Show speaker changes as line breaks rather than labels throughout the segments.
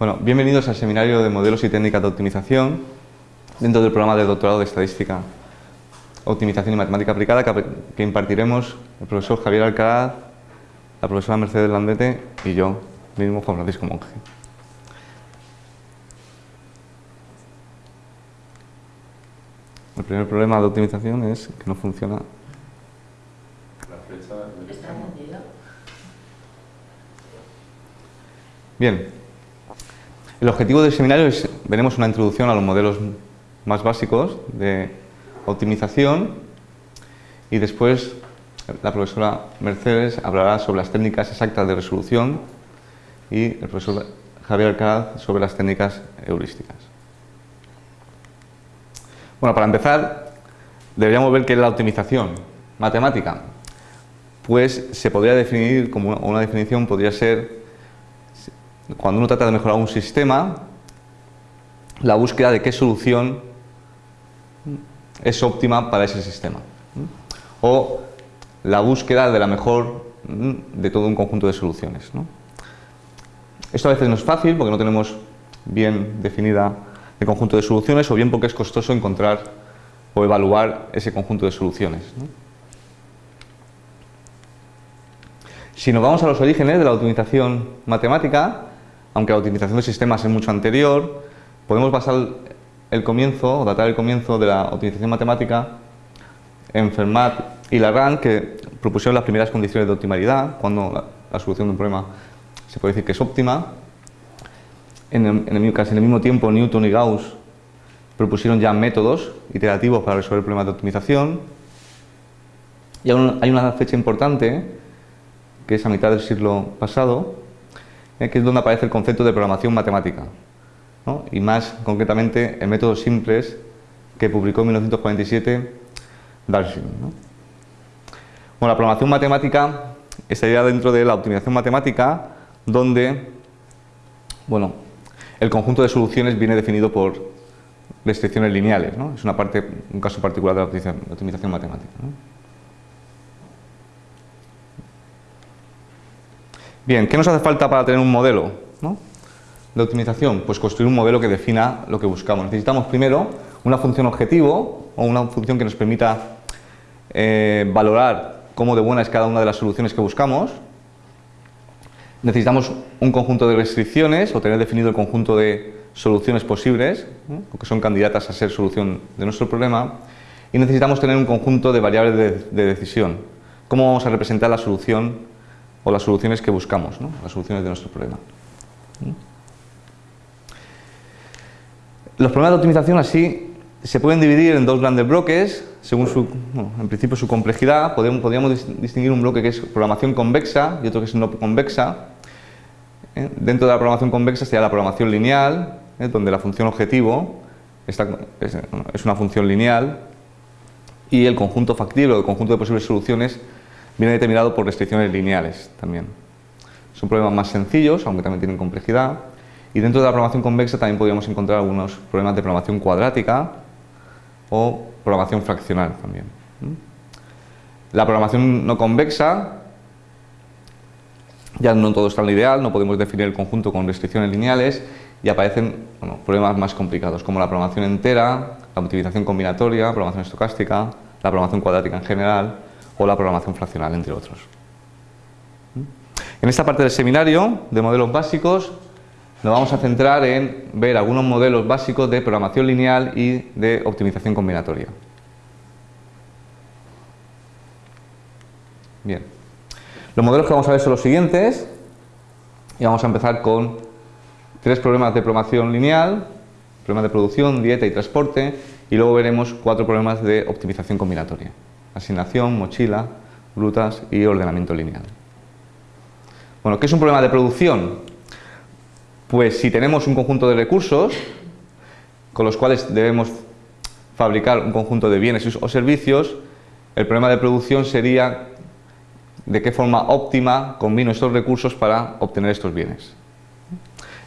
Bueno, bienvenidos al seminario de modelos y técnicas de optimización dentro del programa de doctorado de estadística, optimización y matemática aplicada que, impartiremos el profesor Javier Alcaraz, la profesora Mercedes Landete y yo, mismo Juan Francisco Monge. El primer problema de optimización es que no funciona la flecha. Bien, el objetivo del seminario es, veremos una introducción a los modelos más básicos de optimización y después la profesora Mercedes hablará sobre las técnicas exactas de resolución y el profesor Javier Alcalá sobre las técnicas heurísticas. Bueno, para empezar, deberíamos ver qué es la optimización matemática. Pues se podría definir como una definición podría ser cuando uno trata de mejorar un sistema, la búsqueda de qué solución es óptima para ese sistema. O la búsqueda de la mejor de todo un conjunto de soluciones. Esto a veces no es fácil porque no tenemos bien definida el conjunto de soluciones o bien porque es costoso encontrar o evaluar ese conjunto de soluciones. Si nos vamos a los orígenes de la optimización matemática, aunque la optimización de sistemas es mucho anterior, podemos basar el comienzo, o datar el comienzo de la optimización matemática en Fermat y Lagrange, que propusieron las primeras condiciones de optimalidad, cuando la, solución de un problema se puede decir que es óptima. En el, casi en el mismo tiempo, Newton y Gauss propusieron ya métodos iterativos para resolver problemas de optimización. Y hay una fecha importante, que es a mitad del siglo pasado, que es donde aparece el concepto de programación matemática. Y más concretamente el método simples que publicó en 1947 Darcy. Bueno, la programación matemática estaría dentro de la optimización matemática donde bueno, el conjunto de soluciones viene definido por restricciones lineales. Es una parte, un caso particular de la optimización matemática. Bien, ¿qué nos hace falta para tener un modelo de optimización? Pues construir un modelo que defina lo que buscamos. Necesitamos primero una función objetivo o una función que nos permita eh, valorar cómo de buena es cada una de las soluciones que buscamos. Necesitamos un conjunto de restricciones o tener definido el conjunto de soluciones posibles, o que son candidatas a ser solución de nuestro problema. Y necesitamos tener un conjunto de variables de decisión. ¿Cómo vamos a representar la solución o las soluciones que buscamos, las soluciones de nuestro problema. Los problemas de optimización así se pueden dividir en dos grandes bloques, según su, en principio su complejidad. Podríamos distinguir un bloque que es programación convexa y otro que es no convexa. ¿eh? Dentro de la programación convexa sería la programación lineal, ¿eh? donde la función objetivo es, es, una función lineal y el conjunto factible o el conjunto de posibles soluciones viene determinado por restricciones lineales también. Son problemas más sencillos, aunque también tienen complejidad. Y dentro de la programación convexa también podríamos encontrar algunos problemas de programación cuadrática o programación fraccional también. La programación no convexa, ya no todo está en lo ideal, no podemos definir el conjunto con restricciones lineales y aparecen problemas más complicados como la programación entera, la optimización combinatoria, programación estocástica, la programación cuadrática en general, o la programación fraccional, entre otros. En esta parte del seminario de modelos básicos nos vamos a centrar en ver algunos modelos básicos de programación lineal y de optimización combinatoria. Bien, los modelos que vamos a ver son los siguientes y vamos a empezar con tres problemas de programación lineal, problemas de producción, dieta y transporte y luego veremos cuatro problemas de optimización combinatoria asignación, mochila, grutas y ordenamiento lineal. Bueno, ¿qué es un problema de producción? Pues si tenemos un conjunto de recursos con los cuales debemos fabricar un conjunto de bienes o servicios, el problema de producción sería de qué forma óptima combino estos recursos para obtener estos bienes.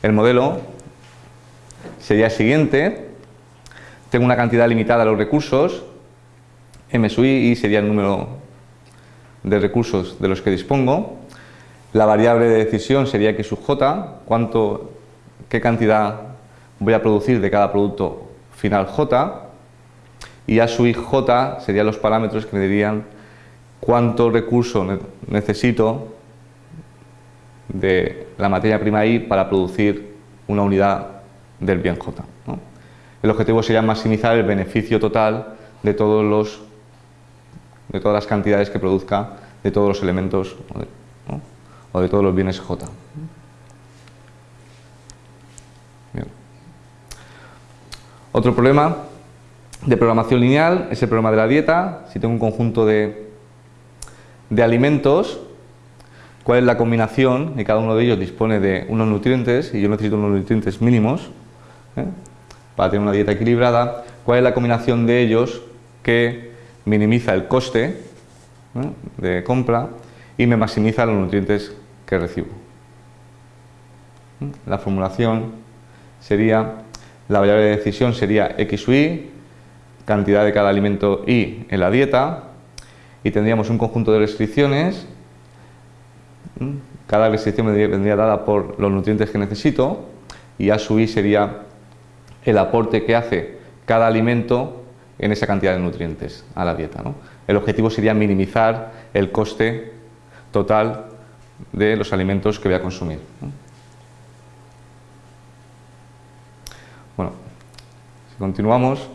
El modelo sería el siguiente, tengo una cantidad limitada de los recursos, M sub I sería el número de recursos de los que dispongo. La variable de decisión sería X sub J, cuánto, qué cantidad voy a producir de cada producto final J y A sub i J serían los parámetros que me dirían cuánto recurso necesito de la materia prima I para producir una unidad del bien J. El objetivo sería maximizar el beneficio total de todos los de todas las cantidades que produzca de todos los elementos o de, todos los bienes J. Otro problema de programación lineal es el problema de la dieta. Si tengo un conjunto de, de alimentos, ¿cuál es la combinación? Y cada uno de ellos dispone de unos nutrientes y yo necesito unos nutrientes mínimos ¿eh? para tener una dieta equilibrada. ¿Cuál es la combinación de ellos que minimiza el coste de compra y me maximiza los nutrientes que recibo? La formulación sería, la variable de decisión sería x y, cantidad de cada alimento y en la dieta, y tendríamos un conjunto de restricciones, cada restricción vendría dada por los nutrientes que necesito, y A sub i sería el aporte que hace cada alimento en esa cantidad de nutrientes a la dieta. El objetivo sería minimizar el coste total de los alimentos que voy a consumir. Bueno, si continuamos,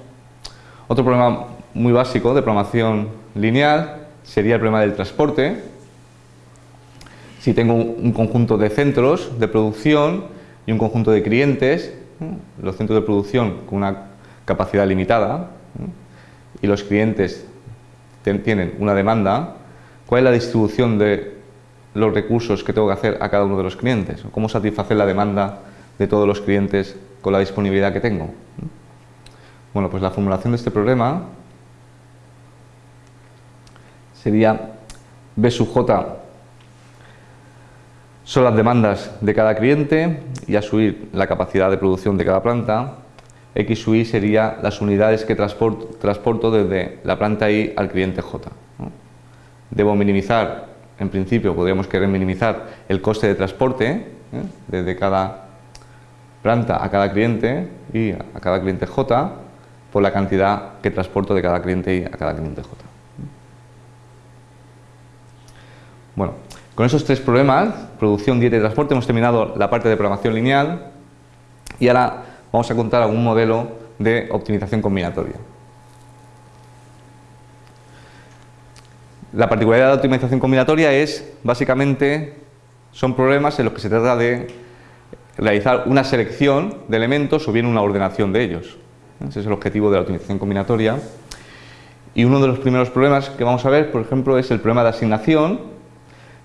otro problema muy básico de programación lineal sería el problema del transporte. Si tengo un conjunto de centros de producción y un conjunto de clientes, los centros de producción con una capacidad limitada y los clientes tienen una demanda, ¿cuál es la distribución de los recursos que tengo que hacer a cada uno de los clientes? ¿Cómo satisfacer la demanda de todos los clientes con la disponibilidad que tengo? Bueno, pues la formulación de este problema sería B sub J son las demandas de cada cliente y a subir la capacidad de producción de cada planta. X sub I sería las unidades que transporto, desde la planta I al cliente J. Debo minimizar, en principio podríamos querer minimizar el coste de transporte ¿eh? desde cada planta a cada cliente y a cada cliente J por la cantidad que transporto de cada cliente I a cada cliente J. Bueno, con esos tres problemas, producción, dieta y transporte, hemos terminado la parte de programación lineal y ahora vamos a contar algún modelo de optimización combinatoria. La particularidad de la optimización combinatoria es, básicamente, son problemas en los que se trata de realizar una selección de elementos o bien una ordenación de ellos. Ese es el objetivo de la optimización combinatoria. Y uno de los primeros problemas que vamos a ver, por ejemplo, es el problema de asignación.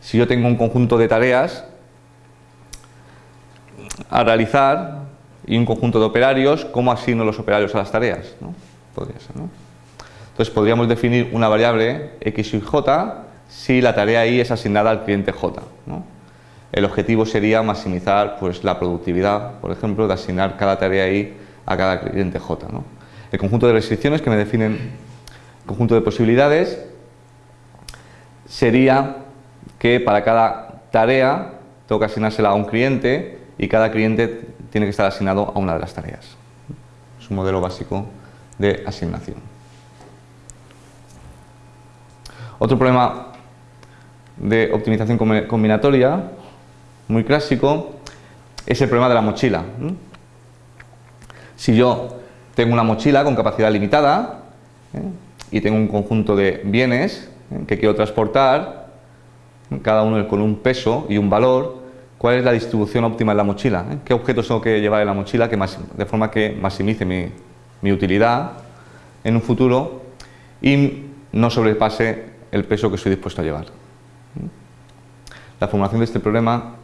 Si yo tengo un conjunto de tareas a realizar y un conjunto de operarios, ¿cómo asigno los operarios a las tareas? Entonces podríamos definir una variable x y j si la tarea i es asignada al cliente j. El objetivo sería maximizar pues, la productividad, por ejemplo, de asignar cada tarea i a cada cliente J. El conjunto de restricciones que me definen el conjunto de posibilidades sería que para cada tarea tengo que asignársela a un cliente y cada cliente tiene que estar asignado a una de las tareas. Es un modelo básico de asignación. Otro problema de optimización combinatoria, muy clásico, es el problema de la mochila. Si yo tengo una mochila con capacidad limitada ¿eh? y tengo un conjunto de bienes ¿eh? que quiero transportar, cada uno con un peso y un valor, ¿cuál es la distribución óptima en la mochila? ¿eh? ¿Qué objetos tengo que llevar en la mochila de forma que maximice mi, utilidad en un futuro y no sobrepase el peso que estoy dispuesto a llevar? La formulación de este problema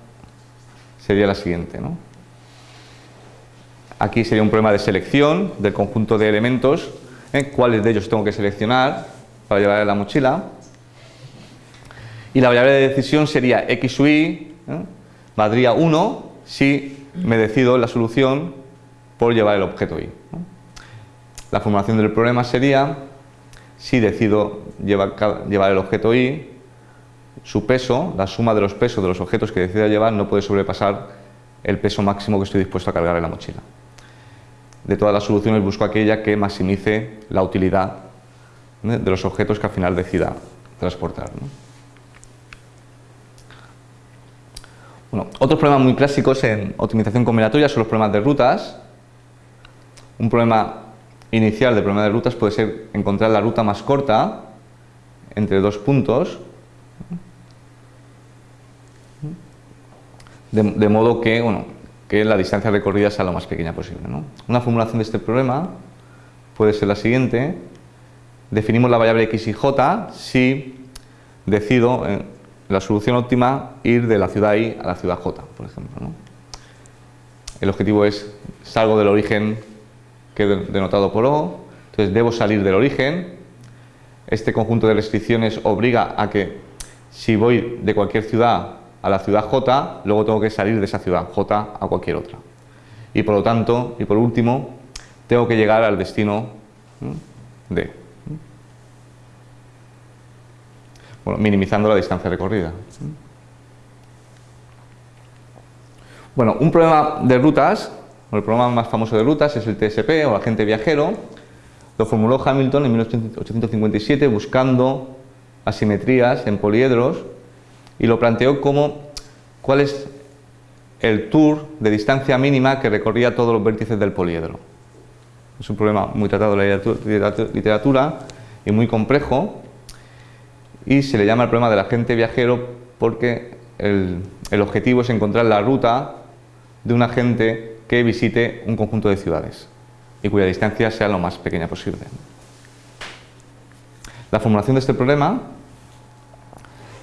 sería la siguiente. Aquí sería un problema de selección del conjunto de elementos, ¿eh? cuáles de ellos tengo que seleccionar para llevar en la mochila. Y la variable de decisión sería x y, ¿eh? Valdría 1 si me decido la solución por llevar el objeto y. La formulación del problema sería, si decido llevar, el objeto y, su peso, la suma de los pesos de los objetos que decida llevar no puede sobrepasar el peso máximo que estoy dispuesto a cargar en la mochila. De todas las soluciones busco aquella que maximice la utilidad de los objetos que al final decida transportar. Bueno, otros problemas muy clásicos en optimización combinatoria son los problemas de rutas. Un problema inicial del problema de rutas puede ser encontrar la ruta más corta entre dos puntos, de, modo que, bueno, que la distancia recorrida sea lo más pequeña posible. Una formulación de este problema puede ser la siguiente. Definimos la variable x y j si decido en la solución óptima ir de la ciudad I a la ciudad J, por ejemplo. El objetivo es salgo del origen que he denotado por O, entonces debo salir del origen. Este conjunto de restricciones obliga a que si voy de cualquier ciudad a la ciudad J, luego tengo que salir de esa ciudad J a cualquier otra. Y por lo tanto, y por último, tengo que llegar al destino D. Minimizando la distancia recorrida. Bueno, un problema de rutas, o el problema más famoso de rutas es el TSP o agente viajero. Lo formuló Hamilton en 1857 buscando asimetrías en poliedros y lo planteó como cuál es el tour de distancia mínima que recorría todos los vértices del poliedro. Es un problema muy tratado en la literatura y muy complejo y se le llama el problema del agente viajero porque el, objetivo es encontrar la ruta de un agente que visite un conjunto de ciudades y cuya distancia sea lo más pequeña posible. La formulación de este problema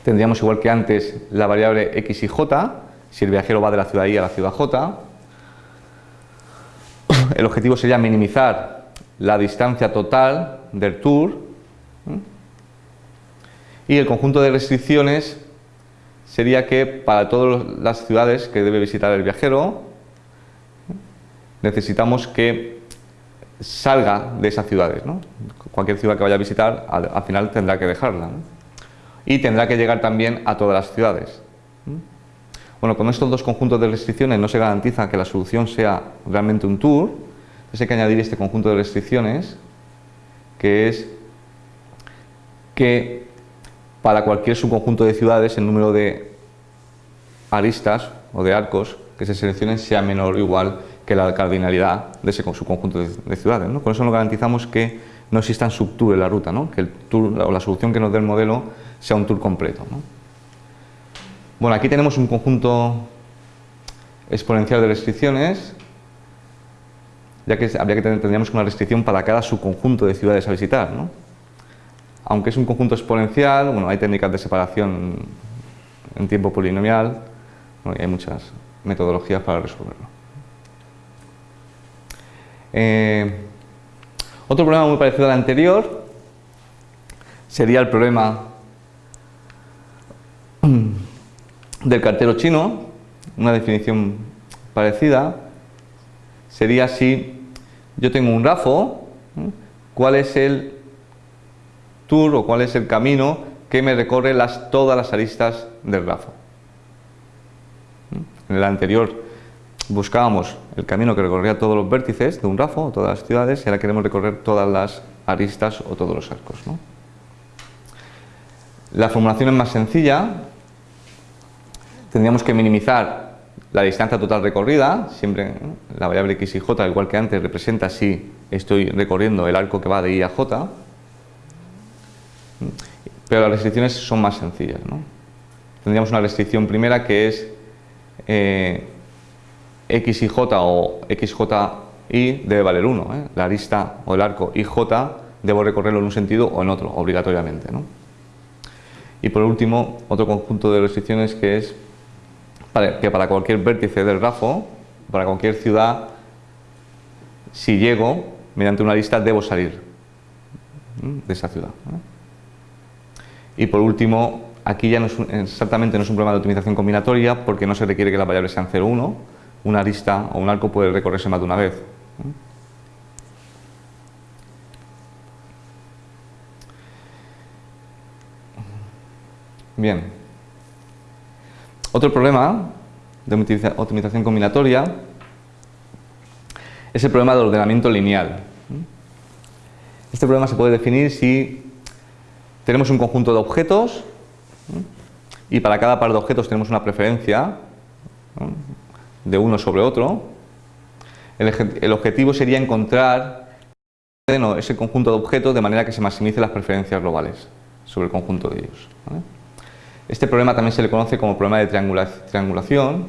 tendríamos igual que antes la variable x y j, si el viajero va de la ciudad I a la ciudad J. El objetivo sería minimizar la distancia total del tour y el conjunto de restricciones sería que para todas las ciudades que debe visitar el viajero necesitamos que salga de esas ciudades. Cualquier ciudad que vaya a visitar al, final tendrá que dejarla y tendrá que llegar también a todas las ciudades. Bueno, con estos dos conjuntos de restricciones no se garantiza que la solución sea realmente un tour, entonces hay que añadir este conjunto de restricciones que es que para cualquier subconjunto de ciudades el número de aristas o de arcos que se seleccionen sea menor o igual que la cardinalidad de ese subconjunto de, ciudades. Con eso nos garantizamos que no existan subtour en la ruta, que el tour la solución que nos dé el modelo sea un tour completo. Bueno, aquí tenemos un conjunto exponencial de restricciones, ya que habría que tener, tendríamos una restricción para cada subconjunto de ciudades a visitar. Aunque es un conjunto exponencial, bueno, hay técnicas de separación en tiempo polinomial, y hay muchas metodologías para resolverlo. Eh, otro problema muy parecido al anterior sería el problema del cartero chino, una definición parecida, sería si yo tengo un RAFO, cuál es el o cuál es el camino que me recorre las, todas las aristas del RAFO. En el anterior buscábamos el camino que recorría todos los vértices de un RAFO, todas las ciudades, y ahora queremos recorrer todas las aristas o todos los arcos. La formulación es más sencilla, tendríamos que minimizar la distancia total recorrida, siempre la variable x y j, igual que antes, representa si estoy recorriendo el arco que va de i a j, pero las restricciones son más sencillas. Tendríamos una restricción primera que es eh, x y j o xji debe valer 1. ¿eh? La arista o el arco ij debo recorrerlo en un sentido o en otro, obligatoriamente. Y por último, otro conjunto de restricciones que es que para cualquier vértice del RAFO, para cualquier ciudad, si llego, mediante una lista debo salir de esa ciudad. Y por último, aquí ya no es exactamente no es un problema de optimización combinatoria porque no se requiere que las variables sean 0 1, una lista o un arco puede recorrerse más de una vez. Bien. Otro problema de optimización combinatoria es el problema del ordenamiento lineal. Este problema se puede definir si tenemos un conjunto de objetos y para cada par de objetos tenemos una preferencia de uno sobre otro. El, objetivo sería encontrar ese conjunto de objetos de manera que se maximice las preferencias globales sobre el conjunto de ellos. Este problema también se le conoce como problema de triangulación.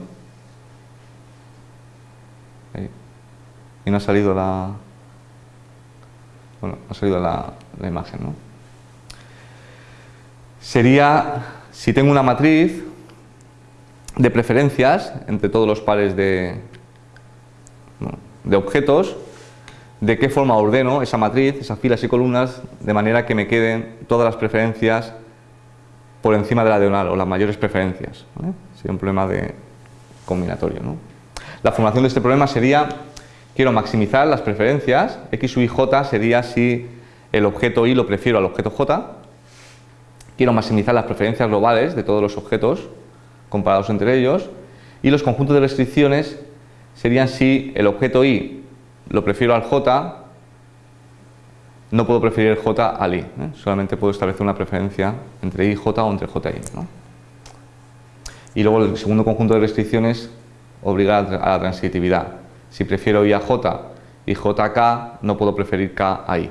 Y no ha salido la... Bueno, ha salido la, imagen, ¿no? Sería, si tengo una matriz de preferencias entre todos los pares de, objetos, de qué forma ordeno esa matriz, esas filas y columnas, de manera que me queden todas las preferencias por encima de la diagonal o las mayores preferencias. Sería un problema de combinatorio. La formulación de este problema sería, quiero maximizar las preferencias, x i j sería si el objeto i lo prefiero al objeto j, quiero maximizar las preferencias globales de todos los objetos comparados entre ellos, y los conjuntos de restricciones serían si el objeto i lo prefiero al j no puedo preferir el J al I, ¿eh? solamente puedo establecer una preferencia entre I y J o entre J y I. Y luego el segundo conjunto de restricciones obliga a la transitividad. Si prefiero I a J y J a K, no puedo preferir K a I.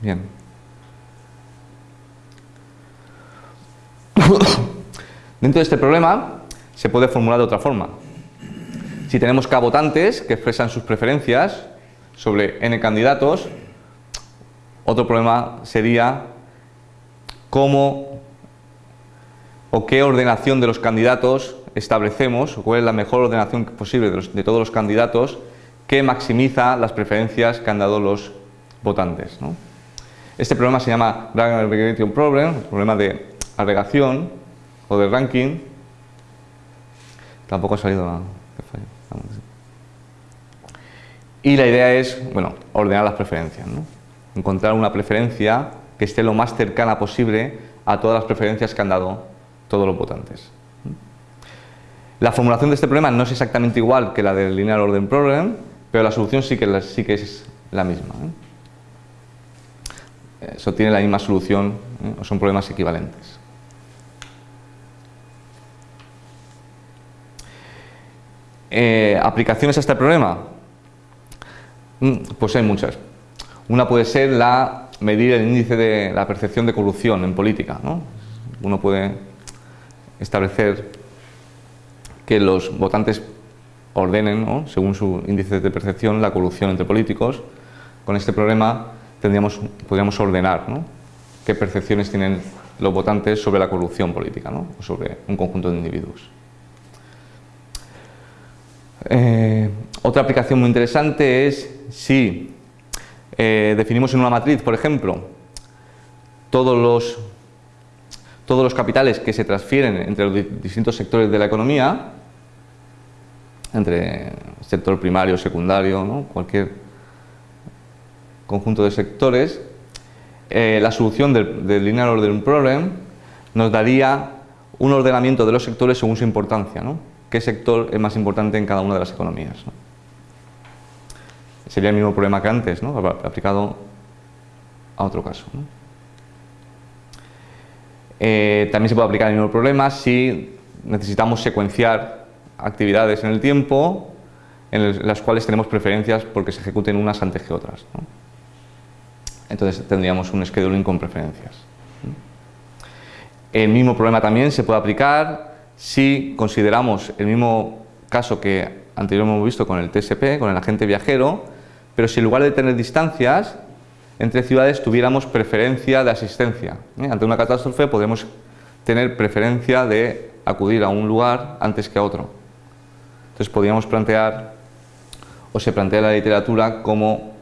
Bien. Dentro de este problema se puede formular de otra forma. Si tenemos K votantes que expresan sus preferencias sobre N candidatos, otro problema sería cómo o qué ordenación de los candidatos establecemos, o cuál es la mejor ordenación posible de, todos los candidatos que maximiza las preferencias que han dado los votantes. Este problema se llama Rank Aggregation Problem, problema de agregación o de ranking. Tampoco ha salido nada. Y la idea es, bueno, ordenar las preferencias, encontrar una preferencia que esté lo más cercana posible a todas las preferencias que han dado todos los votantes. La formulación de este problema no es exactamente igual que la del Linear Order Problem, pero la solución sí que, sí que es la misma. Eso tiene la misma solución, o son problemas equivalentes. Eh, ¿Aplicaciones a este problema? Mm, pues hay muchas. Una puede ser la medir el índice de la percepción de corrupción en política. Uno puede establecer que los votantes ordenen, según su índice de percepción, la corrupción entre políticos. Con este problema tendríamos, podríamos ordenar qué percepciones tienen los votantes sobre la corrupción política o sobre un conjunto de individuos. Eh, otra aplicación muy interesante es si eh, definimos en una matriz, por ejemplo, todos los, todos los capitales que se transfieren entre los distintos sectores de la economía, entre sector primario, secundario, cualquier conjunto de sectores, eh, la solución del, linear order problem nos daría un ordenamiento de los sectores según su importancia. ¿no? qué sector es más importante en cada una de las economías. Sería el mismo problema que antes, ¿no? aplicado a otro caso. Eh, también se puede aplicar el mismo problema si necesitamos secuenciar actividades en el tiempo en las cuales tenemos preferencias porque se ejecuten unas antes que otras. Entonces tendríamos un scheduling con preferencias. El mismo problema también se puede aplicar si consideramos el mismo caso que anteriormente hemos visto con el TSP, con el agente viajero, pero si en lugar de tener distancias entre ciudades tuviéramos preferencia de asistencia. ¿eh? Ante una catástrofe podemos tener preferencia de acudir a un lugar antes que a otro. Entonces podríamos plantear, o se plantea en la literatura, como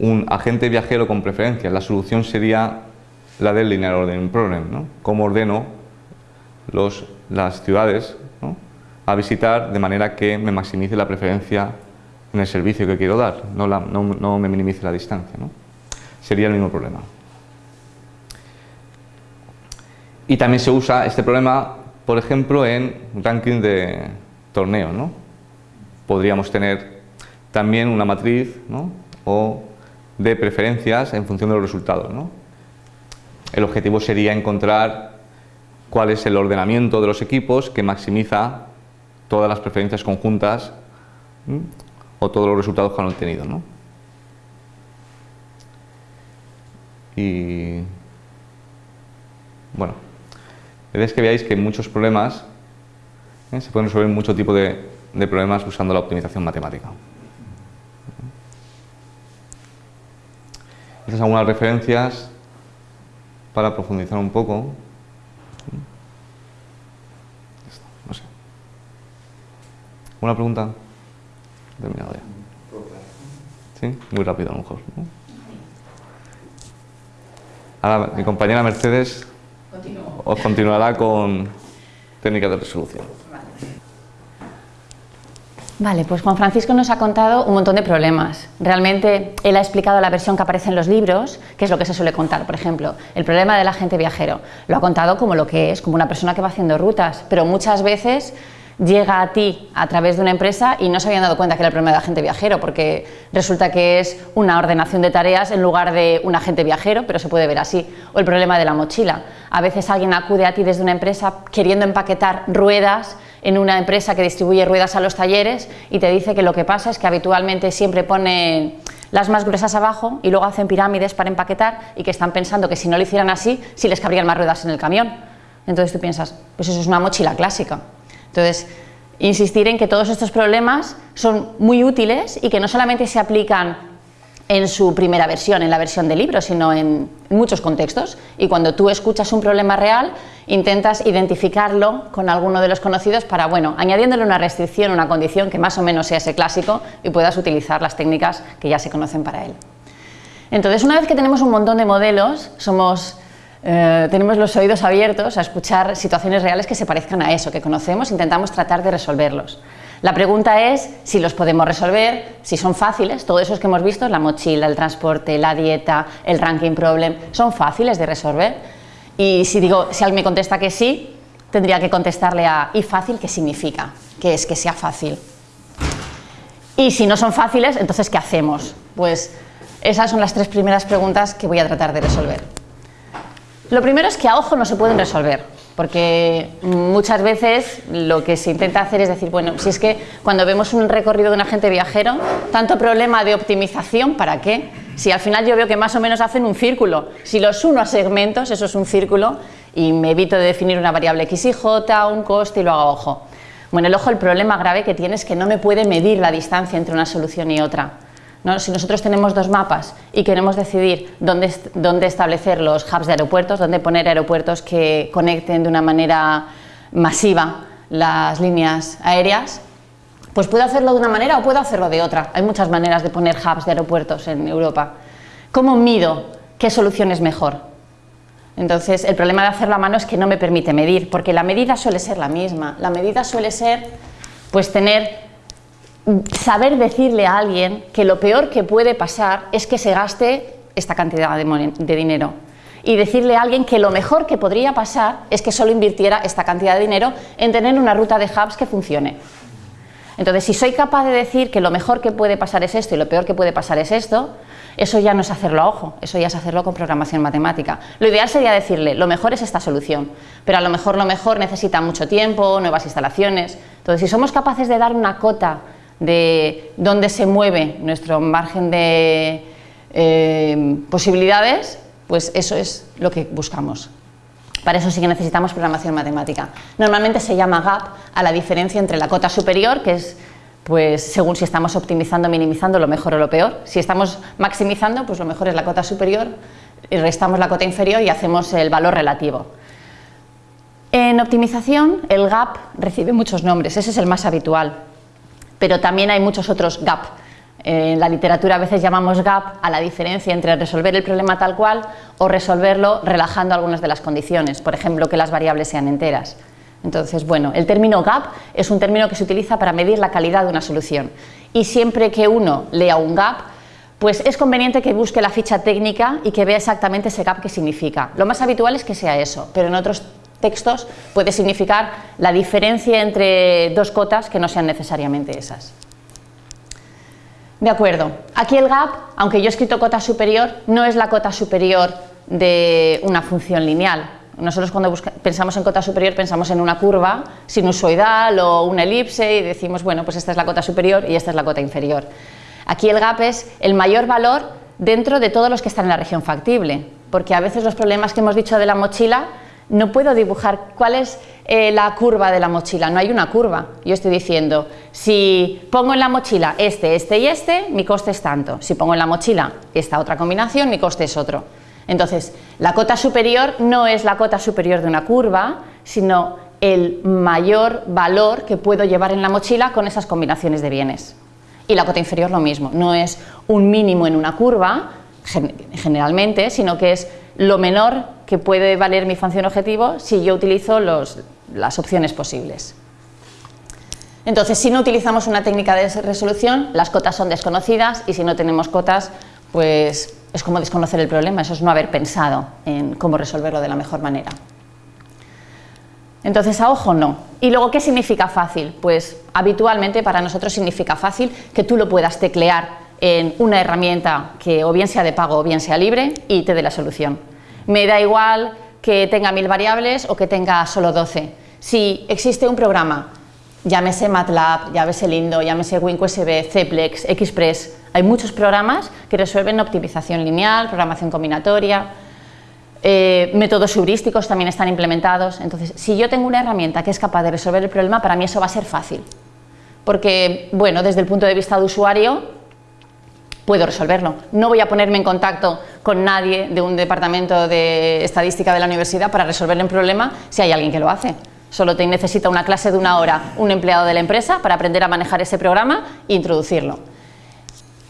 un agente viajero con preferencia. La solución sería la del linear ordering problem, ¿no? Cómo ordeno las ciudades a visitar de manera que me maximice la preferencia en el servicio que quiero dar, no, no, me minimice la distancia. Sería el mismo problema. Y también se usa este problema, por ejemplo, en ranking de torneo. ¿no? Podríamos tener también una matriz ¿no? o de preferencias en función de los resultados. ¿no? El objetivo sería encontrar cuál es el ordenamiento de los equipos que maximiza todas las preferencias conjuntas o todos los resultados que han obtenido. Y bueno, es que veáis que muchos problemas ¿eh? se pueden resolver mucho tipo de, de problemas usando la optimización matemática. Son algunas referencias para profundizar un poco. No sé. ¿Una pregunta? Terminado ya. ¿Sí? Muy rápido a lo mejor. Ahora mi compañera Mercedes os continuará con técnicas de resolución.
Vale, pues Juan Francisco nos ha contado un montón de problemas. Realmente él ha explicado la versión que aparece en los libros, que es lo que se suele contar. Por ejemplo, el problema del agente viajero. Lo ha contado como lo que es, como una persona que va haciendo rutas, pero muchas veces llega a ti a través de una empresa y no se habían dado cuenta que era el problema del agente viajero, porque resulta que es una ordenación de tareas en lugar de un agente viajero, pero se puede ver así. O el problema de la mochila. A veces alguien acude a ti desde una empresa queriendo empaquetar ruedas en una empresa que distribuye ruedas a los talleres y te dice que lo que pasa es que habitualmente siempre pone las más gruesas abajo y luego hacen pirámides para empaquetar y que están pensando que si no lo hicieran así, si les cabrían más ruedas en el camión. Entonces tú piensas, pues eso es una mochila clásica. Entonces, insistir en que todos estos problemas son muy útiles y que no solamente se aplican en su primera versión, en la versión de libro, sino en muchos contextos. Y cuando tú escuchas un problema real, intentas identificarlo con alguno de los conocidos para, bueno, añadiéndole una restricción, una condición que más o menos sea ese clásico y puedas utilizar las técnicas que ya se conocen para él. Entonces, una vez que tenemos un montón de modelos, somos eh, tenemos los oídos abiertos a escuchar situaciones reales que se parezcan a eso, que conocemos, intentamos tratar de resolverlos. La pregunta es si los podemos resolver, si son fáciles, todos esos que hemos visto, la mochila, el transporte, la dieta, el ranking problem, son fáciles de resolver. Y si digo, si alguien me contesta que sí, tendría que contestarle a ¿y fácil qué significa? ¿Qué es que sea fácil? Y si no son fáciles, entonces ¿qué hacemos? Pues esas son las tres primeras preguntas que voy a tratar de resolver. Lo primero es que a ojo no se pueden resolver, porque muchas veces lo que se intenta hacer es decir, bueno, si es que cuando vemos un recorrido de un agente viajero, tanto problema de optimización, ¿para qué? Si al final yo veo que más o menos hacen un círculo, si los uno a segmentos, eso es un círculo, y me evito de definir una variable x y j, un coste y lo hago a ojo. Bueno, el ojo, el problema grave que tiene es que no me puede medir la distancia entre una solución y otra. Si nosotros tenemos dos mapas y queremos decidir dónde, dónde establecer los hubs de aeropuertos, dónde poner aeropuertos que conecten de una manera masiva las líneas aéreas, pues puedo hacerlo de una manera o puedo hacerlo de otra. Hay muchas maneras de poner hubs de aeropuertos en Europa. ¿Cómo mido qué solución es mejor? Entonces, el problema de hacerlo a mano es que no me permite medir, porque la medida suele ser la misma. La medida suele ser, pues, tener saber decirle a alguien que lo peor que puede pasar es que se gaste esta cantidad de, dinero y decirle a alguien que lo mejor que podría pasar es que solo invirtiera esta cantidad de dinero en tener una ruta de hubs que funcione. Entonces, si soy capaz de decir que lo mejor que puede pasar es esto y lo peor que puede pasar es esto, eso ya no es hacerlo a ojo, eso ya es hacerlo con programación matemática. Lo ideal sería decirle, lo mejor es esta solución, pero a lo mejor lo mejor necesita mucho tiempo, nuevas instalaciones. Entonces, si somos capaces de dar una cota de dónde se mueve nuestro margen de eh, posibilidades, pues eso es lo que buscamos. Para eso sí que necesitamos programación matemática. Normalmente se llama gap a la diferencia entre la cota superior, que es pues según si estamos optimizando minimizando lo mejor o lo peor. Si estamos maximizando, pues lo mejor es la cota superior, restamos la cota inferior y hacemos el valor relativo. En optimización, el gap recibe muchos nombres, ese es el más habitual pero también hay muchos otros gap. En la literatura a veces llamamos gap a la diferencia entre resolver el problema tal cual o resolverlo relajando algunas de las condiciones, por ejemplo, que las variables sean enteras. Entonces, bueno, el término gap es un término que se utiliza para medir la calidad de una solución y siempre que uno lea un gap, pues es conveniente que busque la ficha técnica y que vea exactamente ese gap que significa. Lo más habitual es que sea eso, pero en otros textos puede significar la diferencia entre dos cotas que no sean necesariamente esas. De acuerdo, aquí el gap, aunque yo he escrito cota superior, no es la cota superior de una función lineal. Nosotros cuando pensamos en cota superior pensamos en una curva sinusoidal o una elipse y decimos, bueno, pues esta es la cota superior y esta es la cota inferior. Aquí el gap es el mayor valor dentro de todos los que están en la región factible, porque a veces los problemas que hemos dicho de la mochila no puedo dibujar cuál es eh, la curva de la mochila, no hay una curva. Yo estoy diciendo, si pongo en la mochila este, este y este, mi coste es tanto. Si pongo en la mochila esta otra combinación, mi coste es otro. Entonces, la cota superior no es la cota superior de una curva, sino el mayor valor que puedo llevar en la mochila con esas combinaciones de bienes. Y la cota inferior lo mismo, no es un mínimo en una curva, generalmente, sino que es lo menor que puede valer mi función objetivo si yo utilizo las opciones posibles. Entonces, si no utilizamos una técnica de resolución, las cotas son desconocidas y si no tenemos cotas, pues es como desconocer el problema, eso es no haber pensado en cómo resolverlo de la mejor manera. Entonces, a ojo no. ¿Y luego qué significa fácil? Pues habitualmente para nosotros significa fácil que tú lo puedas teclear en una herramienta que o bien sea de pago o bien sea libre y te dé la solución. Me da igual que tenga mil variables o que tenga solo 12. Si existe un programa, llámese MATLAB, llámese Lindo, llámese WinQSB, Ceplex, Express, hay muchos programas que resuelven optimización lineal, programación combinatoria, eh, métodos heurísticos también están implementados. Entonces, si yo tengo una herramienta que es capaz de resolver el problema, para mí eso va a ser fácil. Porque, bueno, desde el punto de vista de usuario, puedo resolverlo. No voy a ponerme en contacto con nadie de un departamento de estadística de la universidad para resolver el problema si hay alguien que lo hace. Solo te necesita una clase de una hora un empleado de la empresa para aprender a manejar ese programa e introducirlo.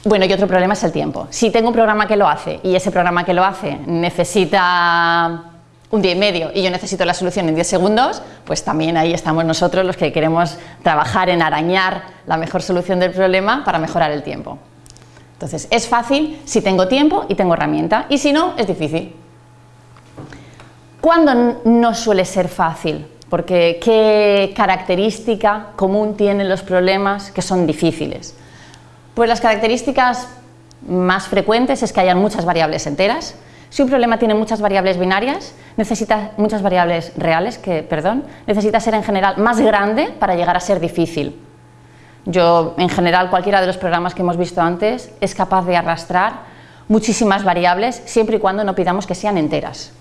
Bueno, y otro problema es el tiempo. Si tengo un programa que lo hace y ese programa que lo hace necesita un día y medio y yo necesito la solución en 10 segundos, pues también ahí estamos nosotros los que queremos trabajar en arañar la mejor solución del problema para mejorar el tiempo. Entonces, es fácil si tengo tiempo y tengo herramienta, y si no, es difícil. ¿Cuándo no suele ser fácil? Porque ¿qué característica común tienen los problemas que son difíciles? Pues las características más frecuentes es que hayan muchas variables enteras. Si un problema tiene muchas variables binarias, necesita muchas variables reales, que, perdón, necesita ser en general más grande para llegar a ser difícil. Yo, en general, cualquiera de los programas que hemos visto antes es capaz de arrastrar muchísimas variables siempre y cuando no pidamos que sean enteras.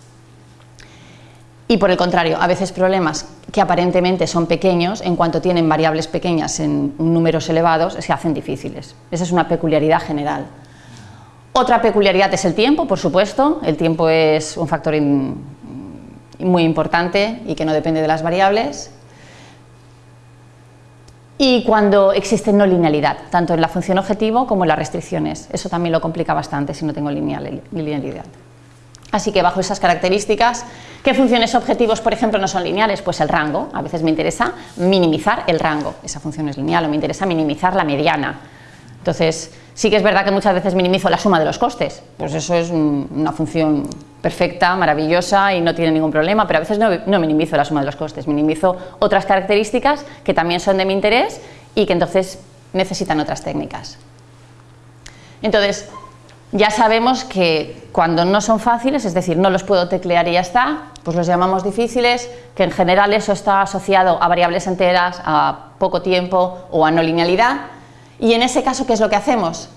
Y por el contrario, a veces problemas que aparentemente son pequeños, en cuanto tienen variables pequeñas en números elevados, se hacen difíciles. Esa es una peculiaridad general. Otra peculiaridad es el tiempo, por supuesto. El tiempo es un factor muy importante y que no depende de las variables y cuando existe no linealidad, tanto en la función objetivo como en las restricciones. Eso también lo complica bastante si no tengo linealidad. Así que bajo esas características, ¿qué funciones objetivos, por ejemplo, no son lineales? Pues el rango. A veces me interesa minimizar el rango. Esa función es lineal o me interesa minimizar la mediana. Entonces, sí que es verdad que muchas veces minimizo la suma de los costes. Pues eso es una función perfecta, maravillosa y no tiene ningún problema, pero a veces no, minimizo la suma de los costes, minimizo otras características que también son de mi interés y que entonces necesitan otras técnicas. Entonces, ya sabemos que cuando no son fáciles, es decir, no los puedo teclear y ya está, pues los llamamos difíciles, que en general eso está asociado a variables enteras, a poco tiempo o a no linealidad. Y en ese caso, ¿qué es lo que hacemos?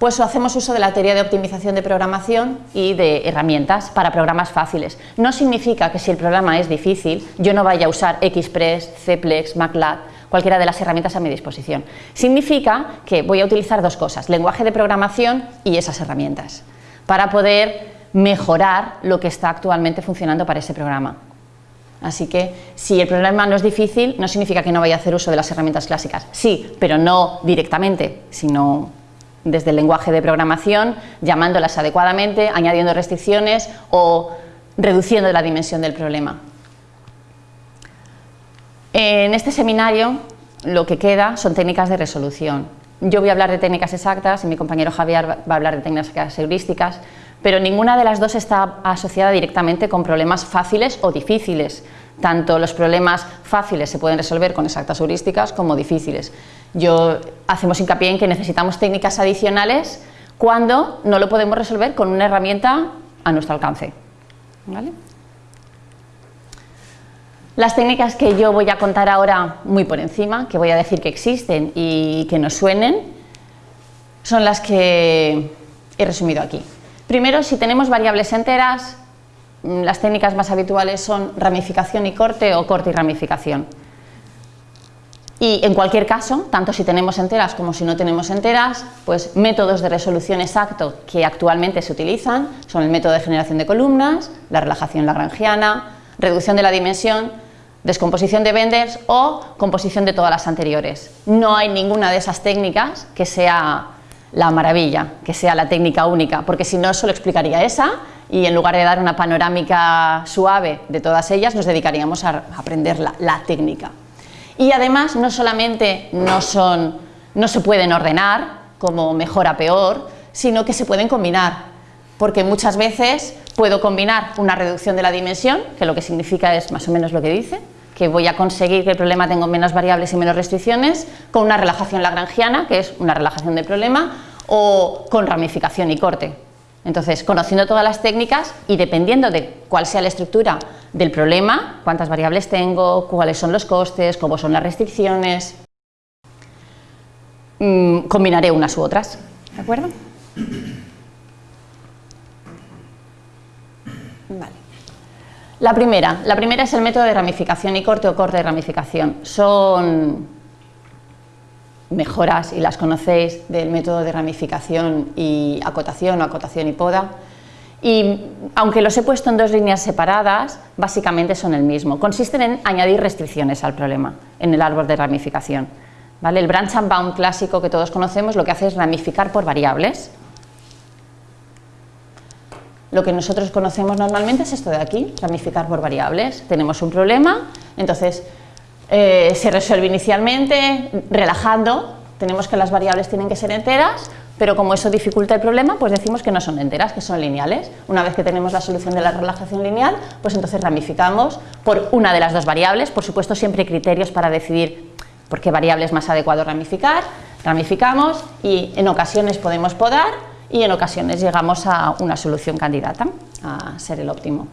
Pues hacemos uso de la teoría de optimización de programación y de herramientas para programas fáciles. No significa que si el programa es difícil, yo no vaya a usar Express, Ceplex, MATLAB, cualquiera de las herramientas a mi disposición. Significa que voy a utilizar dos cosas, lenguaje de programación y esas herramientas, para poder mejorar lo que está actualmente funcionando para ese programa. Así que si el problema no es difícil, no significa que no vaya a hacer uso de las herramientas clásicas. Sí, pero no directamente, sino desde el lenguaje de programación, llamándolas adecuadamente, añadiendo restricciones o reduciendo la dimensión del problema. En este seminario lo que queda son técnicas de resolución. Yo voy a hablar de técnicas exactas y mi compañero Javier va a hablar de técnicas heurísticas, pero ninguna de las dos está asociada directamente con problemas fáciles o difíciles. Tanto los problemas fáciles se pueden resolver con exactas heurísticas como difíciles. Yo hacemos hincapié en que necesitamos técnicas adicionales cuando no lo podemos resolver con una herramienta a nuestro alcance. Las técnicas que yo voy a contar ahora muy por encima, que voy a decir que existen y que nos suenen, son las que he resumido aquí. Primero, si tenemos variables enteras, las técnicas más habituales son ramificación y corte o corte y ramificación. Y en cualquier caso, tanto si tenemos enteras como si no tenemos enteras, pues métodos de resolución exacto que actualmente se utilizan son el método de generación de columnas, la relajación lagrangiana, reducción de la dimensión, descomposición de Benders o composición de todas las anteriores. No hay ninguna de esas técnicas que sea la maravilla, que sea la técnica única, porque si no solo explicaría esa y en lugar de dar una panorámica suave de todas ellas nos dedicaríamos a aprender la técnica. Y además no solamente no, son, no se pueden ordenar como mejor a peor, sino que se pueden combinar, porque muchas veces puedo combinar una reducción de la dimensión, que lo que significa es más o menos lo que dice, que voy a conseguir que el problema tenga menos variables y menos restricciones, con una relajación lagrangiana, que es una relajación del problema, o con ramificación y corte. Entonces, conociendo todas las técnicas y dependiendo de cuál sea la estructura del problema, cuántas variables tengo, cuáles son los costes, cómo son las restricciones, mm, combinaré unas u otras, ¿de acuerdo? La primera, la primera es el método de ramificación y corte o corte de ramificación. Son mejoras, y las conocéis, del método de ramificación y acotación o acotación y poda. Y aunque los he puesto en dos líneas separadas, básicamente son el mismo. Consisten en añadir restricciones al problema en el árbol de ramificación. ¿Vale? El branch and bound clásico que todos conocemos lo que hace es ramificar por variables. Lo que nosotros conocemos normalmente es esto de aquí, ramificar por variables. Tenemos un problema, entonces eh, se resuelve inicialmente relajando, tenemos que las variables tienen que ser enteras, pero como eso dificulta el problema, pues decimos que no son enteras, que son lineales. Una vez que tenemos la solución de la relajación lineal, pues entonces ramificamos por una de las dos variables, por supuesto siempre criterios para decidir por qué variable es más adecuado ramificar, ramificamos y en ocasiones podemos podar y en ocasiones llegamos a una solución candidata a ser el óptimo.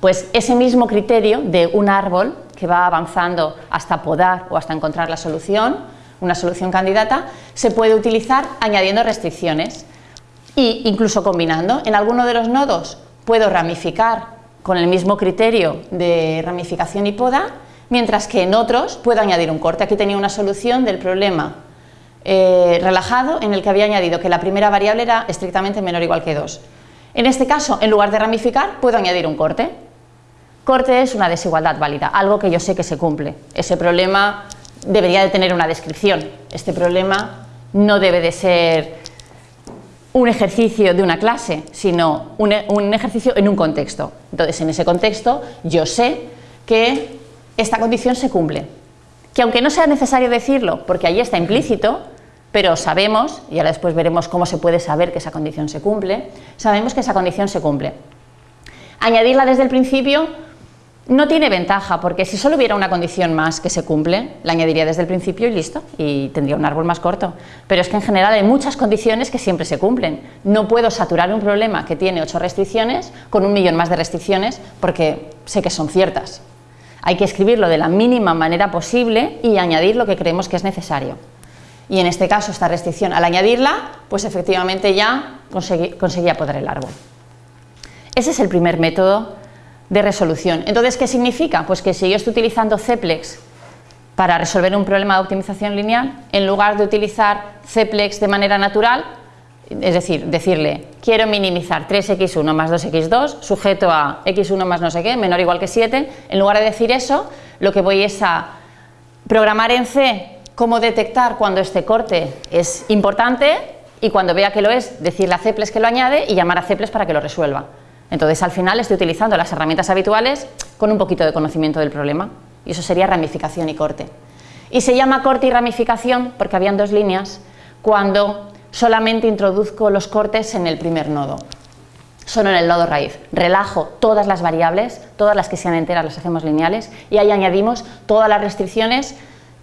Pues ese mismo criterio de un árbol que va avanzando hasta podar o hasta encontrar la solución, una solución candidata, se puede utilizar añadiendo restricciones e incluso combinando. En alguno de los nodos puedo ramificar con el mismo criterio de ramificación y poda, mientras que en otros puedo añadir un corte. Aquí tenía una solución del problema eh, relajado en el que había añadido que la primera variable era estrictamente menor o igual que 2. En este caso, en lugar de ramificar, puedo añadir un corte. Corte es una desigualdad válida, algo que yo sé que se cumple. Ese problema debería de tener una descripción. Este problema no debe de ser un ejercicio de una clase, sino un, un, ejercicio en un contexto. Entonces, en ese contexto, yo sé que esta condición se cumple. Que aunque no sea necesario decirlo, porque ahí está implícito, pero sabemos, y ahora después veremos cómo se puede saber que esa condición se cumple, sabemos que esa condición se cumple. Añadirla desde el principio no tiene ventaja, porque si solo hubiera una condición más que se cumple, la añadiría desde el principio y listo, y tendría un árbol más corto. Pero es que en general hay muchas condiciones que siempre se cumplen. No puedo saturar un problema que tiene ocho restricciones con un millón más de restricciones porque sé que son ciertas. Hay que escribirlo de la mínima manera posible y añadir lo que creemos que es necesario. Y en este caso, esta restricción, al añadirla, pues efectivamente ya conseguía poder el árbol. Ese es el primer método de resolución. Entonces, ¿qué significa? Pues que si yo estoy utilizando Ceplex para resolver un problema de optimización lineal, en lugar de utilizar Ceplex de manera natural, es decir, decirle, quiero minimizar 3x1 más 2x2, sujeto a x1 más no sé qué, menor o igual que 7, en lugar de decir eso, lo que voy es a programar en C cómo detectar cuando este corte es importante y cuando vea que lo es, decirle a Ceplex que lo añade y llamar a Ceplex para que lo resuelva. Entonces al final estoy utilizando las herramientas habituales con un poquito de conocimiento del problema y eso sería ramificación y corte. Y se llama corte y ramificación porque habían dos líneas cuando solamente introduzco los cortes en el primer nodo. solo en el nodo raíz. Relajo todas las variables, todas las que sean enteras las hacemos lineales y ahí añadimos todas las restricciones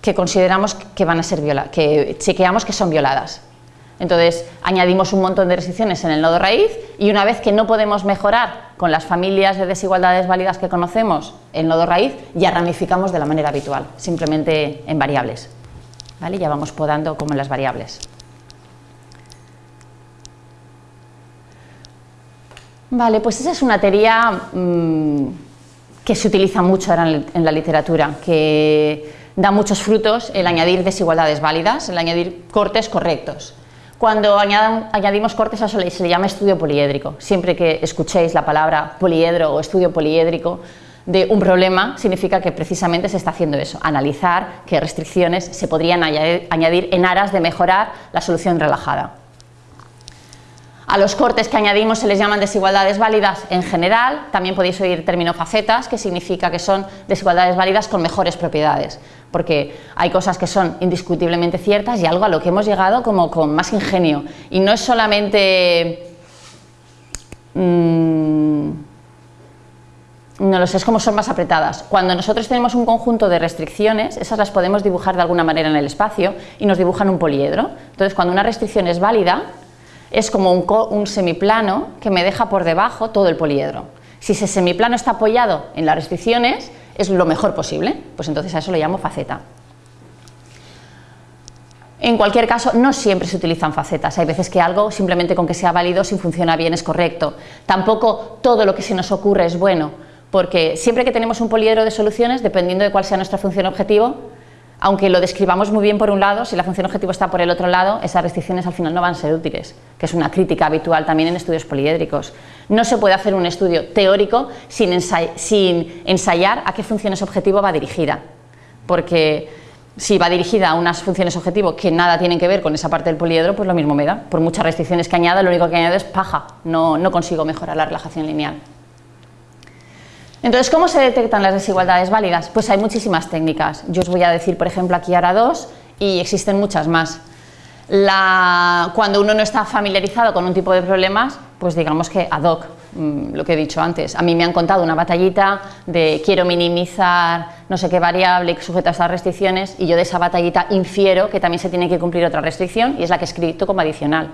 que consideramos que van a ser violadas, que chequeamos que son violadas. Entonces añadimos un montón de restricciones en el nodo raíz y una vez que no podemos mejorar con las familias de desigualdades válidas que conocemos el nodo raíz, ya ramificamos de la manera habitual, simplemente en variables. ¿Vale? Ya vamos podando como en las variables. Vale, pues esa es una teoría mm, que se utiliza mucho ahora en la literatura, que da muchos frutos el añadir desigualdades válidas, el añadir cortes correctos. Cuando añadimos cortes a eso se le llama estudio poliédrico. Siempre que escuchéis la palabra poliedro o estudio poliédrico de un problema, significa que precisamente se está haciendo eso, analizar qué restricciones se podrían añadir en aras de mejorar la solución relajada. A los cortes que añadimos se les llaman desigualdades válidas en general, también podéis oír el término facetas, que significa que son desigualdades válidas con mejores propiedades, porque hay cosas que son indiscutiblemente ciertas y algo a lo que hemos llegado como con más ingenio. Y no es solamente... Mmm, no lo sé, es como son más apretadas. Cuando nosotros tenemos un conjunto de restricciones, esas las podemos dibujar de alguna manera en el espacio y nos dibujan un poliedro. Entonces, cuando una restricción es válida, es como un, semiplano que me deja por debajo todo el poliedro. Si ese semiplano está apoyado en las restricciones, es lo mejor posible, pues entonces a eso lo llamo faceta. En cualquier caso, no siempre se utilizan facetas. Hay veces que algo, simplemente con que sea válido, si funciona bien, es correcto. Tampoco todo lo que se nos ocurre es bueno, porque siempre que tenemos un poliedro de soluciones, dependiendo de cuál sea nuestra función objetivo, aunque lo describamos muy bien por un lado, si la función objetivo está por el otro lado, esas restricciones al final no van a ser útiles, que es una crítica habitual también en estudios poliédricos. No se puede hacer un estudio teórico sin, ensayar a qué funciones objetivo va dirigida, porque si va dirigida a unas funciones objetivo que nada tienen que ver con esa parte del poliedro, pues lo mismo me da. Por muchas restricciones que añada, lo único que añado es paja, no, no consigo mejorar la relajación lineal. Entonces, ¿cómo se detectan las desigualdades válidas? Pues hay muchísimas técnicas. Yo os voy a decir, por ejemplo, aquí ahora dos y existen muchas más. cuando uno no está familiarizado con un tipo de problemas, pues digamos que ad hoc, mm, lo que he dicho antes. A mí me han contado una batallita de quiero minimizar no sé qué variable sujeta a estas restricciones y yo de esa batallita infiero que también se tiene que cumplir otra restricción y es la que he escrito como adicional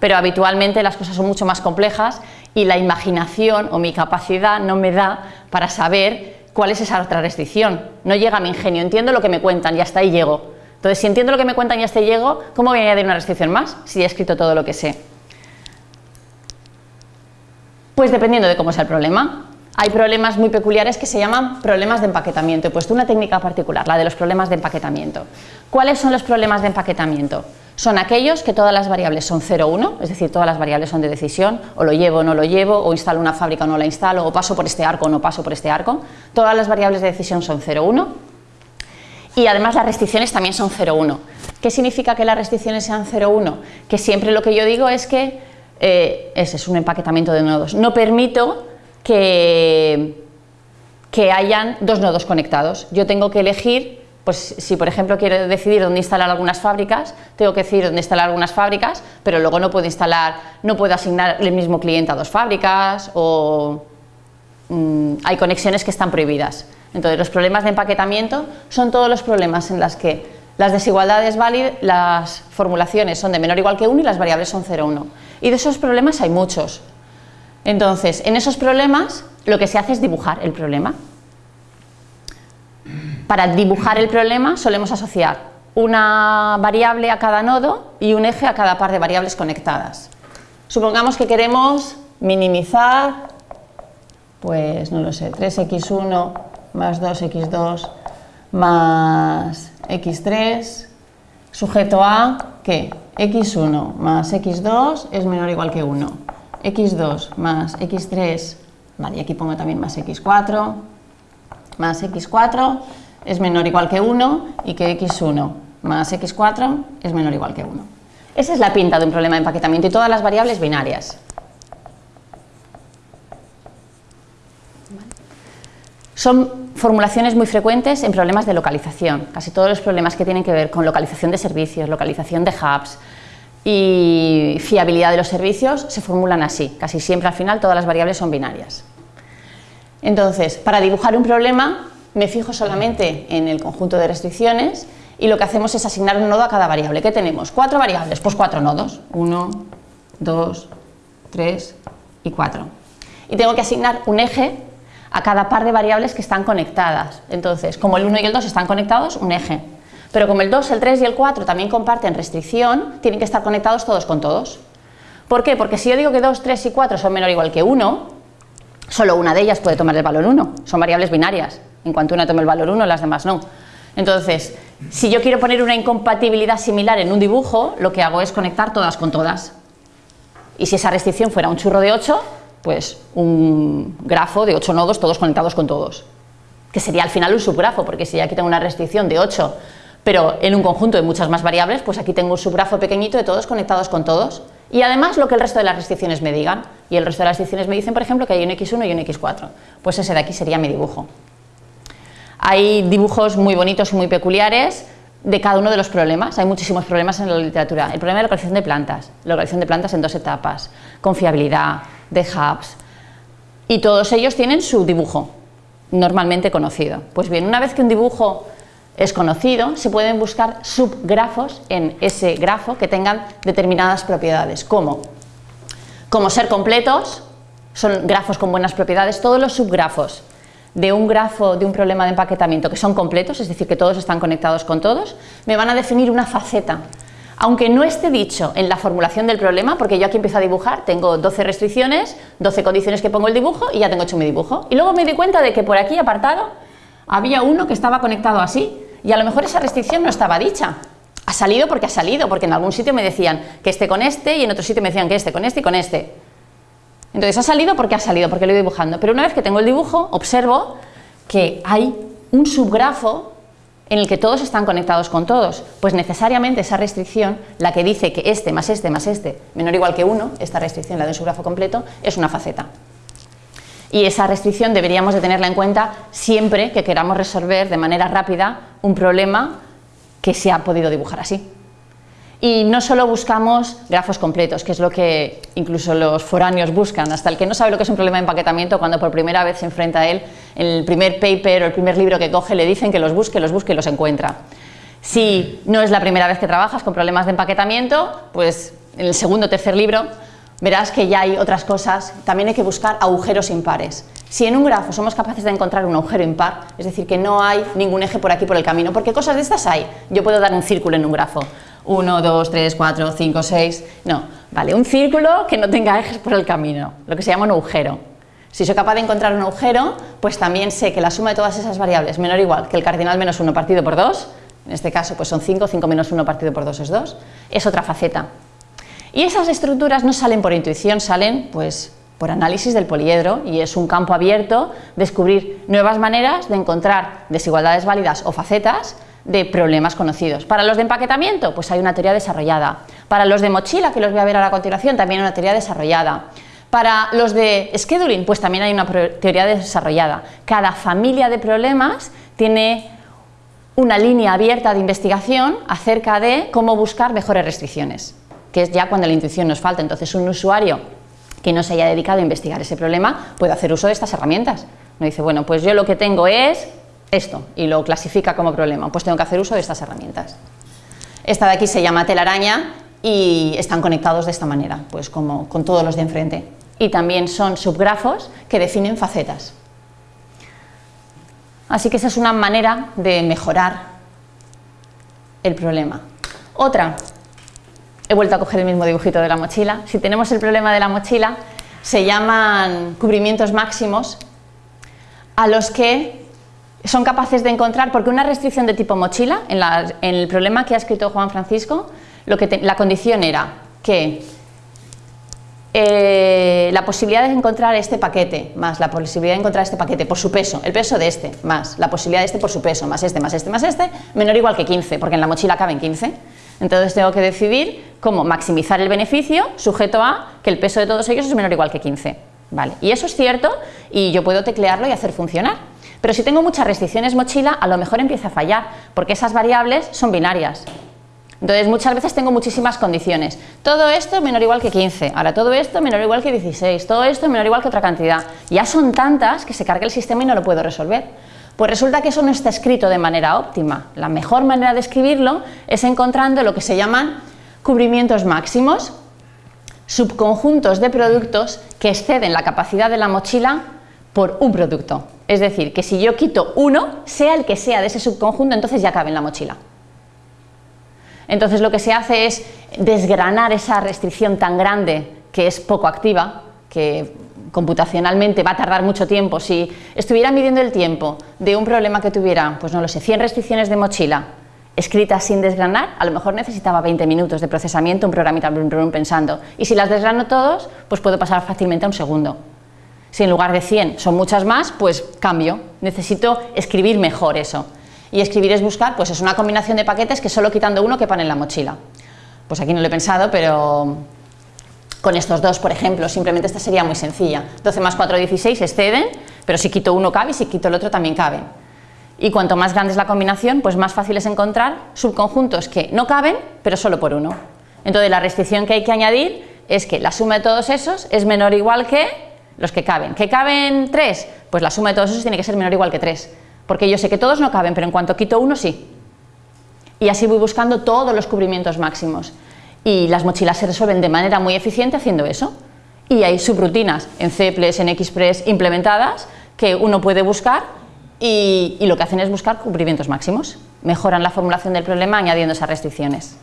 pero habitualmente las cosas son mucho más complejas y la imaginación o mi capacidad no me da para saber cuál es esa otra restricción. No llega mi ingenio, entiendo lo que me cuentan y hasta ahí llego. Entonces, si entiendo lo que me cuentan y hasta ahí llego, ¿cómo voy a añadir una restricción más si he escrito todo lo que sé? Pues dependiendo de cómo sea el problema. Hay problemas muy peculiares que se llaman problemas de empaquetamiento. He puesto una técnica particular, la de los problemas de empaquetamiento. ¿Cuáles son los problemas de empaquetamiento? Son aquellos que todas las variables son 0, 1, es decir, todas las variables son de decisión, o lo llevo o no lo llevo, o instalo una fábrica o no la instalo, o paso por este arco o no paso por este arco. Todas las variables de decisión son 0, 1 y además las restricciones también son 0, 1. ¿Qué significa que las restricciones sean 0, 1? Que siempre lo que yo digo es que eh, ese es un empaquetamiento de nodos. No permito que, que hayan dos nodos conectados. Yo tengo que elegir pues si por ejemplo quiero decidir dónde instalar algunas fábricas, tengo que decidir dónde instalar algunas fábricas, pero luego no puedo instalar, no puedo asignar el mismo cliente a dos fábricas o mm, hay conexiones que están prohibidas. Entonces los problemas de empaquetamiento son todos los problemas en los que las desigualdades válidas, las formulaciones son de menor o igual que 1 y las variables son 0 1. Y de esos problemas hay muchos. Entonces, en esos problemas lo que se hace es dibujar el problema. Para dibujar el problema solemos asociar una variable a cada nodo y un eje a cada par de variables conectadas. Supongamos que queremos minimizar, pues no lo sé, 3x1 más 2x2 más x3 sujeto a que x1 más x2 es menor o igual que 1, x2 más x3, vale, y aquí pongo también más x4, más x4 es menor o igual que 1 y que x1 más x4 es menor o igual que 1. Esa es la pinta de un problema de empaquetamiento y todas las variables binarias. Son formulaciones muy frecuentes en problemas de localización. Casi todos los problemas que tienen que ver con localización de servicios, localización de hubs, y fiabilidad de los servicios se formulan así. Casi siempre al final todas las variables son binarias. Entonces, para dibujar un problema me fijo solamente en el conjunto de restricciones y lo que hacemos es asignar un nodo a cada variable. ¿Qué tenemos? ¿Cuatro variables? Pues cuatro nodos. Uno, dos, tres y cuatro. Y tengo que asignar un eje a cada par de variables que están conectadas. Entonces, como el 1 y el 2 están conectados, un eje. Pero como el 2, el 3 y el 4 también comparten restricción, tienen que estar conectados todos con todos. ¿Por qué? Porque si yo digo que 2, 3 y 4 son menor o igual que 1, solo una de ellas puede tomar el valor 1. Son variables binarias. En cuanto una tome el valor 1, las demás no. Entonces, si yo quiero poner una incompatibilidad similar en un dibujo, lo que hago es conectar todas con todas. Y si esa restricción fuera un churro de 8, pues un grafo de 8 nodos todos conectados con todos. Que sería al final un subgrafo, porque si aquí tengo una restricción de 8 pero en un conjunto de muchas más variables, pues aquí tengo un subgrafo pequeñito de todos conectados con todos. Y además lo que el resto de las restricciones me digan. Y el resto de las restricciones me dicen, por ejemplo, que hay un x1 y un x4. Pues ese de aquí sería mi dibujo. Hay dibujos muy bonitos y muy peculiares de cada uno de los problemas. Hay muchísimos problemas en la literatura. El problema de localización de plantas, localización de plantas en dos etapas, confiabilidad, de hubs. Y todos ellos tienen su dibujo, normalmente conocido. Pues bien, una vez que un dibujo es conocido, se pueden buscar subgrafos en ese grafo que tengan determinadas propiedades, como, como ser completos, son grafos con buenas propiedades, todos los subgrafos de un grafo de un problema de empaquetamiento que son completos, es decir, que todos están conectados con todos, me van a definir una faceta. Aunque no esté dicho en la formulación del problema, porque yo aquí empiezo a dibujar, tengo 12 restricciones, 12 condiciones que pongo el dibujo y ya tengo hecho mi dibujo. Y luego me di cuenta de que por aquí apartado había uno que estaba conectado así, y a lo mejor esa restricción no estaba dicha. Ha salido porque ha salido, porque en algún sitio me decían que esté con este y en otro sitio me decían que este con este y con este. Entonces ha salido porque ha salido, porque lo he dibujando. Pero una vez que tengo el dibujo, observo que hay un subgrafo en el que todos están conectados con todos. Pues necesariamente esa restricción, la que dice que este más este más este menor o igual que 1, esta restricción, la de un subgrafo completo, es una faceta y esa restricción deberíamos de tenerla en cuenta siempre que queramos resolver de manera rápida un problema que se ha podido dibujar así. Y no solo buscamos grafos completos, que es lo que incluso los foráneos buscan, hasta el que no sabe lo que es un problema de empaquetamiento, cuando por primera vez se enfrenta a él, en el primer paper o el primer libro que coge le dicen que los busque, los busque y los encuentra. Si no es la primera vez que trabajas con problemas de empaquetamiento, pues en el segundo o tercer libro verás que ya hay otras cosas, también hay que buscar agujeros impares. Si en un grafo somos capaces de encontrar un agujero impar, es decir, que no hay ningún eje por aquí por el camino, porque cosas de estas hay, yo puedo dar un círculo en un grafo, 1, 2, 3, 4, 5, 6, no, vale, un círculo que no tenga ejes por el camino, lo que se llama un agujero. Si soy capaz de encontrar un agujero, pues también sé que la suma de todas esas variables menor o igual que el cardinal menos 1 partido por 2, en este caso pues son 5, 5 menos 1 partido por 2 es 2, es otra faceta. Y esas estructuras no salen por intuición, salen pues por análisis del poliedro y es un campo abierto descubrir nuevas maneras de encontrar desigualdades válidas o facetas de problemas conocidos. Para los de empaquetamiento, pues hay una teoría desarrollada. Para los de mochila, que los voy a ver a continuación, también una teoría desarrollada. Para los de scheduling, pues también hay una teoría desarrollada. Cada familia de problemas tiene una línea abierta de investigación acerca de cómo buscar mejores restricciones que es ya cuando la intuición nos falta. Entonces un usuario que no se haya dedicado a investigar ese problema puede hacer uso de estas herramientas. No dice, bueno, pues yo lo que tengo es esto y lo clasifica como problema, pues tengo que hacer uso de estas herramientas. Esta de aquí se llama telaraña y están conectados de esta manera, pues como con todos los de enfrente. Y también son subgrafos que definen facetas. Así que esa es una manera de mejorar el problema. Otra, he vuelto a coger el mismo dibujito de la mochila. Si tenemos el problema de la mochila, se llaman cubrimientos máximos a los que son capaces de encontrar, porque una restricción de tipo mochila, en, el problema que ha escrito Juan Francisco, lo que la condición era que eh, la posibilidad de encontrar este paquete más la posibilidad de encontrar este paquete por su peso, el peso de este más la posibilidad de este por su peso más este más este más este, menor o igual que 15, porque en la mochila caben 15. Entonces tengo que decidir cómo maximizar el beneficio sujeto a que el peso de todos ellos es menor o igual que 15. Vale. Y eso es cierto y yo puedo teclearlo y hacer funcionar. Pero si tengo muchas restricciones mochila, a lo mejor empieza a fallar, porque esas variables son binarias. Entonces muchas veces tengo muchísimas condiciones. Todo esto menor o igual que 15, ahora todo esto menor o igual que 16, todo esto menor o igual que otra cantidad. Ya son tantas que se carga el sistema y no lo puedo resolver. Pues resulta que eso no está escrito de manera óptima. La mejor manera de escribirlo es encontrando lo que se llaman cubrimientos máximos, subconjuntos de productos que exceden la capacidad de la mochila por un producto. Es decir, que si yo quito uno, sea el que sea de ese subconjunto, entonces ya cabe en la mochila. Entonces lo que se hace es desgranar esa restricción tan grande que es poco activa, que computacionalmente va a tardar mucho tiempo. Si estuviera midiendo el tiempo de un problema que tuviera, pues no lo sé, 100 restricciones de mochila escritas sin desgranar, a lo mejor necesitaba 20 minutos de procesamiento, un programita pensando. Y si las desgrano todos, pues puedo pasar fácilmente a un segundo. Si en lugar de 100 son muchas más, pues cambio. Necesito escribir mejor eso y escribir es buscar, pues es una combinación de paquetes que solo quitando uno quepan en la mochila. Pues aquí no lo he pensado, pero con estos dos, por ejemplo, simplemente esta sería muy sencilla. 12 más 4, 16 exceden, pero si quito uno cabe y si quito el otro también cabe. Y cuanto más grande es la combinación, pues más fácil es encontrar subconjuntos que no caben, pero solo por uno. Entonces la restricción que hay que añadir es que la suma de todos esos es menor o igual que los que caben. ¿Que caben 3? Pues la suma de todos esos tiene que ser menor o igual que 3 porque yo sé que todos no caben, pero en cuanto quito uno sí. Y así voy buscando todos los cubrimientos máximos. Y las mochilas se resuelven de manera muy eficiente haciendo eso. Y hay subrutinas en CPLES, en XPress implementadas que uno puede buscar y, lo que hacen es buscar cubrimientos máximos. Mejoran la formulación del problema añadiendo esas restricciones.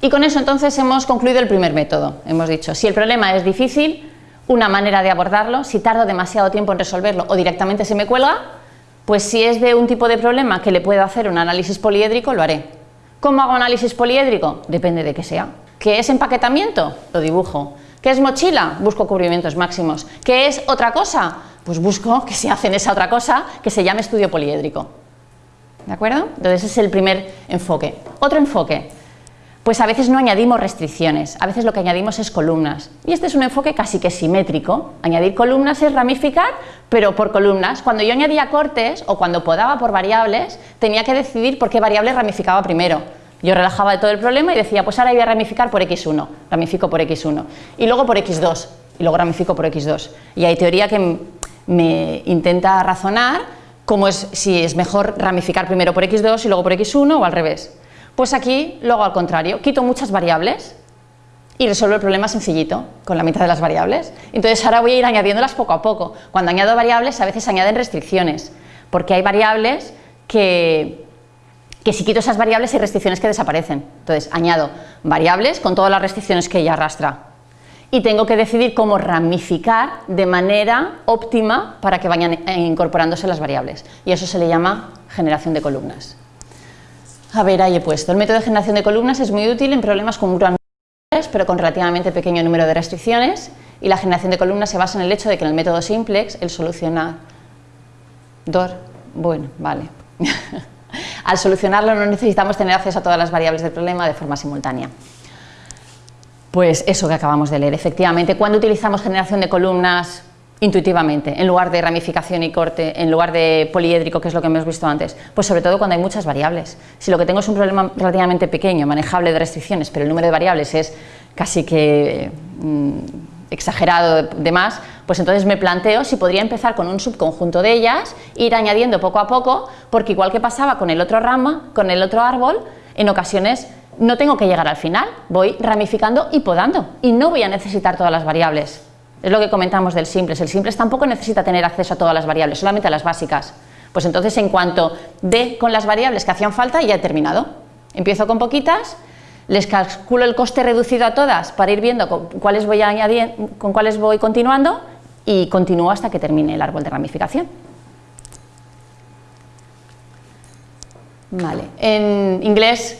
Y con eso entonces hemos concluido el primer método. Hemos dicho, si el problema es difícil, una manera de abordarlo, si tardo demasiado tiempo en resolverlo o directamente se me cuelga, pues si es de un tipo de problema que le puedo hacer un análisis poliédrico, lo haré. ¿Cómo hago análisis poliédrico? Depende de qué sea. ¿Qué es empaquetamiento? Lo dibujo. ¿Qué es mochila? Busco cubrimientos máximos. ¿Qué es otra cosa? Pues busco que se hacen esa otra cosa que se llame estudio poliédrico. ¿De acuerdo? Entonces ese es el primer enfoque. Otro enfoque, pues a veces no añadimos restricciones, a veces lo que añadimos es columnas. Y este es un enfoque casi que simétrico. Añadir columnas es ramificar, pero por columnas. Cuando yo añadía cortes o cuando podaba por variables, tenía que decidir por qué variable ramificaba primero. Yo relajaba todo el problema y decía, pues ahora voy a ramificar por x1, ramifico por x1, y luego por x2, y luego ramifico por x2. Y hay teoría que me intenta razonar cómo es, si es mejor ramificar primero por x2 y luego por x1 o al revés. Pues aquí lo hago al contrario, quito muchas variables y resuelvo el problema sencillito, con la mitad de las variables. Entonces ahora voy a ir añadiéndolas poco a poco. Cuando añado variables a veces añaden restricciones, porque hay variables que, que si quito esas variables hay restricciones que desaparecen. Entonces añado variables con todas las restricciones que ella arrastra. Y tengo que decidir cómo ramificar de manera óptima para que vayan incorporándose las variables. Y eso se le llama generación de columnas. A ver, ahí he puesto. El método de generación de columnas es muy útil en problemas con gran pero con relativamente pequeño número de restricciones y la generación de columnas se basa en el hecho de que en el método simplex el solucionar dor, bueno, vale. Al solucionarlo no necesitamos tener acceso a todas las variables del problema de forma simultánea. Pues eso que acabamos de leer, efectivamente, cuando utilizamos generación de columnas intuitivamente, en lugar de ramificación y corte, en lugar de poliédrico, que es lo que hemos visto antes? Pues sobre todo cuando hay muchas variables. Si lo que tengo es un problema relativamente pequeño, manejable de restricciones, pero el número de variables es casi que mm, exagerado de más, pues entonces me planteo si podría empezar con un subconjunto de ellas, ir añadiendo poco a poco, porque igual que pasaba con el otro rama, con el otro árbol, en ocasiones no tengo que llegar al final, voy ramificando y podando, y no voy a necesitar todas las variables. Es lo que comentamos del simples. El simples tampoco necesita tener acceso a todas las variables, solamente a las básicas. Pues entonces, en cuanto dé con las variables que hacían falta, ya he terminado. Empiezo con poquitas, les calculo el coste reducido a todas para ir viendo con cuáles voy, con cuáles voy continuando y continúo hasta que termine el árbol de ramificación. Vale. En inglés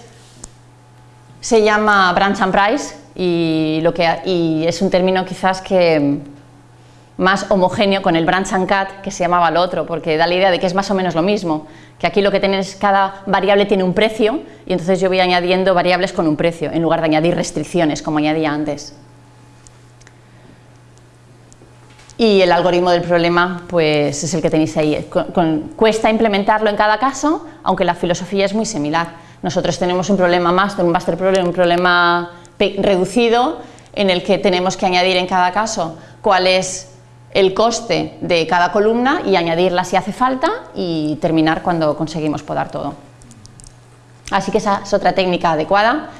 se llama branch and price, y, lo que, y es un término quizás que más homogéneo con el branch and cut que se llamaba el otro, porque da la idea de que es más o menos lo mismo, que aquí lo que tienes, cada variable tiene un precio y entonces yo voy añadiendo variables con un precio en lugar de añadir restricciones como añadía antes. y el algoritmo del problema pues es el que tenéis ahí. cuesta implementarlo en cada caso, aunque la filosofía es muy similar. Nosotros tenemos un problema master, un master problem, un problema reducido en el que tenemos que añadir en cada caso cuál es el coste de cada columna y añadirla si hace falta y terminar cuando conseguimos podar todo. Así que esa es otra técnica adecuada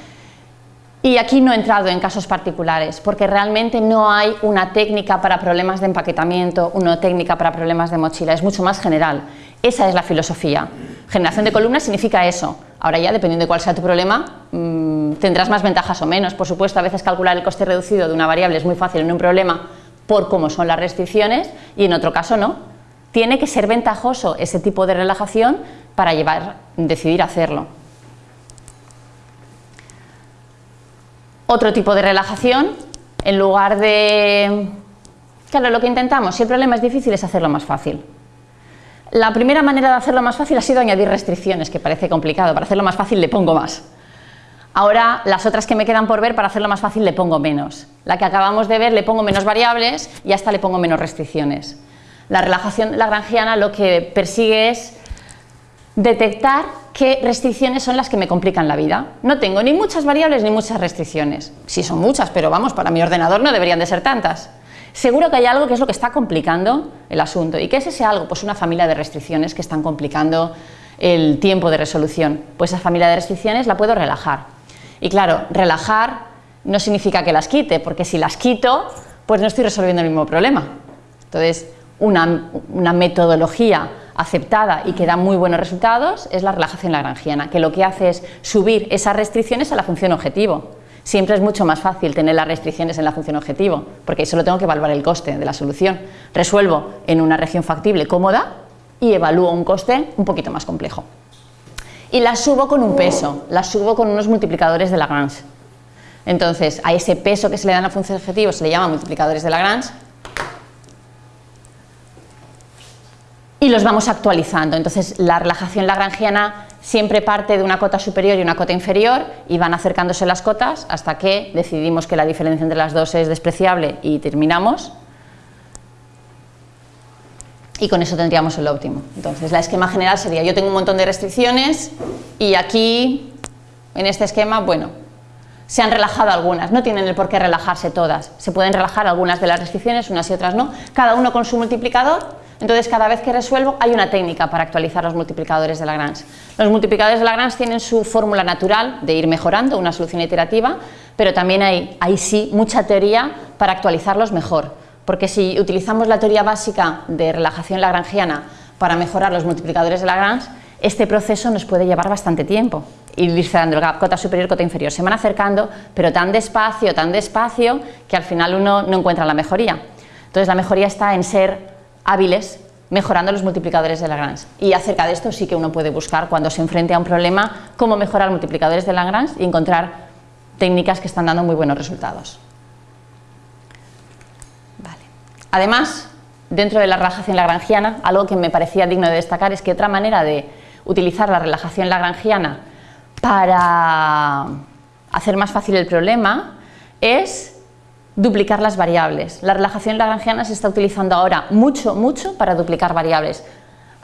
y aquí no he entrado en casos particulares, porque realmente no hay una técnica para problemas de empaquetamiento, una técnica para problemas de mochila, es mucho más general. Esa es la filosofía. Generación de columnas significa eso. Ahora ya, dependiendo de cuál sea tu problema, mm, tendrás más ventajas o menos. Por supuesto, a veces calcular el coste reducido de una variable es muy fácil en un problema por cómo son las restricciones y en otro caso no. Tiene que ser ventajoso ese tipo de relajación para llevar, decidir hacerlo. Otro tipo de relajación, en lugar de... Claro, lo que intentamos, si el problema es difícil, es hacerlo más fácil. La primera manera de hacerlo más fácil ha sido añadir restricciones, que parece complicado. Para hacerlo más fácil le pongo más. Ahora, las otras que me quedan por ver, para hacerlo más fácil le pongo menos. La que acabamos de ver le pongo menos variables y hasta le pongo menos restricciones. La relajación lagrangiana lo que persigue es detectar qué restricciones son las que me complican la vida. No tengo ni muchas variables ni muchas restricciones. Sí son muchas, pero vamos, para mi ordenador no deberían de ser tantas. Seguro que hay algo que es lo que está complicando el asunto. ¿Y qué es ese algo? Pues una familia de restricciones que están complicando el tiempo de resolución. Pues esa familia de restricciones la puedo relajar. Y claro, relajar no significa que las quite, porque si las quito, pues no estoy resolviendo el mismo problema. Entonces, una, una metodología aceptada y que da muy buenos resultados es la relajación lagrangiana, que lo que hace es subir esas restricciones a la función objetivo. Siempre es mucho más fácil tener las restricciones en la función objetivo, porque solo tengo que evaluar el coste de la solución. Resuelvo en una región factible cómoda y evalúo un coste un poquito más complejo. Y las subo con un peso, las subo con unos multiplicadores de Lagrange. Entonces, a ese peso que se le da a la función objetivo se le llama multiplicadores de Lagrange y los vamos actualizando. Entonces la relajación lagrangiana siempre parte de una cota superior y una cota inferior y van acercándose las cotas hasta que decidimos que la diferencia entre las dos es despreciable y terminamos. Y con eso tendríamos el óptimo. Entonces la esquema general sería yo tengo un montón de restricciones y aquí en este esquema, bueno, se han relajado algunas, no tienen por qué relajarse todas, se pueden relajar algunas de las restricciones, unas y otras no, cada uno con su multiplicador entonces, cada vez que resuelvo hay una técnica para actualizar los multiplicadores de Lagrange. Los multiplicadores de Lagrange tienen su fórmula natural de ir mejorando, una solución iterativa, pero también hay, hay sí mucha teoría para actualizarlos mejor, porque si utilizamos la teoría básica de relajación lagrangiana para mejorar los multiplicadores de Lagrange, este proceso nos puede llevar bastante tiempo, ir cerrando el gap, cota superior, cota inferior, se van acercando, pero tan despacio, tan despacio, que al final uno no encuentra la mejoría. Entonces la mejoría está en ser hábiles mejorando los multiplicadores de Lagrange. Y acerca de esto sí que uno puede buscar cuando se enfrente a un problema cómo mejorar multiplicadores de Lagrange y encontrar técnicas que están dando muy buenos resultados. Además, dentro de la relajación lagrangiana, algo que me parecía digno de destacar es que otra manera de utilizar la relajación lagrangiana para hacer más fácil el problema es duplicar las variables. La relajación lagrangiana se está utilizando ahora mucho, mucho para duplicar variables.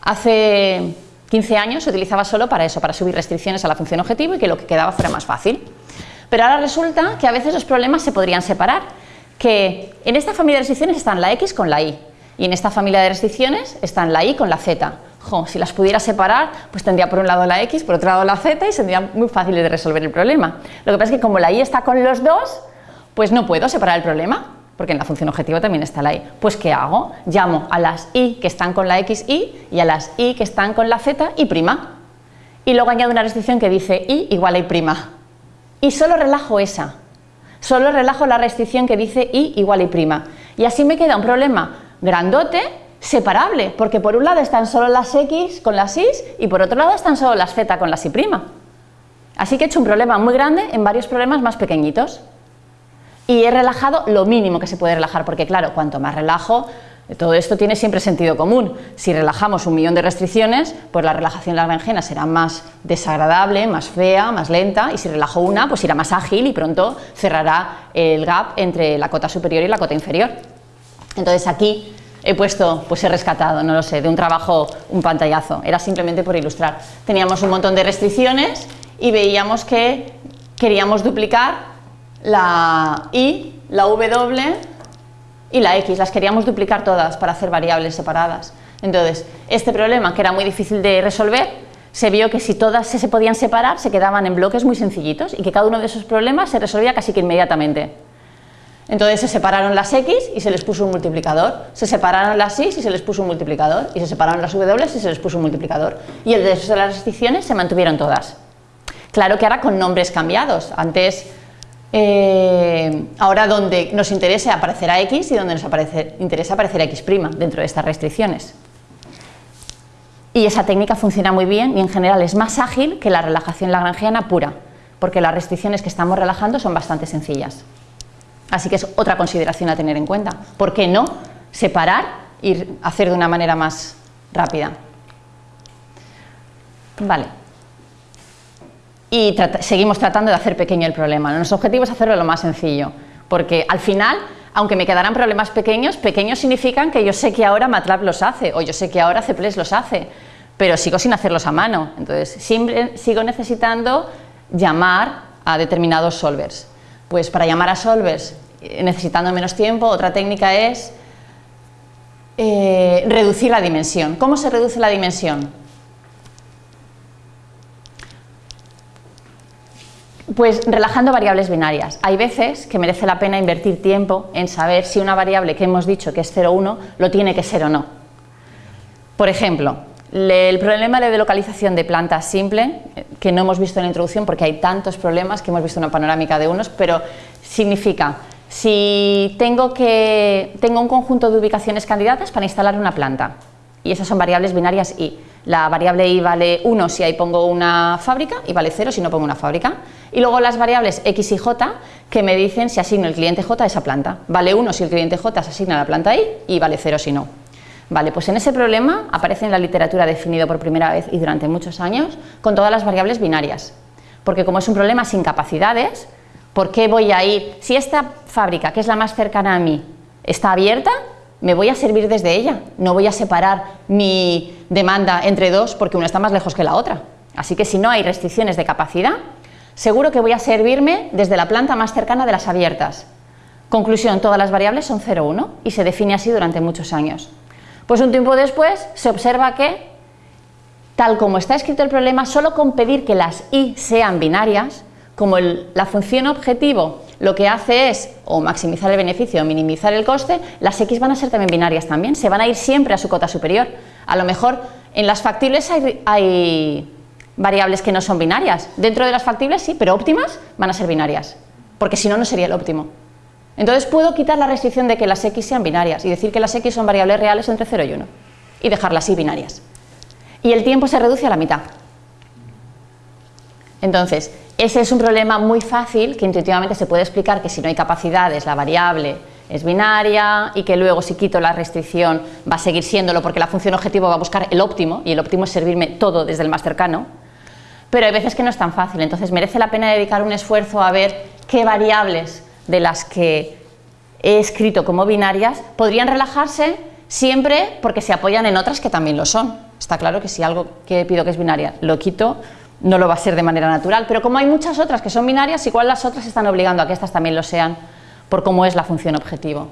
Hace 15 años se utilizaba solo para eso, para subir restricciones a la función objetivo y que lo que quedaba fuera más fácil. Pero ahora resulta que a veces los problemas se podrían separar, que en esta familia de restricciones están la x con la y, y en esta familia de restricciones están la y con la z. si las pudiera separar, pues tendría por un lado la x, por otro lado la z y sería muy fácil de resolver el problema. Lo que pasa es que como la y está con los dos, pues no puedo separar el problema, porque en la función objetivo también está la y. Pues ¿qué hago? Llamo a las y que están con la x y y a las y que están con la z y prima. Y luego añado una restricción que dice y igual a y prima. Y solo relajo esa. Solo relajo la restricción que dice y igual a y prima. Y así me queda un problema grandote, separable, porque por un lado están solo las x con las y y por otro lado están solo las z con las y prima. Así que he hecho un problema muy grande en varios problemas más pequeñitos y he relajado lo mínimo que se puede relajar, porque claro, cuanto más relajo, todo esto tiene siempre sentido común. Si relajamos un millón de restricciones, pues la relajación lagrangiana será más desagradable, más fea, más lenta, y si relajo una, pues irá más ágil y pronto cerrará el gap entre la cota superior y la cota inferior. Entonces aquí he puesto, pues he rescatado, no lo sé, de un trabajo un pantallazo, era simplemente por ilustrar. Teníamos un montón de restricciones y veíamos que queríamos duplicar la y, la w y la x, las queríamos duplicar todas para hacer variables separadas. Entonces, este problema, que era muy difícil de resolver, se vio que si todas se podían separar, se quedaban en bloques muy sencillitos y que cada uno de esos problemas se resolvía casi que inmediatamente. Entonces se separaron las x y se les puso un multiplicador, se separaron las y y se les puso un multiplicador, y se separaron las w y se les puso un multiplicador. Y el resto de las restricciones se mantuvieron todas. Claro que ahora con nombres cambiados. Antes eh, ahora donde nos interesa aparecerá x y donde nos interesa aparecerá x' dentro de estas restricciones. Y esa técnica funciona muy bien y en general es más ágil que la relajación lagrangiana pura, porque las restricciones que estamos relajando son bastante sencillas. Así que es otra consideración a tener en cuenta. ¿Por qué no separar y hacer de una manera más rápida? Vale y seguimos tratando de hacer pequeño el problema. Nuestro objetivo es hacerlo lo más sencillo, porque al final, aunque me quedaran problemas pequeños, pequeños significan que yo sé que ahora MATLAB los hace, o yo sé que ahora CPLES los hace, pero sigo sin hacerlos a mano, entonces siempre sigo necesitando llamar a determinados solvers. Pues para llamar a solvers eh, necesitando menos tiempo, otra técnica es eh, reducir la dimensión. ¿Cómo se reduce la dimensión? Pues relajando variables binarias. Hay veces que merece la pena invertir tiempo en saber si una variable que hemos dicho que es 0 o 1 lo tiene que ser o no. Por ejemplo, el problema de localización de plantas simple, que no hemos visto en la introducción porque hay tantos problemas que hemos visto una panorámica de unos, pero significa si tengo, que, tengo un conjunto de ubicaciones candidatas para instalar una planta y esas son variables binarias y la variable i vale 1 si ahí pongo una fábrica y vale 0 si no pongo una fábrica. Y luego las variables x y j que me dicen si asigno el cliente j a esa planta. Vale 1 si el cliente j se asigna a la planta i y vale 0 si no. Vale, pues en ese problema aparece en la literatura definido por primera vez y durante muchos años con todas las variables binarias. Porque como es un problema sin capacidades, ¿por qué voy a ir? Si esta fábrica, que es la más cercana a mí, está abierta, me voy a servir desde ella, no voy a separar mi demanda entre dos porque una está más lejos que la otra. Así que si no hay restricciones de capacidad, seguro que voy a servirme desde la planta más cercana de las abiertas. Conclusión, todas las variables son 0, 1 y se define así durante muchos años. Pues un tiempo después se observa que, tal como está escrito el problema, solo con pedir que las i sean binarias, como la función objetivo lo que hace es o maximizar el beneficio o minimizar el coste, las x van a ser también binarias también, se van a ir siempre a su cota superior. A lo mejor en las factibles hay, variables que no son binarias, dentro de las factibles sí, pero óptimas van a ser binarias, porque si no, no sería el óptimo. Entonces puedo quitar la restricción de que las x sean binarias y decir que las x son variables reales entre 0 y 1 y dejarlas así binarias. Y el tiempo se reduce a la mitad. Entonces, ese es un problema muy fácil que intuitivamente se puede explicar que si no hay capacidades la variable es binaria y que luego si quito la restricción va a seguir siéndolo porque la función objetivo va a buscar el óptimo y el óptimo es servirme todo desde el más cercano. Pero hay veces que no es tan fácil, entonces merece la pena dedicar un esfuerzo a ver qué variables de las que he escrito como binarias podrían relajarse siempre porque se apoyan en otras que también lo son. Está claro que si algo que pido que es binaria lo quito, no lo va a ser de manera natural, pero como hay muchas otras que son binarias, igual las otras están obligando a que estas también lo sean por cómo es la función objetivo.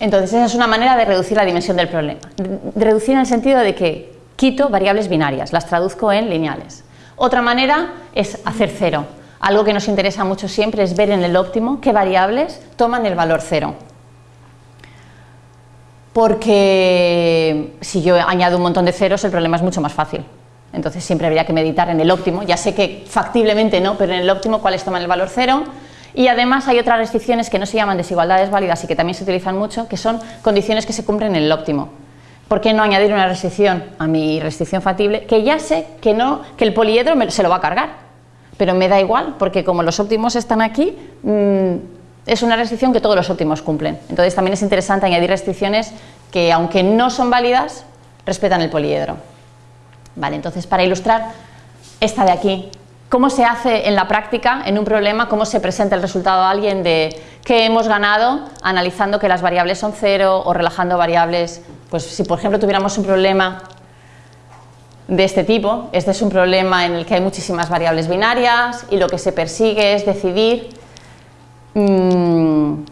Entonces esa es una manera de reducir la dimensión del problema. Reducir en el sentido de que quito variables binarias, las traduzco en lineales. Otra manera es hacer cero. Algo que nos interesa mucho siempre es ver en el óptimo qué variables toman el valor cero porque si yo añado un montón de ceros el problema es mucho más fácil. Entonces siempre habría que meditar en el óptimo, ya sé que factiblemente no, pero en el óptimo cuáles toman el valor cero y además hay otras restricciones que no se llaman desigualdades válidas y que también se utilizan mucho, que son condiciones que se cumplen en el óptimo. ¿Por qué no añadir una restricción a mi restricción factible que ya sé que, no, que el poliedro se lo va a cargar? Pero me da igual, porque como los óptimos están aquí, mm, es una restricción que todos los óptimos cumplen. Entonces también es interesante añadir restricciones que aunque no son válidas, respetan el poliedro. Vale, entonces para ilustrar esta de aquí, ¿Cómo se hace en la práctica, en un problema, cómo se presenta el resultado a alguien de qué hemos ganado analizando que las variables son cero o relajando variables? Pues si por ejemplo tuviéramos un problema de este tipo, este es un problema en el que hay muchísimas variables binarias y lo que se persigue es decidir mmm,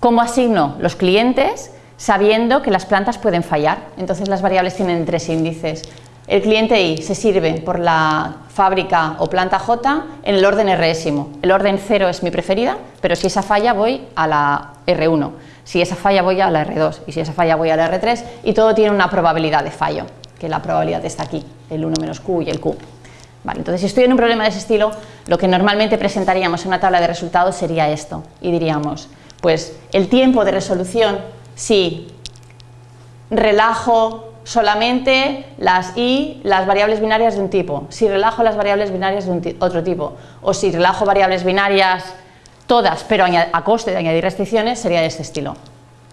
cómo asigno los clientes sabiendo que las plantas pueden fallar. Entonces las variables tienen tres índices. El cliente I se sirve por la fábrica o planta J en el orden résimo. El orden 0 es mi preferida, pero si esa falla voy a la R1, si esa falla voy a la R2 y si esa falla voy a la R3 y todo tiene una probabilidad de fallo, que la probabilidad está aquí, el 1 menos Q y el Q. Entonces si estoy en un problema de ese estilo, lo que normalmente presentaríamos en una tabla de resultados sería esto y diríamos, pues el tiempo de resolución si relajo solamente las i, las variables binarias de un tipo, si relajo las variables binarias de un otro tipo, o si relajo variables binarias todas, pero a coste de añadir restricciones, sería de este estilo.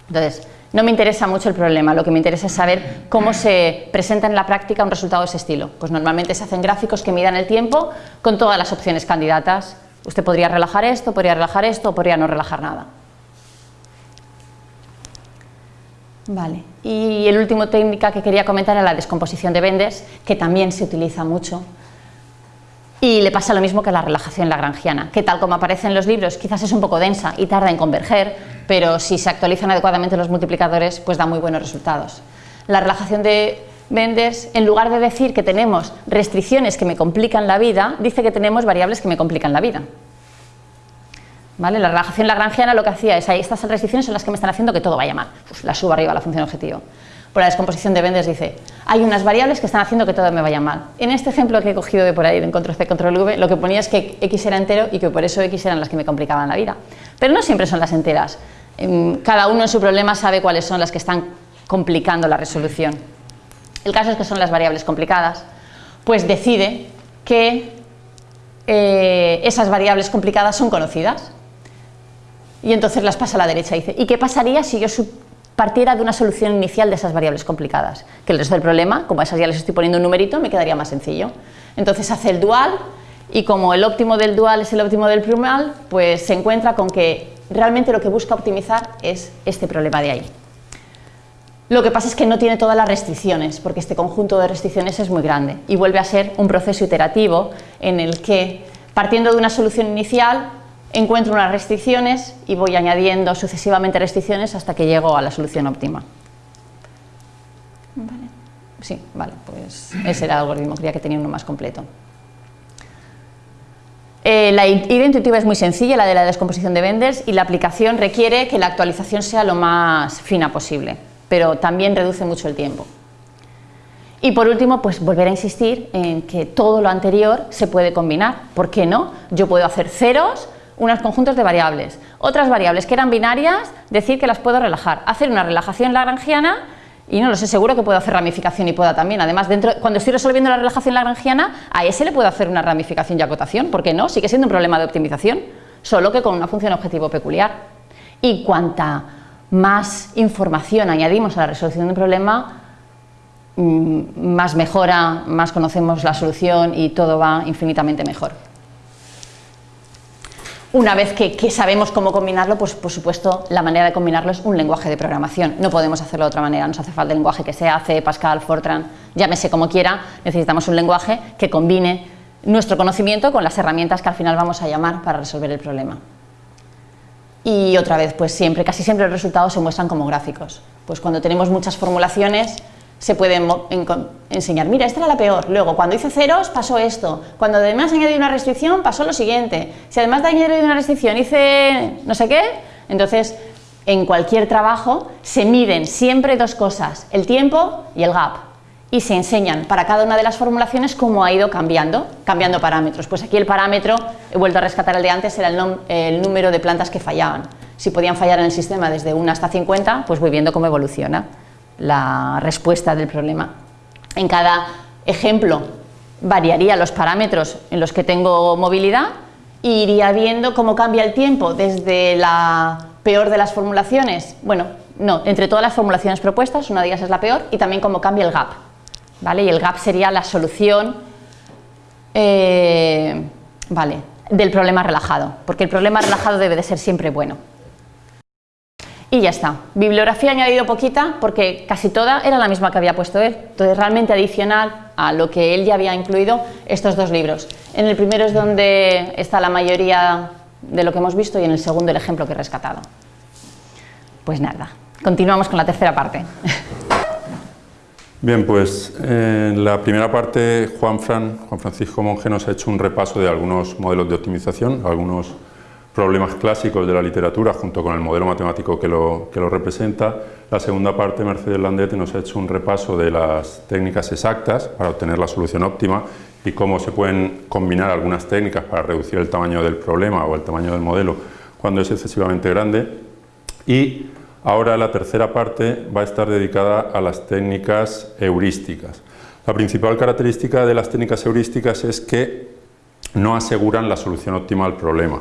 Entonces, no me interesa mucho el problema, lo que me interesa es saber cómo se presenta en la práctica un resultado de ese estilo. Pues normalmente se hacen gráficos que midan el tiempo con todas las opciones candidatas. Usted podría relajar esto, podría relajar esto, o podría no relajar nada. Vale. Y el último técnica que quería comentar era la descomposición de Benders, que también se utiliza mucho. Y le pasa lo mismo que la relajación lagrangiana, que tal como aparece en los libros quizás es un poco densa y tarda en converger, pero si se actualizan adecuadamente los multiplicadores pues da muy buenos resultados. La relajación de Benders, en lugar de decir que tenemos restricciones que me complican la vida, dice que tenemos variables que me complican la vida. ¿Vale? La relajación lagrangiana lo que hacía es, ahí estas restricciones son las que me están haciendo que todo vaya mal, pues la subo arriba a la función objetivo. Por la descomposición de Benders dice, hay unas variables que están haciendo que todo me vaya mal. En este ejemplo que he cogido de por ahí, de control C, control V, lo que ponía es que x era entero y que por eso x eran las que me complicaban la vida. Pero no siempre son las enteras. Em, cada uno en su problema sabe cuáles son las que están complicando la resolución. El caso es que son las variables complicadas, pues decide que eh, esas variables complicadas son conocidas y entonces las pasa a la derecha. Dice, ¿y qué pasaría si yo partiera de una solución inicial de esas variables complicadas? Que el resto del problema, como a esas ya les estoy poniendo un numerito, me quedaría más sencillo. Entonces hace el dual y como el óptimo del dual es el óptimo del plural, pues se encuentra con que realmente lo que busca optimizar es este problema de ahí. Lo que pasa es que no tiene todas las restricciones, porque este conjunto de restricciones es muy grande y vuelve a ser un proceso iterativo en el que, partiendo de una solución inicial, encuentro unas restricciones y voy añadiendo sucesivamente restricciones hasta que llego a la solución óptima. Sí, vale, pues ese era el algoritmo, creía que tenía uno más completo. Eh, la idea intuitiva es muy sencilla, la de la descomposición de Benders, y la aplicación requiere que la actualización sea lo más fina posible, pero también reduce mucho el tiempo. Y por último, pues volver a insistir en que todo lo anterior se puede combinar. ¿Por qué no? Yo puedo hacer ceros unos conjuntos de variables. Otras variables que eran binarias, decir que las puedo relajar. Hacer una relajación lagrangiana y no lo sé, seguro que puedo hacer ramificación y pueda también. Además, dentro, cuando estoy resolviendo la relajación lagrangiana, a ese le puedo hacer una ramificación y acotación, ¿por qué no? Sigue siendo un problema de optimización, solo que con una función objetivo peculiar. Y cuanta más información añadimos a la resolución de un problema, mm, más mejora, más conocemos la solución y todo va infinitamente mejor. Una vez que, sabemos cómo combinarlo, pues por supuesto la manera de combinarlo es un lenguaje de programación. No podemos hacerlo de otra manera, nos hace falta el lenguaje que sea C, Pascal, Fortran, llámese como quiera, necesitamos un lenguaje que combine nuestro conocimiento con las herramientas que al final vamos a llamar para resolver el problema. Y otra vez, pues siempre, casi siempre los resultados se muestran como gráficos. Pues cuando tenemos muchas formulaciones, se puede enseñar, mira, esta era la peor, luego cuando hice ceros pasó esto, cuando además añadí una restricción pasó lo siguiente, si además de añadir una restricción hice no sé qué, entonces en cualquier trabajo se miden siempre dos cosas, el tiempo y el gap, y se enseñan para cada una de las formulaciones cómo ha ido cambiando, cambiando parámetros. Pues aquí el parámetro, he vuelto a rescatar el de antes, era el, el número de plantas que fallaban. Si podían fallar en el sistema desde 1 hasta 50, pues voy viendo cómo evoluciona la respuesta del problema. En cada ejemplo variaría los parámetros en los que tengo movilidad e iría viendo cómo cambia el tiempo desde la peor de las formulaciones, bueno, no, entre todas las formulaciones propuestas, una de ellas es la peor, y también cómo cambia el gap, ¿vale? Y el gap sería la solución eh, Vale, del problema relajado, porque el problema relajado debe de ser siempre bueno. Y ya está. Bibliografía he añadido poquita porque casi toda era la misma que había puesto él. Entonces realmente adicional a lo que él ya había incluido estos dos libros. En el primero es donde está la mayoría de lo que hemos visto y en el segundo el ejemplo que he rescatado. Pues nada, continuamos con la tercera parte.
Bien, pues en la primera parte Juan, Fran, Juan Francisco Monge nos ha hecho un repaso de algunos modelos de optimización, algunos problemas clásicos de la literatura junto con el modelo matemático que lo, que lo representa. La segunda parte, Mercedes Landete, nos ha hecho un repaso de las técnicas exactas para obtener la solución óptima y cómo se pueden combinar algunas técnicas para reducir el tamaño del problema o el tamaño del modelo cuando es excesivamente grande. Y ahora la tercera parte va a estar dedicada a las técnicas heurísticas. La principal característica de las técnicas heurísticas es que no aseguran la solución óptima al problema.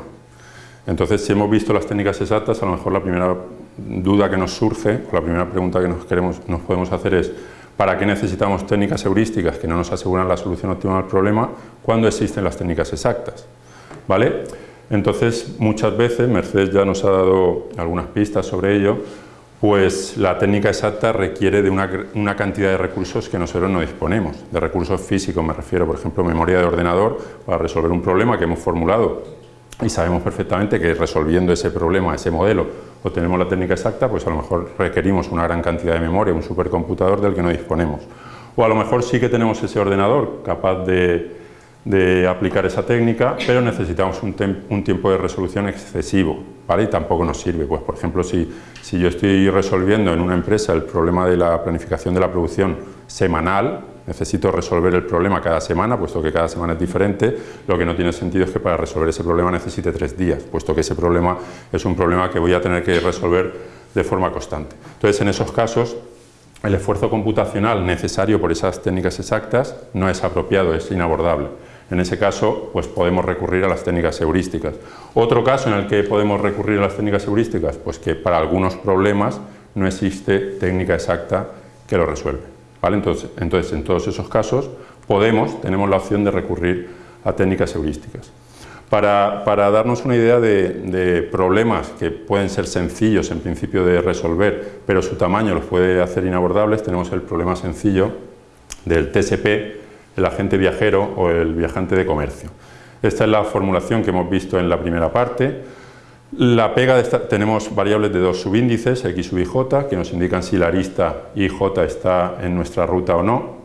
Entonces, si hemos visto las técnicas exactas, a lo mejor la primera duda que nos surge, la primera pregunta que nos, queremos, nos podemos hacer es ¿para qué necesitamos técnicas heurísticas que no nos aseguran la solución óptima al problema cuando existen las técnicas exactas? ¿Vale? Entonces, muchas veces, Mercedes ya nos ha dado algunas pistas sobre ello, pues la técnica exacta requiere de una, una, cantidad de recursos que nosotros no disponemos, de recursos físicos, me refiero, por ejemplo, memoria de ordenador para resolver un problema que hemos formulado y sabemos perfectamente que resolviendo ese problema, ese modelo, obtenemos la técnica exacta, pues a lo mejor requerimos una gran cantidad de memoria, un supercomputador del que no disponemos. O a lo mejor sí que tenemos ese ordenador capaz de, aplicar esa técnica, pero necesitamos un, un, tiempo de resolución excesivo, ¿vale? Y tampoco nos sirve. Pues, por ejemplo, si, si yo estoy resolviendo en una empresa el problema de la planificación de la producción semanal, necesito resolver el problema cada semana, puesto que cada semana es diferente, lo que no tiene sentido es que para resolver ese problema necesite tres días, puesto que ese problema es un problema que voy a tener que resolver de forma constante. Entonces, en esos casos, el esfuerzo computacional necesario por esas técnicas exactas no es apropiado, es inabordable. En ese caso, pues podemos recurrir a las técnicas heurísticas. Otro caso en el que podemos recurrir a las técnicas heurísticas, pues que para algunos problemas no existe técnica exacta que lo resuelve. Entonces, en todos esos casos, podemos, tenemos la opción de recurrir a técnicas heurísticas. Para, darnos una idea de, problemas que pueden ser sencillos en principio de resolver, pero su tamaño los puede hacer inabordables, tenemos el problema sencillo del TSP, el agente viajero o el viajante de comercio. Esta es la formulación que hemos visto en la primera parte. La pega de esta, tenemos variables de dos subíndices, x sub i j, que nos indican si la arista ij está en nuestra ruta o no.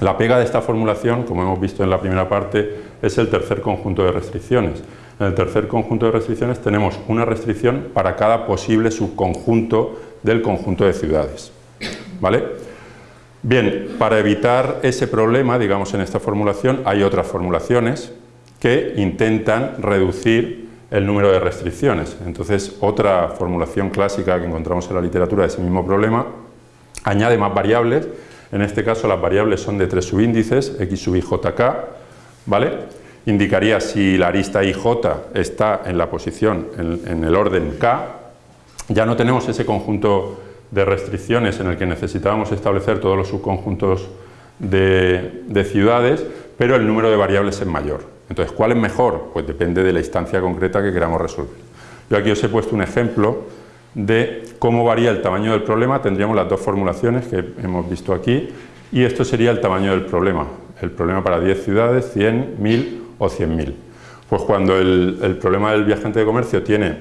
La pega de esta formulación, como hemos visto en la primera parte, es el tercer conjunto de restricciones. En el tercer conjunto de restricciones tenemos una restricción para cada posible subconjunto del conjunto de ciudades. ¿Vale? Bien, para evitar ese problema, digamos en esta formulación, hay otras formulaciones que intentan reducir el número de restricciones. Entonces, otra formulación clásica que encontramos en la literatura de ese mismo problema añade más variables, en este caso las variables son de tres subíndices, x sub i, j, k, ¿vale? Indicaría si la arista ij está en la posición, en, el orden k, ya no tenemos ese conjunto de restricciones en el que necesitábamos establecer todos los subconjuntos de ciudades, pero el número de variables es mayor. Entonces, ¿cuál es mejor? Pues depende de la instancia concreta que queramos resolver. Yo aquí os he puesto un ejemplo de cómo varía el tamaño del problema. Tendríamos las dos formulaciones que hemos visto aquí y esto sería el tamaño del problema. El problema para 10 ciudades, 100, 1000 o 100.000. Pues cuando el, problema del viajante de comercio tiene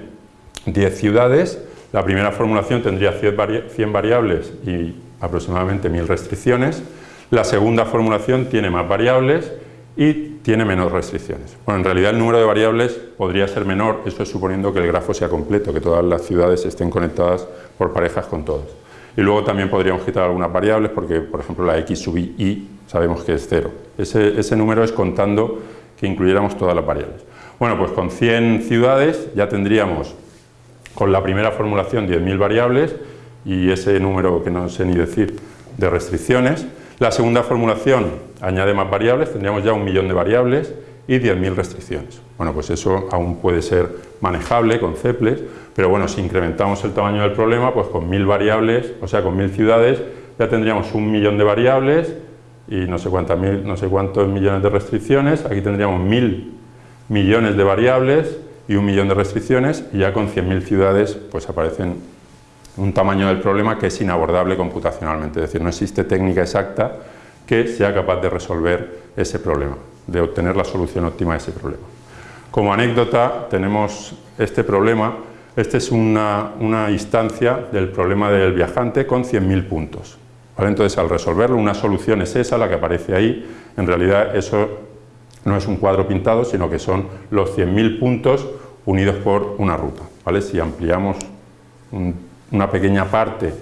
10 ciudades, la primera formulación tendría 100 variables y aproximadamente 1000 restricciones. La segunda formulación tiene más variables y tiene menos restricciones. Bueno, en realidad el número de variables podría ser menor, eso es suponiendo que el grafo sea completo, que todas las ciudades estén conectadas por parejas con todos. Y luego también podríamos quitar algunas variables porque, por ejemplo, la x sub i sabemos que es cero. Ese, ese número es contando que incluyéramos todas las variables. Bueno, pues con 100 ciudades ya tendríamos con la primera formulación 10.000 variables y ese número que no sé ni decir de restricciones. La segunda formulación añade más variables, tendríamos ya un millón de variables y 10.000 restricciones. Bueno, pues eso aún puede ser manejable con CEPLES, pero bueno, si incrementamos el tamaño del problema, pues con 1.000 variables, o sea, con 1.000 ciudades, ya tendríamos un millón de variables y no sé, cuántas mil, no sé cuántos millones de restricciones, aquí tendríamos 1.000 millones de variables y un millón de restricciones y ya con 100.000 ciudades pues aparecen un tamaño del problema que es inabordable computacionalmente, es decir, no existe técnica exacta que sea capaz de resolver ese problema, de obtener la solución óptima a ese problema. Como anécdota tenemos este problema, esta es una, instancia del problema del viajante con 100.000 puntos. Entonces al resolverlo una solución es esa, la que aparece ahí, en realidad eso no es un cuadro pintado, sino que son los 100.000 puntos unidos por una ruta. ¿vale? Si ampliamos una pequeña parte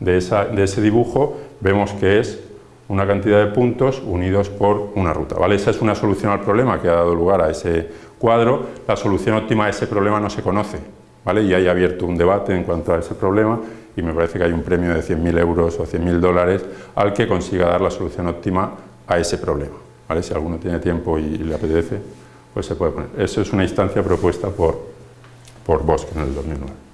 de, ese dibujo, vemos que es una cantidad de puntos unidos por una ruta. ¿vale? Esa es una solución al problema que ha dado lugar a ese cuadro. La solución óptima a ese problema no se conoce. ¿vale? Y hay abierto un debate en cuanto a ese problema y me parece que hay un premio de 100.000 euros o 100.000 dólares al que consiga dar la solución óptima a ese problema. ¿vale? Si alguno tiene tiempo y, le apetece, pues se puede poner. Eso es una instancia propuesta por, por Bosque en el 2009.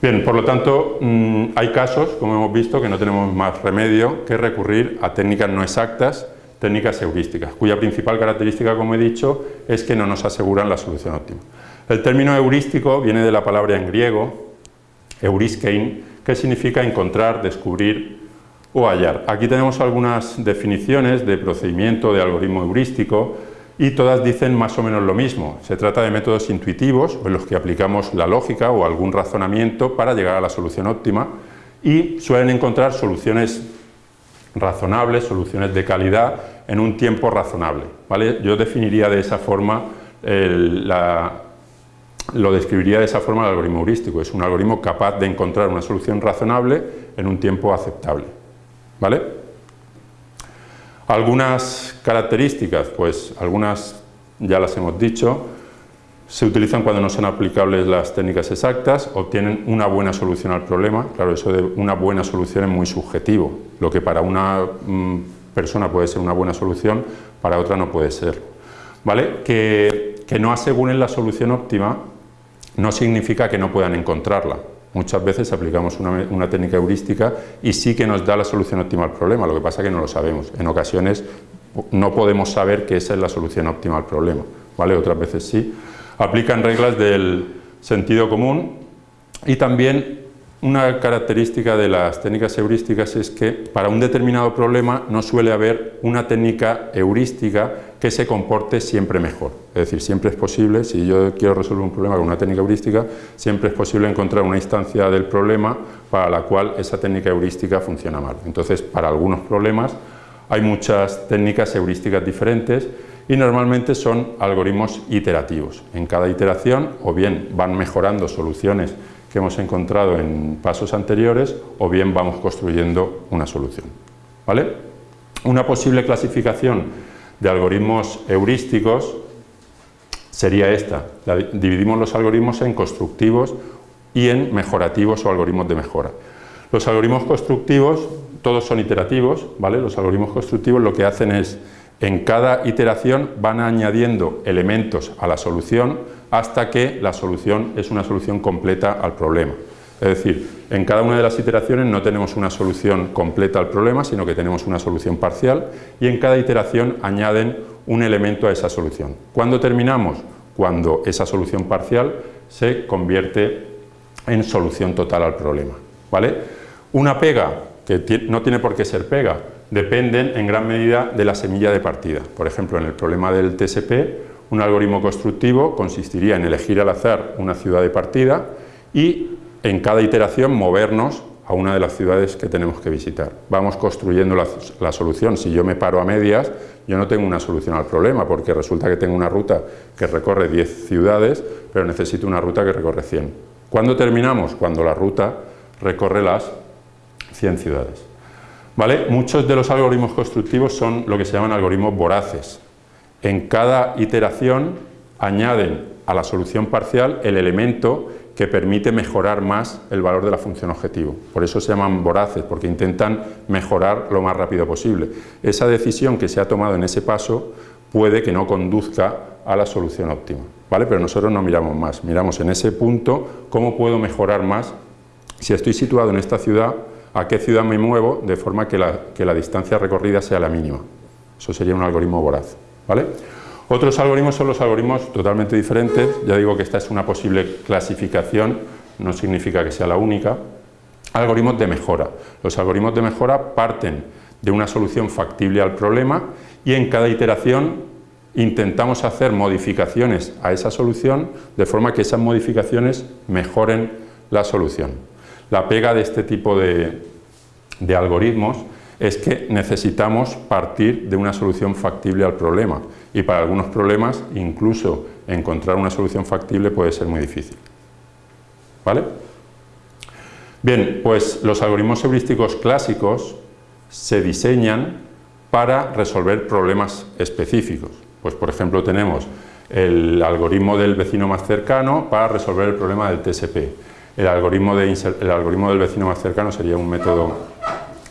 Bien, por lo tanto, mm, hay casos, como hemos visto, que no tenemos más remedio que recurrir a técnicas no exactas, técnicas heurísticas, cuya principal característica, como he dicho, es que no nos aseguran la solución óptima. El término heurístico viene de la palabra en griego, euriskein, que significa encontrar, descubrir o hallar. Aquí tenemos algunas definiciones de procedimiento de algoritmo heurístico y todas dicen más o menos lo mismo. Se trata de métodos intuitivos en los que aplicamos la lógica o algún razonamiento para llegar a la solución óptima y suelen encontrar soluciones razonables, soluciones de calidad en un tiempo razonable. ¿vale? Yo definiría de esa forma lo describiría de esa forma el algoritmo heurístico. Es un algoritmo capaz de encontrar una solución razonable en un tiempo aceptable. ¿Vale? Algunas características, pues algunas ya las hemos dicho, se utilizan cuando no son aplicables las técnicas exactas, obtienen una buena solución al problema, claro, eso de una buena solución es muy subjetivo, lo que para una mm, persona puede ser una buena solución, para otra no puede ser. ¿Vale? Que, que no aseguren la solución óptima no significa que no puedan encontrarla. Muchas veces aplicamos una, técnica heurística y sí que nos da la solución óptima al problema, lo que pasa es que no lo sabemos. En ocasiones no podemos saber que esa es la solución óptima al problema, ¿vale? otras veces sí. Aplican reglas del sentido común y también una característica de las técnicas heurísticas es que para un determinado problema no suele haber una técnica heurística que se comporte siempre mejor. Es decir, siempre es posible, si yo quiero resolver un problema con una técnica heurística, siempre es posible encontrar una instancia del problema para la cual esa técnica heurística funciona mal. Entonces, para algunos problemas hay muchas técnicas heurísticas diferentes y normalmente son algoritmos iterativos. En cada iteración o bien van mejorando soluciones que hemos encontrado en pasos anteriores o bien vamos construyendo una solución. ¿Vale? Una posible clasificación de algoritmos heurísticos sería esta. dividimos los algoritmos en constructivos y en mejorativos o algoritmos de mejora. Los algoritmos constructivos, todos son iterativos, ¿vale? Los algoritmos constructivos lo que hacen es, en cada iteración van añadiendo elementos a la solución hasta que la solución es una solución completa al problema. Es decir, en cada una de las iteraciones no tenemos una solución completa al problema, sino que tenemos una solución parcial y en cada iteración añaden un elemento a esa solución. ¿Cuándo terminamos? Cuando esa solución parcial se convierte en solución total al problema. ¿vale? Una pega, que no tiene por qué ser pega, dependen en gran medida de la semilla de partida. Por ejemplo, en el problema del TSP, un algoritmo constructivo consistiría en elegir al azar una ciudad de partida y en cada iteración movernos a una de las ciudades que tenemos que visitar. Vamos construyendo la, solución. Si yo me paro a medias, yo no tengo una solución al problema, porque resulta que tengo una ruta que recorre 10 ciudades, pero necesito una ruta que recorre 100. ¿Cuándo terminamos? Cuando la ruta recorre las 100 ciudades. ¿Vale? Muchos de los algoritmos constructivos son lo que se llaman algoritmos voraces. En cada iteración añaden a la solución parcial el elemento que permite mejorar más el valor de la función objetivo. Por eso se llaman voraces, porque intentan mejorar lo más rápido posible. Esa decisión que se ha tomado en ese paso puede que no conduzca a la solución óptima, ¿vale? Pero nosotros no miramos más, miramos en ese punto cómo puedo mejorar más. Si estoy situado en esta ciudad, ¿a qué ciudad me muevo? De forma que la, distancia recorrida sea la mínima. Eso sería un algoritmo voraz, ¿vale? Otros algoritmos son los algoritmos totalmente diferentes, ya digo que esta es una posible clasificación, no significa que sea la única. Algoritmos de mejora. Los algoritmos de mejora parten de una solución factible al problema y en cada iteración intentamos hacer modificaciones a esa solución de forma que esas modificaciones mejoren la solución. La pega de este tipo de, algoritmos es que necesitamos partir de una solución factible al problema y para algunos problemas incluso encontrar una solución factible puede ser muy difícil. ¿Vale? Bien, pues los algoritmos heurísticos clásicos se diseñan para resolver problemas específicos. Pues por ejemplo tenemos el algoritmo del vecino más cercano para resolver el problema del TSP. El algoritmo, el algoritmo del vecino más cercano sería un método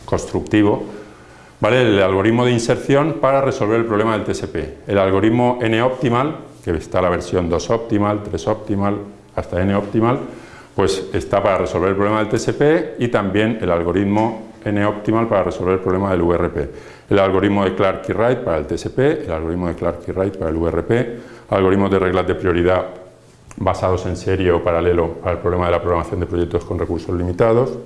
constructivo. ¿Vale? El algoritmo de inserción para resolver el problema del TSP. El algoritmo N-optimal, que está la versión 2-optimal, 3-optimal, hasta N-optimal, pues está para resolver el problema del TSP y también el algoritmo N-optimal para resolver el problema del URP. El algoritmo de Clark y Wright para el TSP, el algoritmo de Clark y Wright para el URP, algoritmos de reglas de prioridad basados en serie o paralelo para el problema de la programación de proyectos con recursos limitados,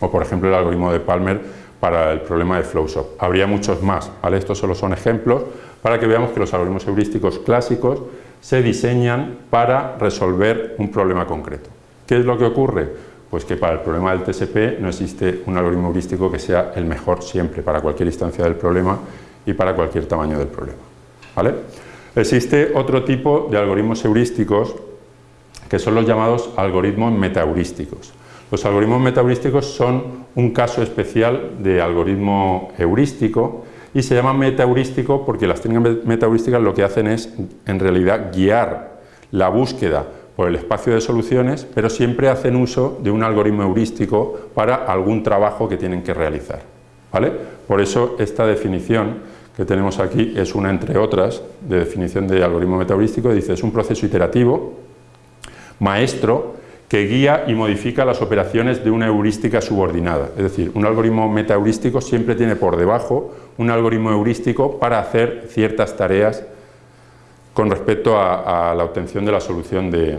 o por ejemplo el algoritmo de Palmer para el problema de Flowshop. Habría muchos más, estos solo son ejemplos para que veamos que los algoritmos heurísticos clásicos se diseñan para resolver un problema concreto. ¿Qué es lo que ocurre? Pues que para el problema del TSP no existe un algoritmo heurístico que sea el mejor siempre para cualquier instancia del problema y para cualquier tamaño del problema. ¿vale? Existe otro tipo de algoritmos heurísticos que son los llamados algoritmos metaheurísticos. Los algoritmos metaheurísticos son un caso especial de algoritmo heurístico y se llama metaheurístico porque las técnicas metaheurísticas lo que hacen es en realidad guiar la búsqueda por el espacio de soluciones, pero siempre hacen uso de un algoritmo heurístico para algún trabajo que tienen que realizar. ¿vale? Por eso esta definición que tenemos aquí es una entre otras de definición de algoritmo metaheurístico, dice es un proceso iterativo maestro que guía y modifica las operaciones de una heurística subordinada. Es decir, un algoritmo metaheurístico siempre tiene por debajo un algoritmo heurístico para hacer ciertas tareas con respecto a, la obtención de la solución de,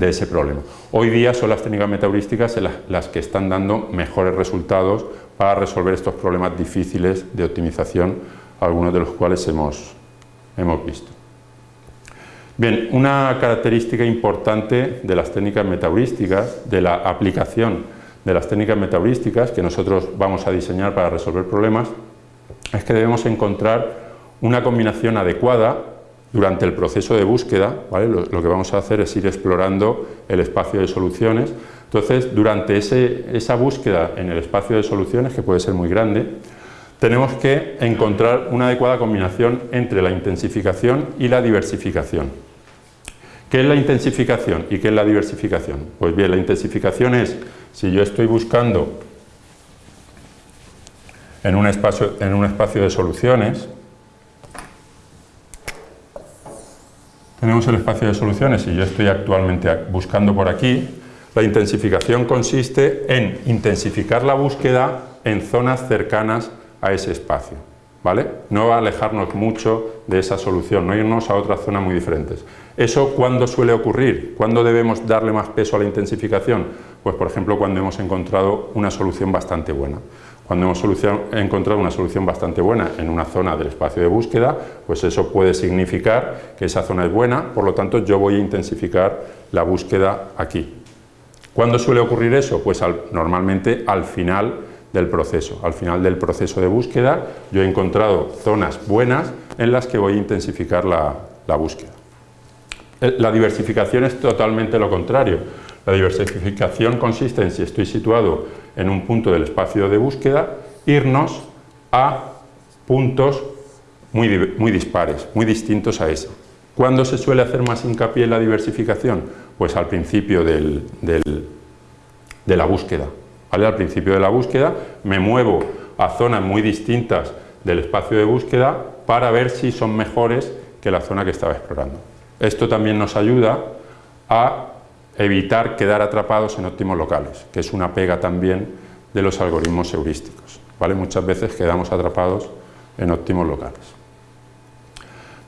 ese problema. Hoy día son las técnicas metaheurísticas las que están dando mejores resultados para resolver estos problemas difíciles de optimización, algunos de los cuales hemos, hemos visto. Bien, una característica importante de las técnicas metaheurísticas, de la aplicación de las técnicas metaheurísticas que nosotros vamos a diseñar para resolver problemas, es que debemos encontrar una combinación adecuada durante el proceso de búsqueda, lo, que vamos a hacer es ir explorando el espacio de soluciones, entonces durante esa búsqueda en el espacio de soluciones, que puede ser muy grande, tenemos que encontrar una adecuada combinación entre la intensificación y la diversificación. ¿Qué es la intensificación y qué es la diversificación? Pues bien, la intensificación es, si yo estoy buscando en un espacio, en un espacio de soluciones, tenemos el espacio de soluciones y yo estoy actualmente buscando por aquí, la intensificación consiste en intensificar la búsqueda en zonas cercanas a ese espacio. ¿Vale? No alejarnos mucho de esa solución, no irnos a otras zonas muy diferentes. ¿Eso cuándo suele ocurrir? ¿Cuándo debemos darle más peso a la intensificación? Pues por ejemplo cuando hemos encontrado una solución bastante buena. Cuando hemos encontrado una solución bastante buena en una zona del espacio de búsqueda, pues eso puede significar que esa zona es buena, por lo tanto yo voy a intensificar la búsqueda aquí. ¿Cuándo suele ocurrir eso? Pues normalmente al final del proceso. Al final del proceso de búsqueda yo he encontrado zonas buenas en las que voy a intensificar la búsqueda. Eh, la diversificación es totalmente lo contrario. La diversificación consiste en, si estoy situado en un punto del espacio de búsqueda, irnos a puntos muy, muy dispares, muy distintos a ese. ¿Cuándo se suele hacer más hincapié en la diversificación? Pues al principio de la búsqueda. Al principio de la búsqueda me muevo a zonas muy distintas del espacio de búsqueda para ver si son mejores que la zona que estaba explorando. Esto también nos ayuda a evitar quedar atrapados en óptimos locales, que es una pega también de los algoritmos heurísticos. ¿vale? Muchas veces quedamos atrapados en óptimos locales.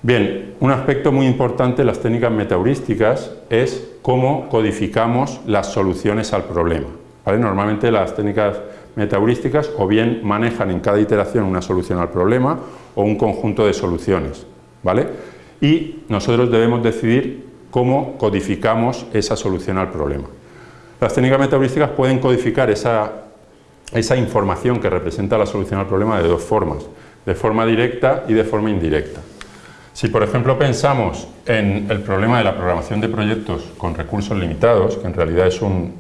Bien, un aspecto muy importante de las técnicas metaheurísticas es cómo codificamos las soluciones al problema. Normalmente las técnicas metaheurísticas o bien manejan en cada iteración una solución al problema o un conjunto de soluciones. ¿vale? Y nosotros debemos decidir cómo codificamos esa solución al problema. Las técnicas metaheurísticas pueden codificar esa, esa información que representa la solución al problema de dos formas, de forma directa y de forma indirecta. Si por ejemplo pensamos en el problema de la programación de proyectos con recursos limitados, que en realidad es un,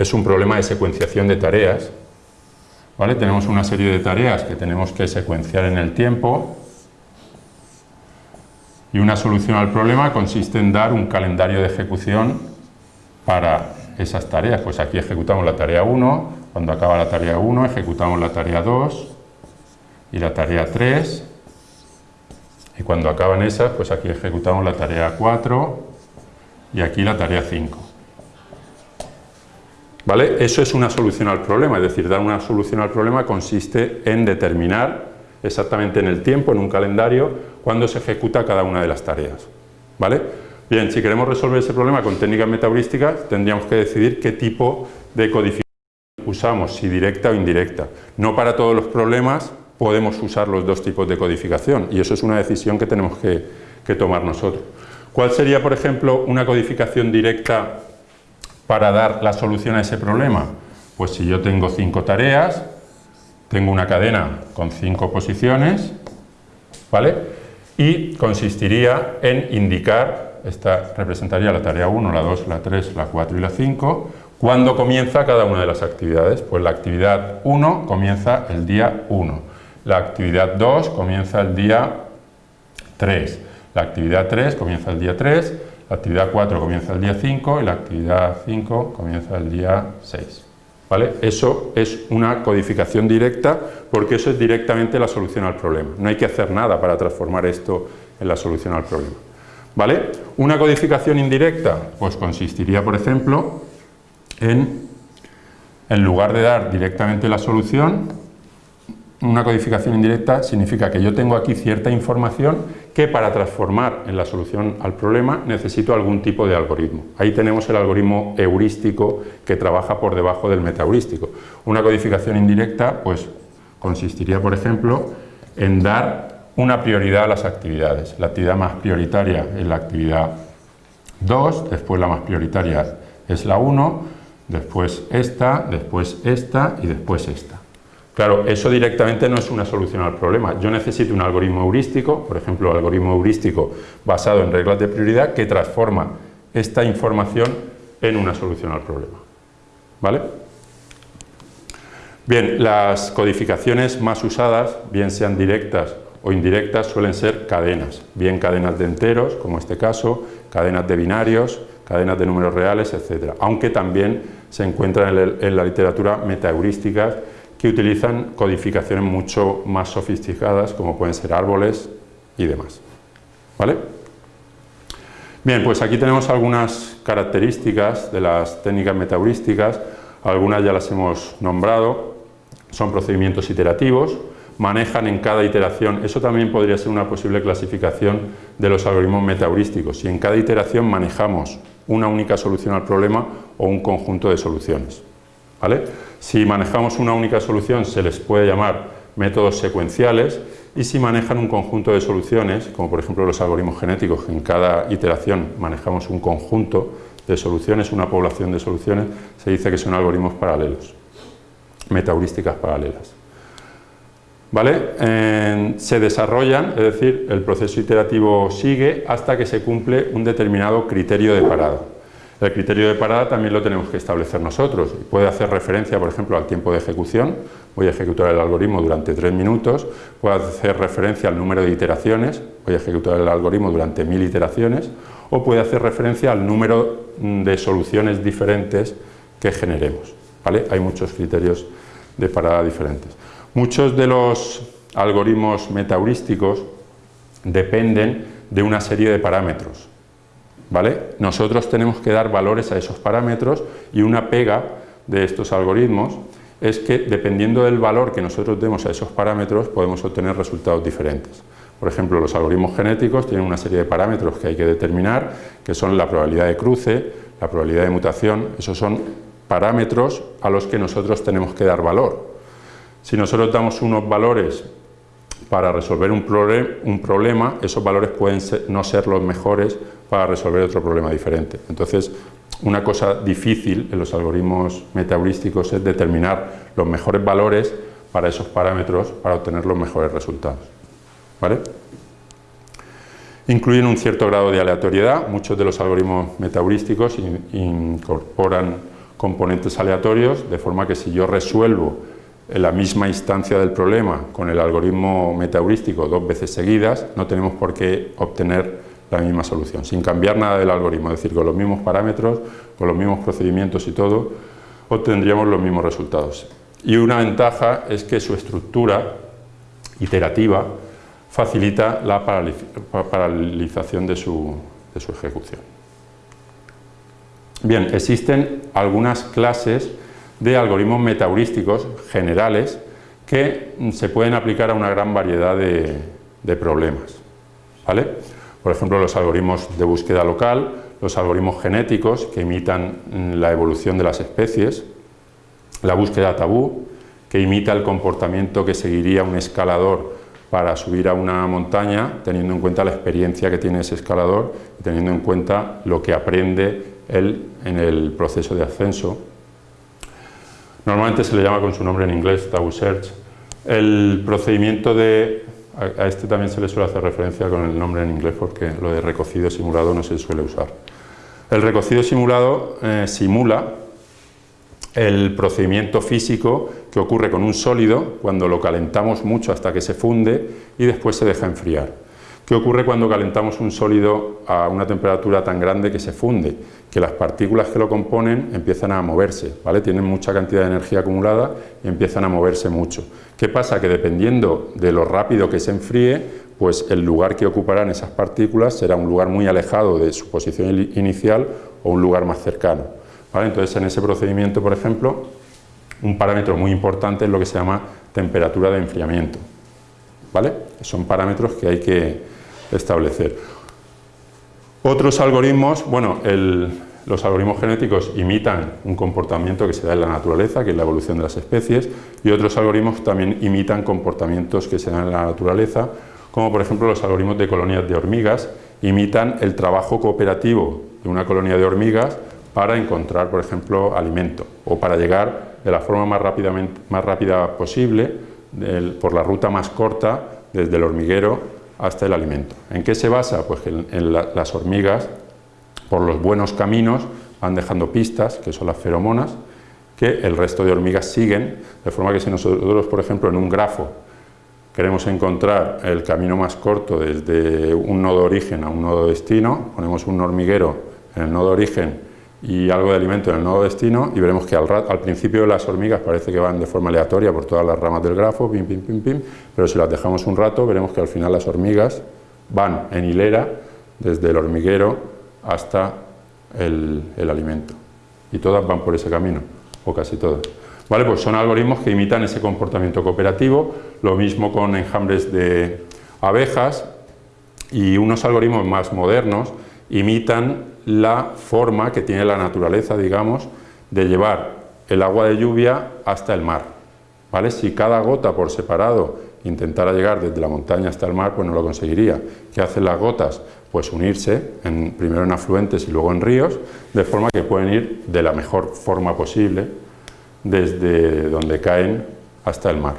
es un problema de secuenciación de tareas, ¿vale? tenemos una serie de tareas que tenemos que secuenciar en el tiempo y una solución al problema consiste en dar un calendario de ejecución para esas tareas. Pues aquí ejecutamos la tarea 1, cuando acaba la tarea 1 ejecutamos la tarea 2 y la tarea 3 y cuando acaban esas, pues aquí ejecutamos la tarea 4 y aquí la tarea 5. ¿Vale? Eso es una solución al problema, es decir, dar una solución al problema consiste en determinar exactamente en el tiempo, en un calendario, cuándo se ejecuta cada una de las tareas. ¿Vale? Bien, si queremos resolver ese problema con técnicas metaheurísticas, tendríamos que decidir qué tipo de codificación usamos, si directa o indirecta. No para todos los problemas podemos usar los dos tipos de codificación y eso es una decisión que tenemos que, que tomar nosotros. ¿Cuál sería, por ejemplo, una codificación directa para dar la solución a ese problema? Pues si yo tengo cinco tareas, tengo una cadena con cinco posiciones, ¿vale? Y consistiría en indicar, esta representaría la tarea 1, la 2, la 3, la 4 y la 5, ¿cuándo comienza cada una de las actividades? Pues la actividad 1 comienza el día 1, la actividad 2 comienza el día 3, la actividad 3 comienza el día 3, la actividad 4 comienza el día 5 y la actividad 5 comienza el día 6. Eso es una codificación directa porque eso es directamente la solución al problema. No hay que hacer nada para transformar esto en la solución al problema. ¿Vale? Una codificación indirecta pues consistiría, por ejemplo, en, en lugar de dar directamente la solución, una codificación indirecta significa que yo tengo aquí cierta información que para transformar en la solución al problema necesito algún tipo de algoritmo. Ahí tenemos el algoritmo heurístico que trabaja por debajo del metaheurístico. Una codificación indirecta pues consistiría, por ejemplo, en dar una prioridad a las actividades. La actividad más prioritaria es la actividad 2, después la más prioritaria es la 1, después esta, después esta y después esta. Claro, eso directamente no es una solución al problema. Yo necesito un algoritmo heurístico, por ejemplo, algoritmo heurístico basado en reglas de prioridad que transforma esta información en una solución al problema. ¿Vale? Bien, las codificaciones más usadas, bien sean directas o indirectas, suelen ser cadenas, bien cadenas de enteros, como este caso, cadenas de binarios, cadenas de números reales, etc. Aunque también se encuentran en la literatura metaheurísticas que utilizan codificaciones mucho más sofisticadas, como pueden ser árboles y demás. ¿Vale? Bien, pues aquí tenemos algunas características de las técnicas metaheurísticas, algunas ya las hemos nombrado, son procedimientos iterativos, manejan en cada iteración, eso también podría ser una posible clasificación de los algoritmos metaheurísticos, si en cada iteración manejamos una única solución al problema o un conjunto de soluciones. ¿Vale? Si manejamos una única solución se les puede llamar métodos secuenciales y si manejan un conjunto de soluciones, como por ejemplo los algoritmos genéticos, que en cada iteración manejamos un conjunto de soluciones, una población de soluciones, se dice que son algoritmos paralelos, metaheurísticas paralelas. ¿Vale? se desarrollan, es decir, el proceso iterativo sigue hasta que se cumple un determinado criterio de parada. El criterio de parada también lo tenemos que establecer nosotros. Puede hacer referencia, por ejemplo, al tiempo de ejecución. Voy a ejecutar el algoritmo durante tres minutos. Puede hacer referencia al número de iteraciones. Voy a ejecutar el algoritmo durante mil iteraciones. O puede hacer referencia al número de soluciones diferentes que generemos. ¿vale? Hay muchos criterios de parada diferentes. Muchos de los algoritmos metaheurísticos dependen de una serie de parámetros. Nosotros tenemos que dar valores a esos parámetros y una pega de estos algoritmos es que dependiendo del valor que nosotros demos a esos parámetros podemos obtener resultados diferentes. Por ejemplo, los algoritmos genéticos tienen una serie de parámetros que hay que determinar, que son la probabilidad de cruce, la probabilidad de mutación, esos son parámetros a los que nosotros tenemos que dar valor. Si nosotros damos unos valores para resolver un, problema, esos valores pueden no ser los mejores para resolver otro problema diferente. Entonces, una cosa difícil en los algoritmos metaheurísticos es determinar los mejores valores para esos parámetros para obtener los mejores resultados. ¿Vale? Incluyen un cierto grado de aleatoriedad, muchos de los algoritmos metaheurísticos incorporan componentes aleatorios, de forma que si yo resuelvo la misma instancia del problema con el algoritmo metaheurístico dos veces seguidas, no tenemos por qué obtener la misma solución, sin cambiar nada del algoritmo, es decir, con los mismos parámetros, con los mismos procedimientos y todo, obtendríamos los mismos resultados. Y una ventaja es que su estructura iterativa facilita la paralización de su, ejecución. Bien, existen algunas clases de algoritmos metaheurísticos generales que se pueden aplicar a una gran variedad de, de problemas. ¿vale? Por ejemplo, los algoritmos de búsqueda local, los algoritmos genéticos que imitan la evolución de las especies, la búsqueda tabú, que imita el comportamiento que seguiría un escalador para subir a una montaña, teniendo en cuenta la experiencia que tiene ese escalador y teniendo en cuenta lo que aprende él en el proceso de ascenso. Normalmente se le llama con su nombre en inglés, Taboo Search. El procedimiento de... A este también se le suele hacer referencia con el nombre en inglés porque lo de recocido simulado no se suele usar. El recocido simulado eh, simula el procedimiento físico que ocurre con un sólido cuando lo calentamos mucho hasta que se funde y después se deja enfriar. ¿Qué ocurre cuando calentamos un sólido a una temperatura tan grande que se funde? Que las partículas que lo componen empiezan a moverse, ¿vale? tienen mucha cantidad de energía acumulada y empiezan a moverse mucho. ¿Qué pasa? Que dependiendo de lo rápido que se enfríe, pues el lugar que ocuparán esas partículas será un lugar muy alejado de su posición inicial o un lugar más cercano. Entonces, en ese procedimiento, por ejemplo, un parámetro muy importante es lo que se llama temperatura de enfriamiento. ¿Vale? Son parámetros que hay que establecer. Otros algoritmos, bueno, los algoritmos genéticos imitan un comportamiento que se da en la naturaleza, que es la evolución de las especies, y otros algoritmos también imitan comportamientos que se dan en la naturaleza, como por ejemplo los algoritmos de colonias de hormigas, imitan el trabajo cooperativo de una colonia de hormigas para encontrar, por ejemplo, alimento o para llegar de la forma más, rápida posible por la ruta más corta desde el hormiguero hasta el alimento. ¿En qué se basa? Pues en, las hormigas, por los buenos caminos, van dejando pistas, que son las feromonas, que el resto de hormigas siguen, de forma que si nosotros, por ejemplo, en un grafo queremos encontrar el camino más corto desde un nodo origen a un nodo destino, ponemos un hormiguero en el nodo origen y algo de alimento en el nodo destino y veremos que al, al, principio las hormigas parece que van de forma aleatoria por todas las ramas del grafo, pim, pim, pim, pim, pero si las dejamos un rato veremos que al final las hormigas van en hilera desde el hormiguero hasta el, el alimento y todas van por ese camino, o casi todas. Vale, pues son algoritmos que imitan ese comportamiento cooperativo, lo mismo con enjambres de abejas y unos algoritmos más modernos imitan la forma que tiene la naturaleza, digamos, de llevar el agua de lluvia hasta el mar. ¿vale? Si cada gota por separado intentara llegar desde la montaña hasta el mar, pues no lo conseguiría. ¿Qué hacen las gotas? Pues unirse, en, primero en afluentes y luego en ríos, de forma que pueden ir de la mejor forma posible desde donde caen hasta el mar.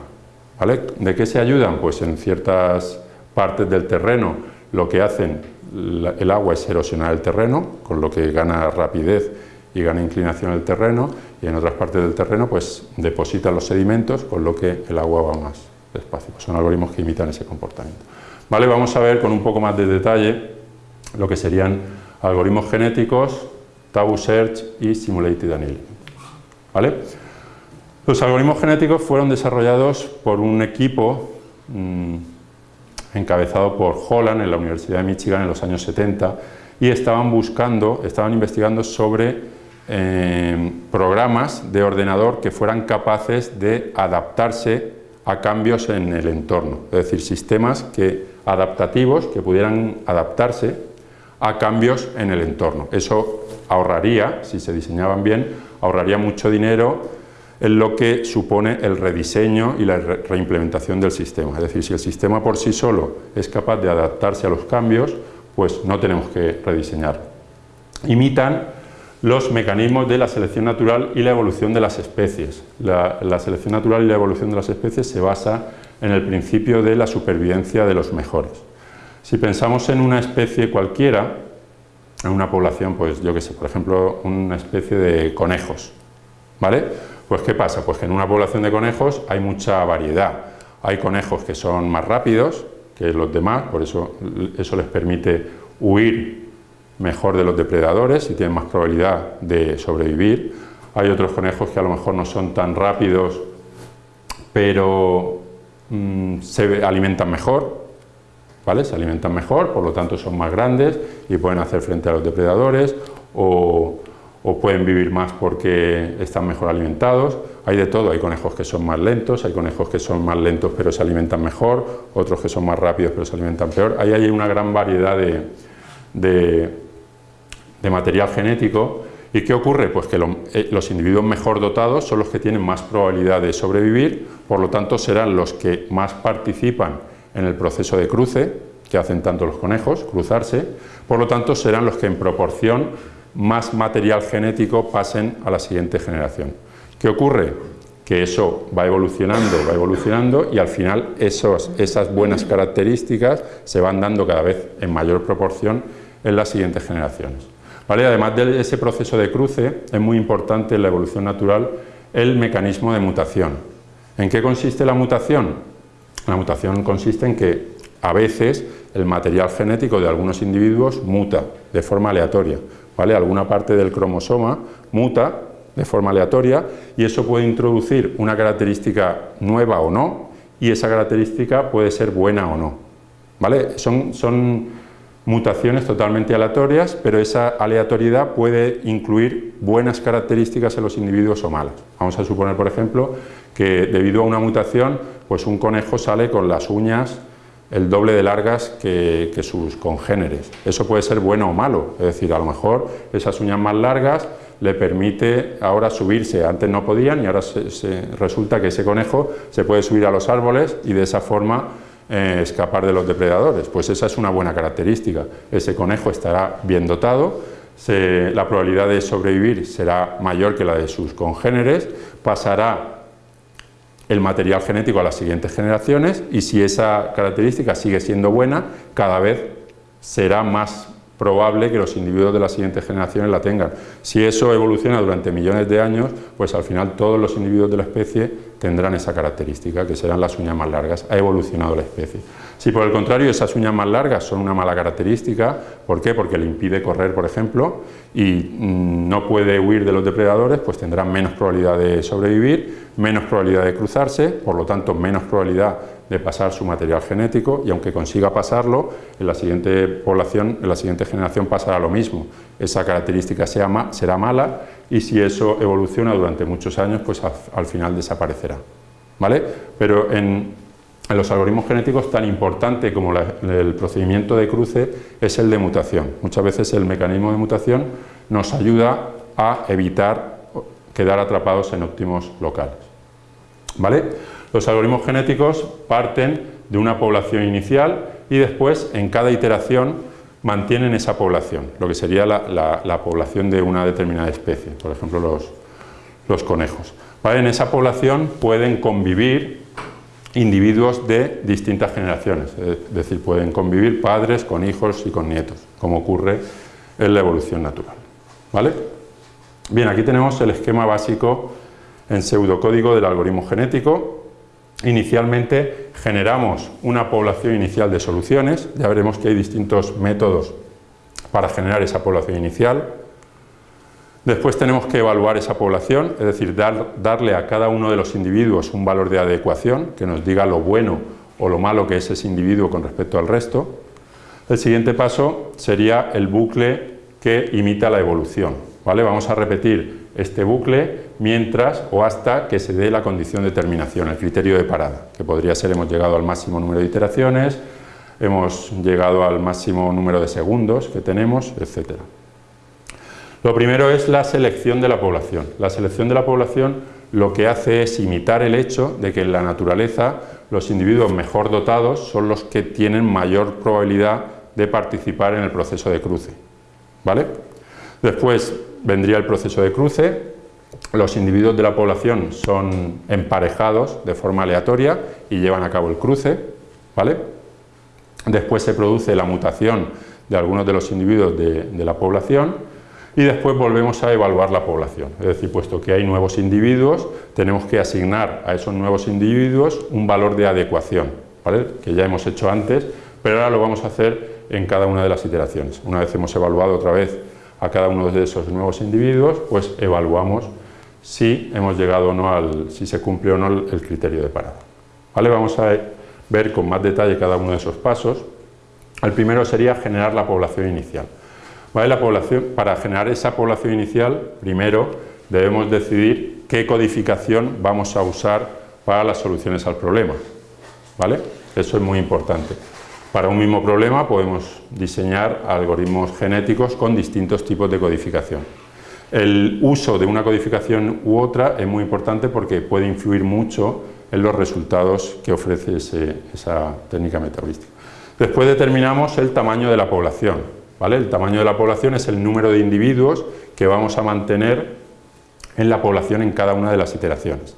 ¿vale? ¿De qué se ayudan? Pues en ciertas partes del terreno lo que hacen el agua es erosionar el terreno, con lo que gana rapidez y gana inclinación el terreno, y en otras partes del terreno pues deposita los sedimentos, con lo que el agua va más despacio. Son algoritmos que imitan ese comportamiento. Vale, vamos a ver con un poco más de detalle lo que serían algoritmos genéticos, Taboo Search y Simulated Annealing. ¿Vale? Los algoritmos genéticos fueron desarrollados por un equipo mm, encabezado por Holland en la Universidad de Michigan en los años 70 y estaban buscando, estaban investigando sobre eh, programas de ordenador que fueran capaces de adaptarse a cambios en el entorno, es decir, sistemas que, adaptativos que pudieran adaptarse a cambios en el entorno. Eso ahorraría, si se diseñaban bien, ahorraría mucho dinero en lo que supone el rediseño y la reimplementación del sistema. Es decir, si el sistema por sí solo es capaz de adaptarse a los cambios, pues no tenemos que rediseñar. Imitan los mecanismos de la selección natural y la evolución de las especies. La, selección natural y la evolución de las especies se basa en el principio de la supervivencia de los mejores. Si pensamos en una especie cualquiera, en una población, pues yo que sé, por ejemplo, una especie de conejos, ¿vale? Pues ¿qué pasa? Pues que en una población de conejos hay mucha variedad. Hay conejos que son más rápidos que los demás, por eso eso les permite huir mejor de los depredadores y tienen más probabilidad de sobrevivir. Hay otros conejos que a lo mejor no son tan rápidos, pero mm, se alimentan mejor, ¿vale? Se alimentan mejor, por lo tanto son más grandes y pueden hacer frente a los depredadores o, o pueden vivir más porque están mejor alimentados. Hay de todo, hay conejos que son más lentos, hay conejos que son más lentos pero se alimentan mejor, otros que son más rápidos pero se alimentan peor. Ahí hay una gran variedad de, de material genético. ¿Y qué ocurre? Pues que eh, los individuos mejor dotados son los que tienen más probabilidad de sobrevivir, por lo tanto serán los que más participan en el proceso de cruce, que hacen tanto los conejos, cruzarse, por lo tanto serán los que en proporción más material genético pasen a la siguiente generación. ¿Qué ocurre? Que eso va evolucionando, va evolucionando y al final esas buenas características se van dando cada vez en mayor proporción en las siguientes generaciones. Además de ese proceso de cruce, es muy importante en la evolución natural el mecanismo de mutación. ¿En qué consiste la mutación? La mutación consiste en que a veces el material genético de algunos individuos muta de forma aleatoria. ¿Vale? Alguna parte del cromosoma muta de forma aleatoria y eso puede introducir una característica nueva o no y esa característica puede ser buena o no. ¿vale? Son, son mutaciones totalmente aleatorias, pero esa aleatoriedad puede incluir buenas características en los individuos o malas. Vamos a suponer, por ejemplo, que debido a una mutación, pues un conejo sale con las uñas el doble de largas que, sus congéneres. Eso puede ser bueno o malo, es decir, a lo mejor esas uñas más largas le permite ahora subirse, antes no podían y ahora resulta que ese conejo se puede subir a los árboles y de esa forma eh, escapar de los depredadores. Pues esa es una buena característica. Ese conejo estará bien dotado, la probabilidad de sobrevivir será mayor que la de sus congéneres, pasará el material genético a las siguientes generaciones y si esa característica sigue siendo buena, cada vez será más probable que los individuos de las siguientes generaciones la tengan. Si eso evoluciona durante millones de años, pues al final todos los individuos de la especie tendrán esa característica, que serán las uñas más largas. Ha evolucionado la especie. Si por el contrario esas uñas más largas son una mala característica, ¿por qué? Porque le impide correr, por ejemplo, y mm, no puede huir de los depredadores, pues tendrá menos probabilidad de sobrevivir, menos probabilidad de cruzarse, por lo tanto menos probabilidad de pasar su material genético y aunque consiga pasarlo, en la siguiente población, en la siguiente generación pasará lo mismo. Esa característica será mala y si eso evoluciona durante muchos años, pues al, final desaparecerá. ¿Vale? Pero en, los algoritmos genéticos tan importante como el procedimiento de cruce es el de mutación. Muchas veces el mecanismo de mutación nos ayuda a evitar quedar atrapados en óptimos locales. ¿Vale? Los algoritmos genéticos parten de una población inicial y después en cada iteración mantienen esa población, lo que sería la, población de una determinada especie, por ejemplo los, conejos. En esa población pueden convivir individuos de distintas generaciones, es decir, pueden convivir padres con hijos y con nietos, como ocurre en la evolución natural. ¿Vale? Bien, aquí tenemos el esquema básico en pseudocódigo del algoritmo genético, Inicialmente generamos una población inicial de soluciones, ya veremos que hay distintos métodos para generar esa población inicial. Después tenemos que evaluar esa población, es decir, darle a cada uno de los individuos un valor de adecuación que nos diga lo bueno o lo malo que es ese individuo con respecto al resto. El siguiente paso sería el bucle que imita la evolución. ¿vale? Vamos a repetir este bucle mientras o hasta que se dé la condición de terminación, el criterio de parada, que podría ser hemos llegado al máximo número de iteraciones, hemos llegado al máximo número de segundos que tenemos, etc. Lo primero es la selección de la población. La selección de la población lo que hace es imitar el hecho de que en la naturaleza los individuos mejor dotados son los que tienen mayor probabilidad de participar en el proceso de cruce. ¿vale? Después vendría el proceso de cruce, los individuos de la población son emparejados de forma aleatoria y llevan a cabo el cruce, ¿vale? Después se produce la mutación de algunos de los individuos de, de la población y después volvemos a evaluar la población. Es decir, puesto que hay nuevos individuos, tenemos que asignar a esos nuevos individuos un valor de adecuación, ¿vale? que ya hemos hecho antes, pero ahora lo vamos a hacer en cada una de las iteraciones. Una vez hemos evaluado otra vez a cada uno de esos nuevos individuos, pues evaluamos si hemos llegado o no al, si se cumple o no el criterio de parada. ¿Vale? Vamos a ver con más detalle cada uno de esos pasos. El primero sería generar la población inicial. Para generar esa población inicial, primero debemos decidir qué codificación vamos a usar para las soluciones al problema. ¿Vale? Eso es muy importante. Para un mismo problema podemos diseñar algoritmos genéticos con distintos tipos de codificación. El uso de una codificación u otra es muy importante porque puede influir mucho en los resultados que ofrece esa técnica metabolística. Después determinamos el tamaño de la población. El tamaño de la población es el número de individuos que vamos a mantener en la población en cada una de las iteraciones.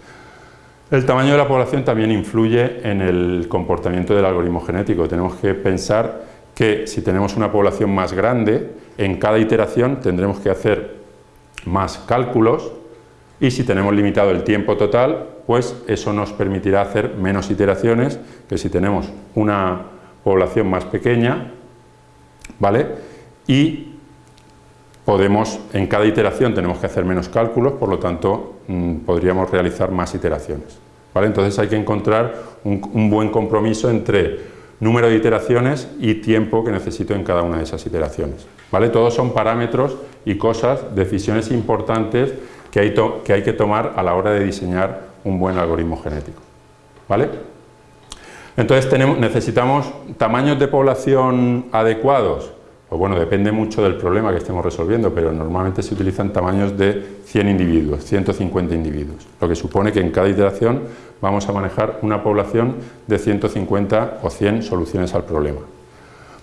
El tamaño de la población también influye en el comportamiento del algoritmo genético. Tenemos que pensar que si tenemos una población más grande, en cada iteración tendremos que hacer más cálculos y si tenemos limitado el tiempo total, pues eso nos permitirá hacer menos iteraciones que si tenemos una población más pequeña, ¿vale? Y podemos, en cada iteración tenemos que hacer menos cálculos, por lo tanto Mm, podríamos realizar más iteraciones. ¿vale? Entonces hay que encontrar un, buen compromiso entre número de iteraciones y tiempo que necesito en cada una de esas iteraciones. ¿vale? Todos son parámetros y cosas, decisiones importantes que hay, que hay que tomar a la hora de diseñar un buen algoritmo genético. ¿vale? Entonces necesitamos tamaños de población adecuados, pues bueno, depende mucho del problema que estemos resolviendo, pero normalmente se utilizan tamaños de 100 individuos, 150 individuos, lo que supone que en cada iteración vamos a manejar una población de 150 o 100 soluciones al problema.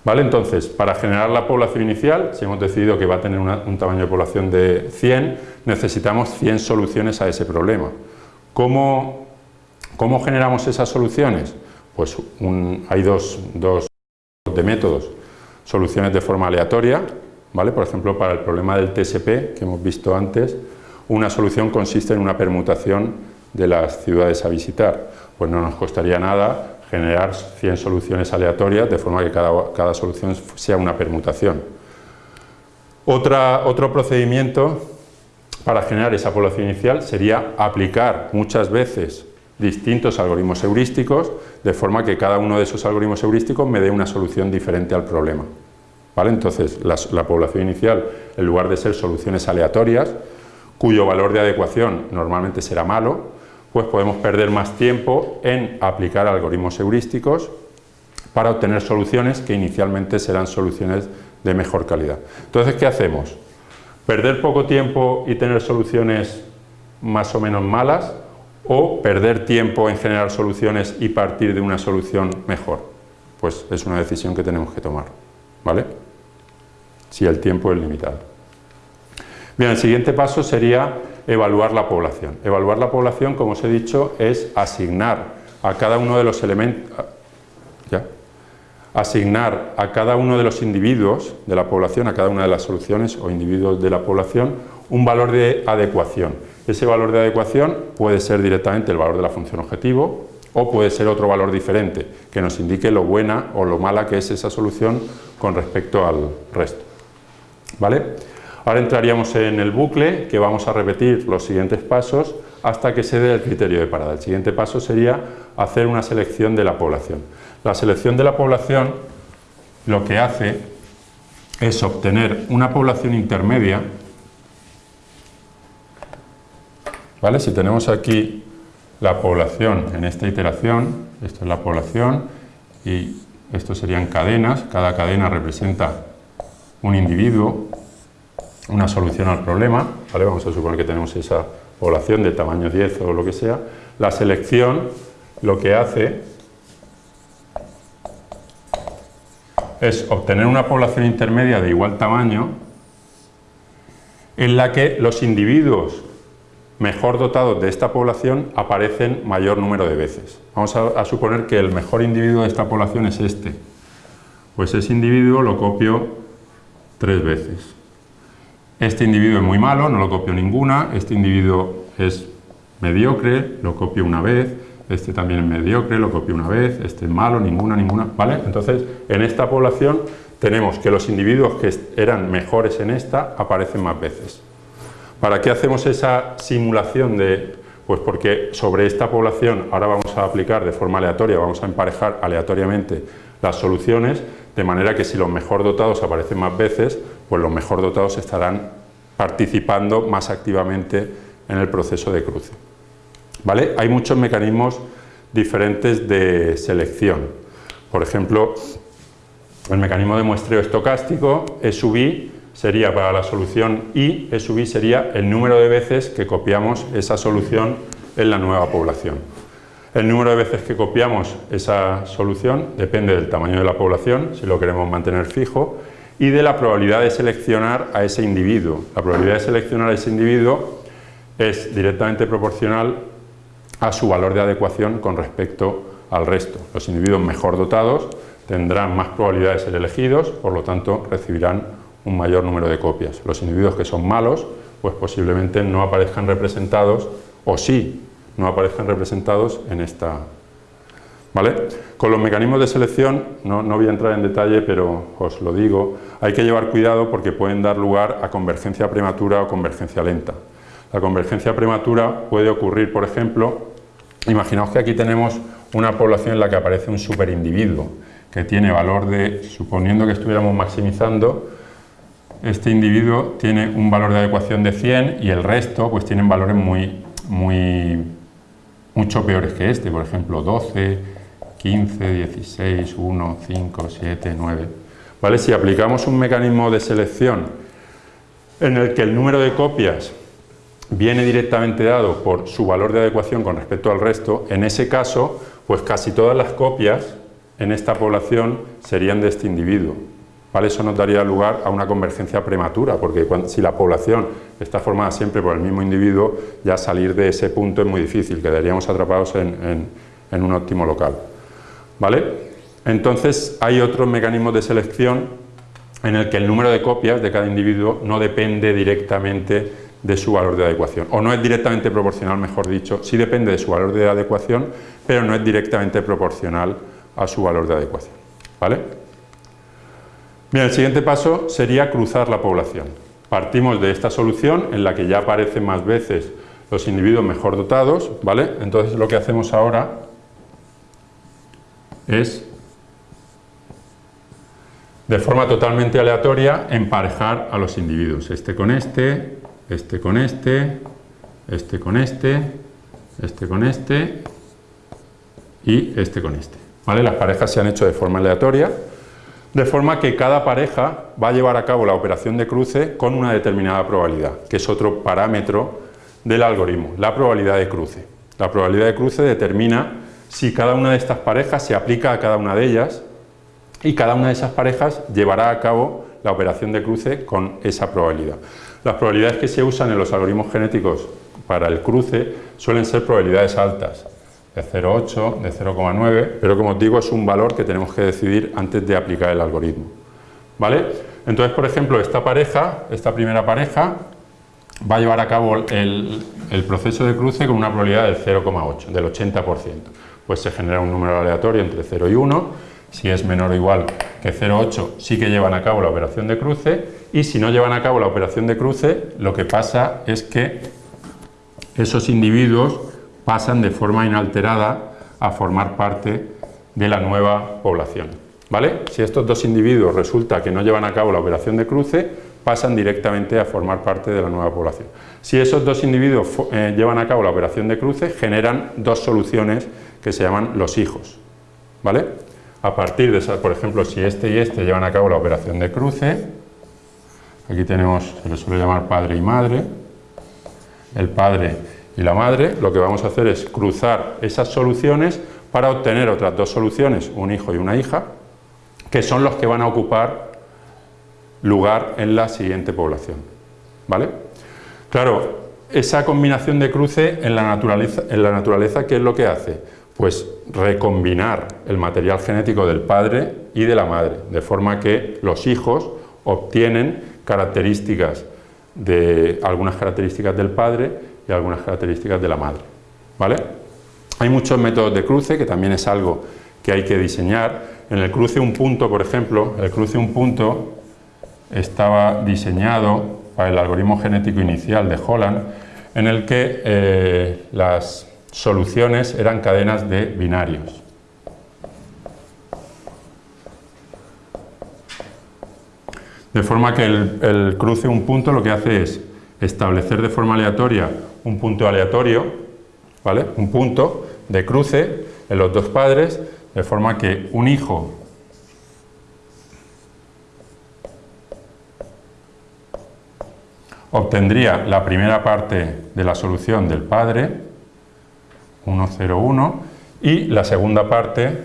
¿Vale? Entonces, para generar la población inicial, si hemos decidido que va a tener un tamaño de población de 100, necesitamos 100 soluciones a ese problema. ¿Cómo, cómo generamos esas soluciones? Pues hay dos, dos de métodos soluciones de forma aleatoria, ¿vale? por ejemplo para el problema del TSP que hemos visto antes, una solución consiste en una permutación de las ciudades a visitar, pues no nos costaría nada generar 100 soluciones aleatorias de forma que cada, cada solución sea una permutación. Otro procedimiento para generar esa población inicial sería aplicar muchas veces distintos algoritmos heurísticos, de forma que cada uno de esos algoritmos heurísticos me dé una solución diferente al problema. ¿Vale? Entonces, la, población inicial, en lugar de ser soluciones aleatorias, cuyo valor de adecuación normalmente será malo, pues podemos perder más tiempo en aplicar algoritmos heurísticos para obtener soluciones que inicialmente serán soluciones de mejor calidad. Entonces, ¿qué hacemos? ¿Perder poco tiempo y tener soluciones más o menos malas o perder tiempo en generar soluciones y partir de una solución mejor. Pues es una decisión que tenemos que tomar, ¿vale? Si el tiempo es limitado. Bien, el siguiente paso sería evaluar la población. Evaluar la población, como os he dicho, es asignar a cada uno de los elementos... ¿Ya? Asignar a cada uno de los individuos de la población, a cada una de las soluciones o individuos de la población, un valor de adecuación ese valor de adecuación puede ser directamente el valor de la función objetivo o puede ser otro valor diferente que nos indique lo buena o lo mala que es esa solución con respecto al resto. ¿Vale? Ahora entraríamos en el bucle que vamos a repetir los siguientes pasos hasta que se dé el criterio de parada. El siguiente paso sería hacer una selección de la población. La selección de la población lo que hace es obtener una población intermedia ¿vale? Si tenemos aquí la población en esta iteración, esto es la población y esto serían cadenas, cada cadena representa un individuo, una solución al problema, ¿vale? vamos a suponer que tenemos esa población de tamaño 10 o lo que sea, la selección lo que hace es obtener una población intermedia de igual tamaño en la que los individuos mejor dotados de esta población aparecen mayor número de veces. Vamos a, suponer que el mejor individuo de esta población es este. Pues ese individuo lo copio tres veces. Este individuo es muy malo, no lo copio ninguna. Este individuo es mediocre, lo copio una vez. Este también es mediocre, lo copio una vez. Este es malo, ninguna, ninguna. ¿Vale? Entonces, en esta población tenemos que los individuos que eran mejores en esta aparecen más veces. ¿Para qué hacemos esa simulación de...? Pues porque sobre esta población ahora vamos a aplicar de forma aleatoria, vamos a emparejar aleatoriamente las soluciones, de manera que si los mejor dotados aparecen más veces, pues los mejor dotados estarán participando más activamente en el proceso de cruce. ¿Vale? Hay muchos mecanismos diferentes de selección. Por ejemplo, el mecanismo de muestreo estocástico, es subí sería para la solución I, sub i sería el número de veces que copiamos esa solución en la nueva población. El número de veces que copiamos esa solución depende del tamaño de la población, si lo queremos mantener fijo, y de la probabilidad de seleccionar a ese individuo. La probabilidad de seleccionar a ese individuo es directamente proporcional a su valor de adecuación con respecto al resto. Los individuos mejor dotados tendrán más probabilidad de ser elegidos, por lo tanto recibirán un mayor número de copias. Los individuos que son malos, pues posiblemente no aparezcan representados, o sí, no aparezcan representados en esta... ¿Vale? Con los mecanismos de selección, no, no voy a entrar en detalle, pero os lo digo, hay que llevar cuidado porque pueden dar lugar a convergencia prematura o convergencia lenta. La convergencia prematura puede ocurrir, por ejemplo, imaginaos que aquí tenemos una población en la que aparece un superindividuo, que tiene valor de, suponiendo que estuviéramos maximizando, este individuo tiene un valor de adecuación de 100 y el resto pues tienen valores muy, muy, mucho peores que este, por ejemplo 12, 15, 16, 1, 5, 7, 9. ¿Vale? Si aplicamos un mecanismo de selección en el que el número de copias viene directamente dado por su valor de adecuación con respecto al resto, en ese caso, pues casi todas las copias en esta población serían de este individuo. Eso nos daría lugar a una convergencia prematura, porque si la población está formada siempre por el mismo individuo, ya salir de ese punto es muy difícil, quedaríamos atrapados en, un óptimo local. ¿Vale? Entonces hay otros mecanismos de selección en el que el número de copias de cada individuo no depende directamente de su valor de adecuación, o no es directamente proporcional, mejor dicho, sí depende de su valor de adecuación, pero no es directamente proporcional a su valor de adecuación. ¿Vale? Bien, el siguiente paso sería cruzar la población. Partimos de esta solución en la que ya aparecen más veces los individuos mejor dotados, ¿vale? Entonces lo que hacemos ahora es de forma totalmente aleatoria emparejar a los individuos, este con este, este con este, este con este, este con este y este con este. ¿Vale? Las parejas se han hecho de forma aleatoria de forma que cada pareja va a llevar a cabo la operación de cruce con una determinada probabilidad, que es otro parámetro del algoritmo, la probabilidad de cruce. La probabilidad de cruce determina si cada una de estas parejas se aplica a cada una de ellas y cada una de esas parejas llevará a cabo la operación de cruce con esa probabilidad. Las probabilidades que se usan en los algoritmos genéticos para el cruce suelen ser probabilidades altas, de 0,8, de 0,9, pero como os digo es un valor que tenemos que decidir antes de aplicar el algoritmo. ¿Vale? Entonces, por ejemplo, esta pareja, esta primera pareja, va a llevar a cabo el, proceso de cruce con una probabilidad del 0,8, del 80%. Pues se genera un número aleatorio entre 0 y 1, si es menor o igual que 0,8 sí que llevan a cabo la operación de cruce y si no llevan a cabo la operación de cruce lo que pasa es que esos individuos pasan de forma inalterada a formar parte de la nueva población. ¿Vale? Si estos dos individuos resulta que no llevan a cabo la operación de cruce, pasan directamente a formar parte de la nueva población. Si esos dos individuos eh, llevan a cabo la operación de cruce, generan dos soluciones que se llaman los hijos. ¿Vale? A partir de esa, por ejemplo, si este y este llevan a cabo la operación de cruce, aquí tenemos, se le suele llamar padre y madre, el padre y la madre, lo que vamos a hacer es cruzar esas soluciones para obtener otras dos soluciones, un hijo y una hija, que son los que van a ocupar lugar en la siguiente población. ¿Vale? Claro, esa combinación de cruce en la naturaleza, en la naturaleza ¿qué es lo que hace? Pues recombinar el material genético del padre y de la madre, de forma que los hijos obtienen características de algunas características del padre y algunas características de la madre. ¿Vale? Hay muchos métodos de cruce, que también es algo que hay que diseñar. En el cruce un punto, por ejemplo, el cruce un punto estaba diseñado para el algoritmo genético inicial de Holland, en el que eh, las soluciones eran cadenas de binarios. De forma que el, el cruce un punto lo que hace es establecer de forma aleatoria un punto aleatorio, ¿vale? un punto de cruce en los dos padres, de forma que un hijo obtendría la primera parte de la solución del padre, 1, 0, 1, y la segunda parte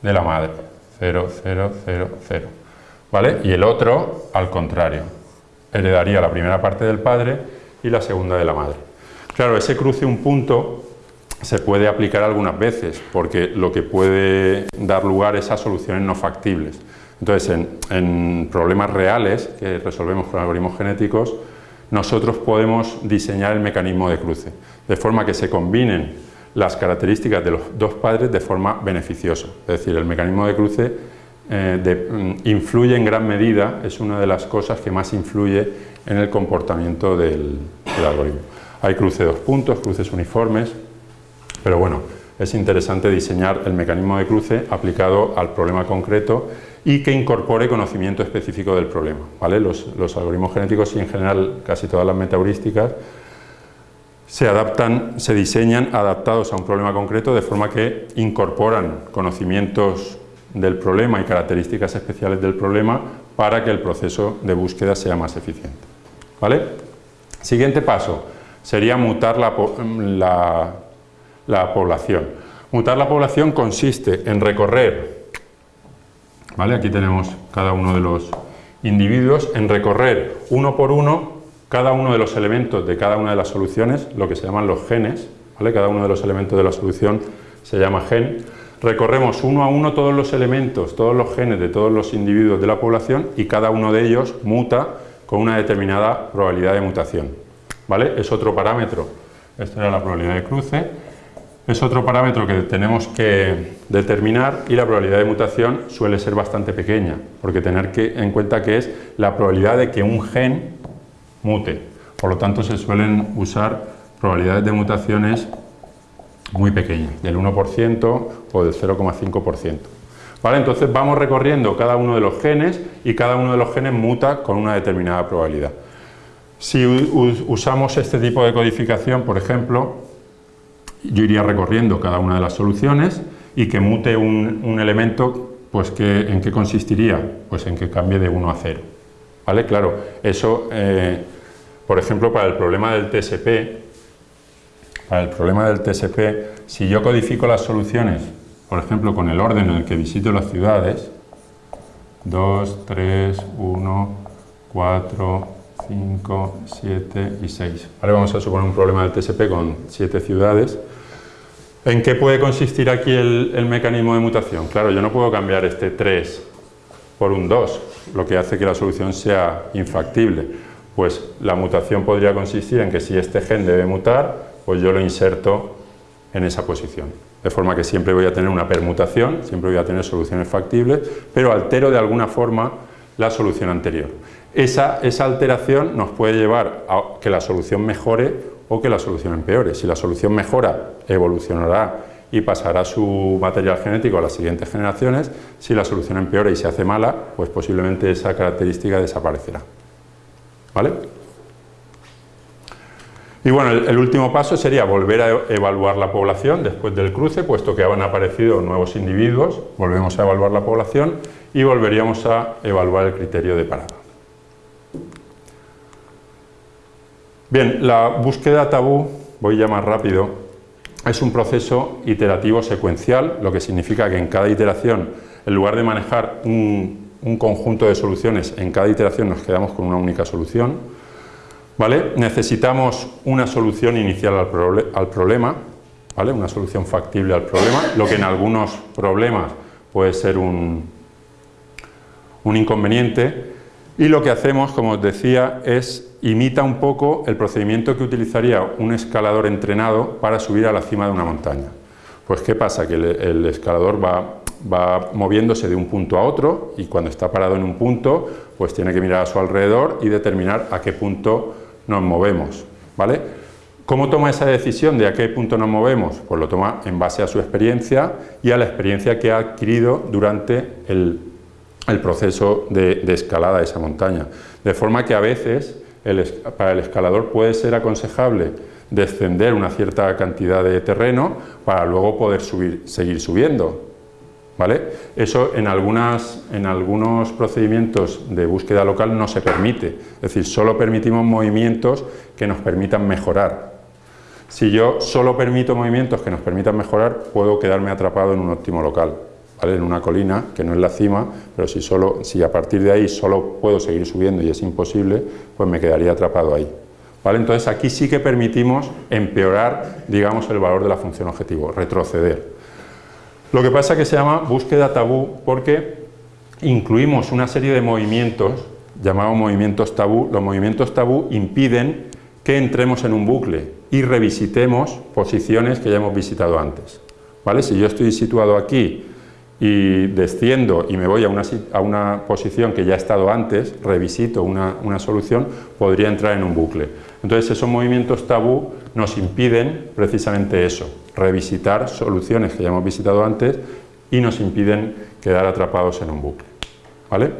de la madre, 0, 0, 0, 0. ¿Vale? Y el otro, al contrario, heredaría la primera parte del padre y la segunda de la madre. Claro, ese cruce un punto se puede aplicar algunas veces, porque lo que puede dar lugar es a soluciones no factibles. Entonces, en, en problemas reales que resolvemos con algoritmos genéticos, nosotros podemos diseñar el mecanismo de cruce, de forma que se combinen las características de los dos padres de forma beneficiosa. Es decir, el mecanismo de cruce eh, mm, influye en gran medida, es una de las cosas que más influye en el comportamiento del, del algoritmo. Hay cruce dos puntos, cruces uniformes, pero bueno, es interesante diseñar el mecanismo de cruce aplicado al problema concreto y que incorpore conocimiento específico del problema. ¿vale? Los, algoritmos genéticos y en general casi todas las metaheurísticas se adaptan, se diseñan adaptados a un problema concreto de forma que incorporan conocimientos del problema y características especiales del problema para que el proceso de búsqueda sea más eficiente. ¿Vale? Siguiente paso sería mutar la, la, la población. Mutar la población consiste en recorrer Aquí tenemos cada uno de los individuos en recorrer uno por uno cada uno de los elementos de cada una de las soluciones, lo que se llaman los genes, Cada uno de los elementos de la solución se llama gen. Recorremos uno a uno todos los elementos, todos los genes de todos los individuos de la población y cada uno de ellos muta con una determinada probabilidad de mutación. Es otro parámetro. Esta era la probabilidad de cruce es otro parámetro que tenemos que determinar y la probabilidad de mutación suele ser bastante pequeña, porque tener que, en cuenta que es la probabilidad de que un gen mute. Por lo tanto, se suelen usar probabilidades de mutaciones muy pequeñas, del 1% o del 0,5%. ¿Vale? Entonces vamos recorriendo cada uno de los genes y cada uno de los genes muta con una determinada probabilidad. Si usamos este tipo de codificación, por ejemplo, yo iría recorriendo cada una de las soluciones y que mute un, elemento, pues que, ¿en qué consistiría? Pues en que cambie de 1 a 0. ¿Vale? Claro, eso, eh, por ejemplo, para el problema del TSP, para el problema del TSP, si yo codifico las soluciones, por ejemplo, con el orden en el que visito las ciudades, 2, 3, 1, 4, 5, 7 y 6. Ahora vamos a suponer un problema del TSP con 7 ciudades. ¿En qué puede consistir aquí el, mecanismo de mutación? Claro, yo no puedo cambiar este 3 por un 2, lo que hace que la solución sea infactible. Pues la mutación podría consistir en que si este gen debe mutar, pues yo lo inserto en esa posición. De forma que siempre voy a tener una permutación, siempre voy a tener soluciones factibles, pero altero de alguna forma la solución anterior. Esa, alteración nos puede llevar a que la solución mejore o que la solución empeore. Si la solución mejora, evolucionará y pasará su material genético a las siguientes generaciones. Si la solución empeora y se hace mala, pues posiblemente esa característica desaparecerá. ¿Vale? Y bueno, el, último paso sería volver a evaluar la población después del cruce, puesto que han aparecido nuevos individuos, volvemos a evaluar la población y volveríamos a evaluar el criterio de parada. Bien, la búsqueda tabú, voy a más rápido, es un proceso iterativo secuencial, lo que significa que en cada iteración, en lugar de manejar un, un conjunto de soluciones, en cada iteración nos quedamos con una única solución, ¿Vale? Necesitamos una solución inicial al, problema, ¿vale? una solución factible al problema, lo que en algunos problemas puede ser un inconveniente, y lo que hacemos, como os decía, es imita un poco el procedimiento que utilizaría un escalador entrenado para subir a la cima de una montaña. Pues ¿qué pasa? Que el, escalador va, va, moviéndose de un punto a otro y cuando está parado en un punto, pues tiene que mirar a su alrededor y determinar a qué punto nos movemos, ¿vale? ¿Cómo toma esa decisión de a qué punto nos movemos? Pues lo toma en base a su experiencia y a la experiencia que ha adquirido durante el, proceso de, escalada de esa montaña. De forma que a veces para el escalador puede ser aconsejable descender una cierta cantidad de terreno para luego poder subir, seguir subiendo. ¿Vale? Eso en, en algunos procedimientos de búsqueda local no se permite, es decir, solo permitimos movimientos que nos permitan mejorar. Si yo solo permito movimientos que nos permitan mejorar, puedo quedarme atrapado en un óptimo local, ¿vale? en una colina, que no es la cima, pero si, solo, si a partir de ahí solo puedo seguir subiendo y es imposible, pues me quedaría atrapado ahí. ¿Vale? Entonces aquí sí que permitimos empeorar digamos, el valor de la función objetivo, retroceder. Lo que pasa es que se llama búsqueda tabú porque incluimos una serie de movimientos, llamados movimientos tabú. Los movimientos tabú impiden que entremos en un bucle y revisitemos posiciones que ya hemos visitado antes. ¿Vale? Si yo estoy situado aquí y desciendo y me voy a una, a una posición que ya he estado antes, revisito una, una, solución, podría entrar en un bucle. Entonces esos movimientos tabú nos impiden precisamente eso, revisitar soluciones que ya hemos visitado antes y nos impiden quedar atrapados en un bucle. ¿Vale?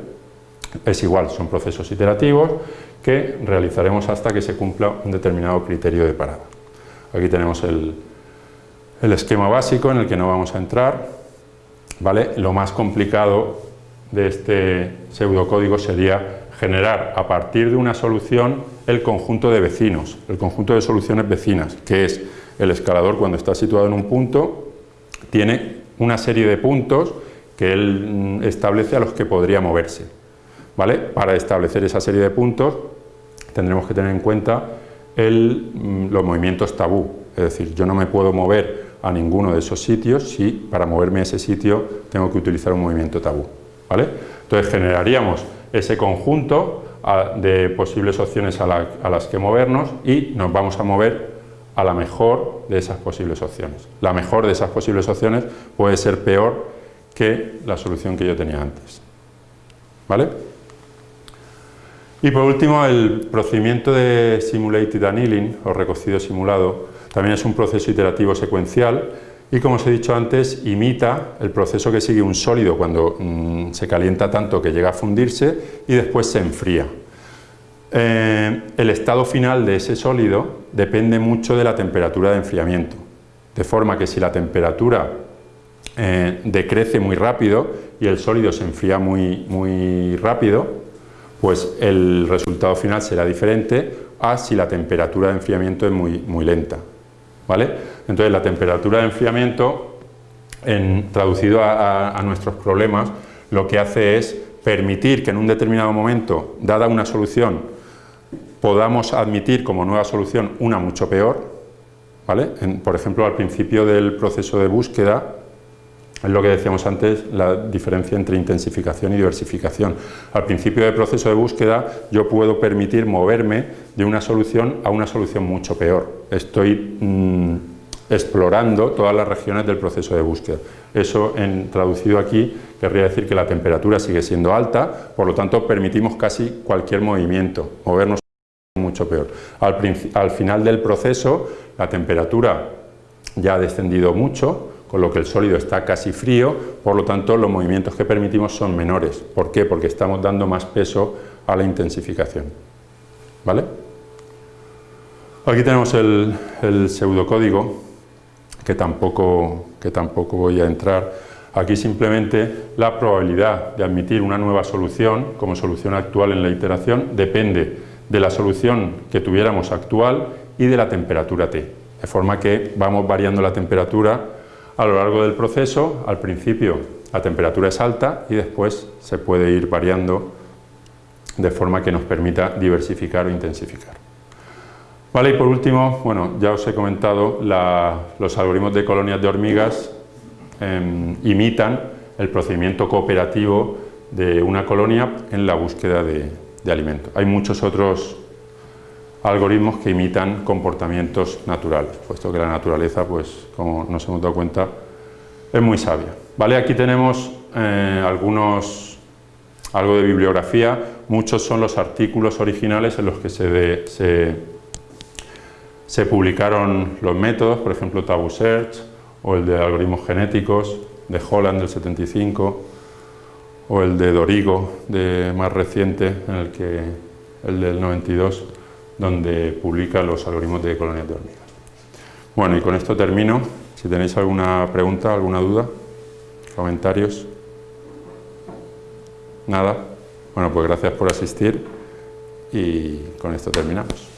Es igual, son procesos iterativos que realizaremos hasta que se cumpla un determinado criterio de parada. Aquí tenemos el, el esquema básico en el que no vamos a entrar. ¿Vale? Lo más complicado de este pseudocódigo sería generar a partir de una solución el conjunto de vecinos, el conjunto de soluciones vecinas, que es el escalador cuando está situado en un punto, tiene una serie de puntos que él mm, establece a los que podría moverse. ¿vale? Para establecer esa serie de puntos tendremos que tener en cuenta mm, los movimientos tabú, es decir, yo no me puedo mover a ninguno de esos sitios si para moverme a ese sitio tengo que utilizar un movimiento tabú. ¿vale? Entonces generaríamos ese conjunto ah, de posibles opciones a las que movernos y nos vamos a mover a la mejor de esas posibles opciones. La mejor de esas posibles opciones puede ser peor que la solución que yo tenía antes. ¿Vale? Y por último, el procedimiento de Simulated Annealing, o recocido simulado, también es un proceso iterativo secuencial y, como os he dicho antes, imita el proceso que sigue un sólido cuando mm, se calienta tanto que llega a fundirse y después se enfría. Eh, el estado final de ese sólido depende mucho de la temperatura de enfriamiento, de forma que si la temperatura eh, decrece muy rápido y el sólido se enfría muy, muy rápido, pues el resultado final será diferente a si la temperatura de enfriamiento es muy, muy lenta. ¿Vale? Entonces la temperatura de enfriamiento, en, traducido a nuestros problemas, lo que hace es permitir que en un determinado momento, dada una solución, podamos admitir como nueva solución una mucho peor, ¿vale? por ejemplo, al principio del proceso de búsqueda, es lo que decíamos antes, la diferencia entre intensificación y diversificación. Al principio del proceso de búsqueda yo puedo permitir moverme de una solución a una solución mucho peor. Estoy mm, explorando todas las regiones del proceso de búsqueda. Eso, traducido aquí, querría decir que la temperatura sigue siendo alta, por lo tanto permitimos casi cualquier movimiento, movernos mucho peor. Al, final del proceso la temperatura ya ha descendido mucho, con lo que el sólido está casi frío, por lo tanto los movimientos que permitimos son menores. ¿Por qué? Porque estamos dando más peso a la intensificación. ¿Vale? Aquí tenemos el, pseudocódigo, que tampoco, que tampoco voy a entrar. Aquí simplemente la probabilidad de admitir una nueva solución como solución actual en la iteración depende de la solución que tuviéramos actual y de la temperatura T. De forma que vamos variando la temperatura a lo largo del proceso. Al principio la temperatura es alta y después se puede ir variando de forma que nos permita diversificar o intensificar. Vale, y por último, bueno, ya os he comentado, los algoritmos de colonias de hormigas em, imitan el procedimiento cooperativo de una colonia en la búsqueda de, de alimento. Hay muchos otros algoritmos que imitan comportamientos naturales, puesto que la naturaleza, pues, como nos hemos dado cuenta, es muy sabia. ¿Vale? Aquí tenemos eh, algunos, algo de bibliografía, muchos son los artículos originales en los que se, se, se publicaron los métodos, por ejemplo Tabu Search o el de algoritmos genéticos de Holland del 75 o el de Dorigo de más reciente, en el que el del 92 donde publica los algoritmos de colonias de hormigas. Bueno, y con esto termino. Si tenéis alguna pregunta, alguna duda, comentarios. Nada. Bueno, pues gracias por asistir y con esto terminamos.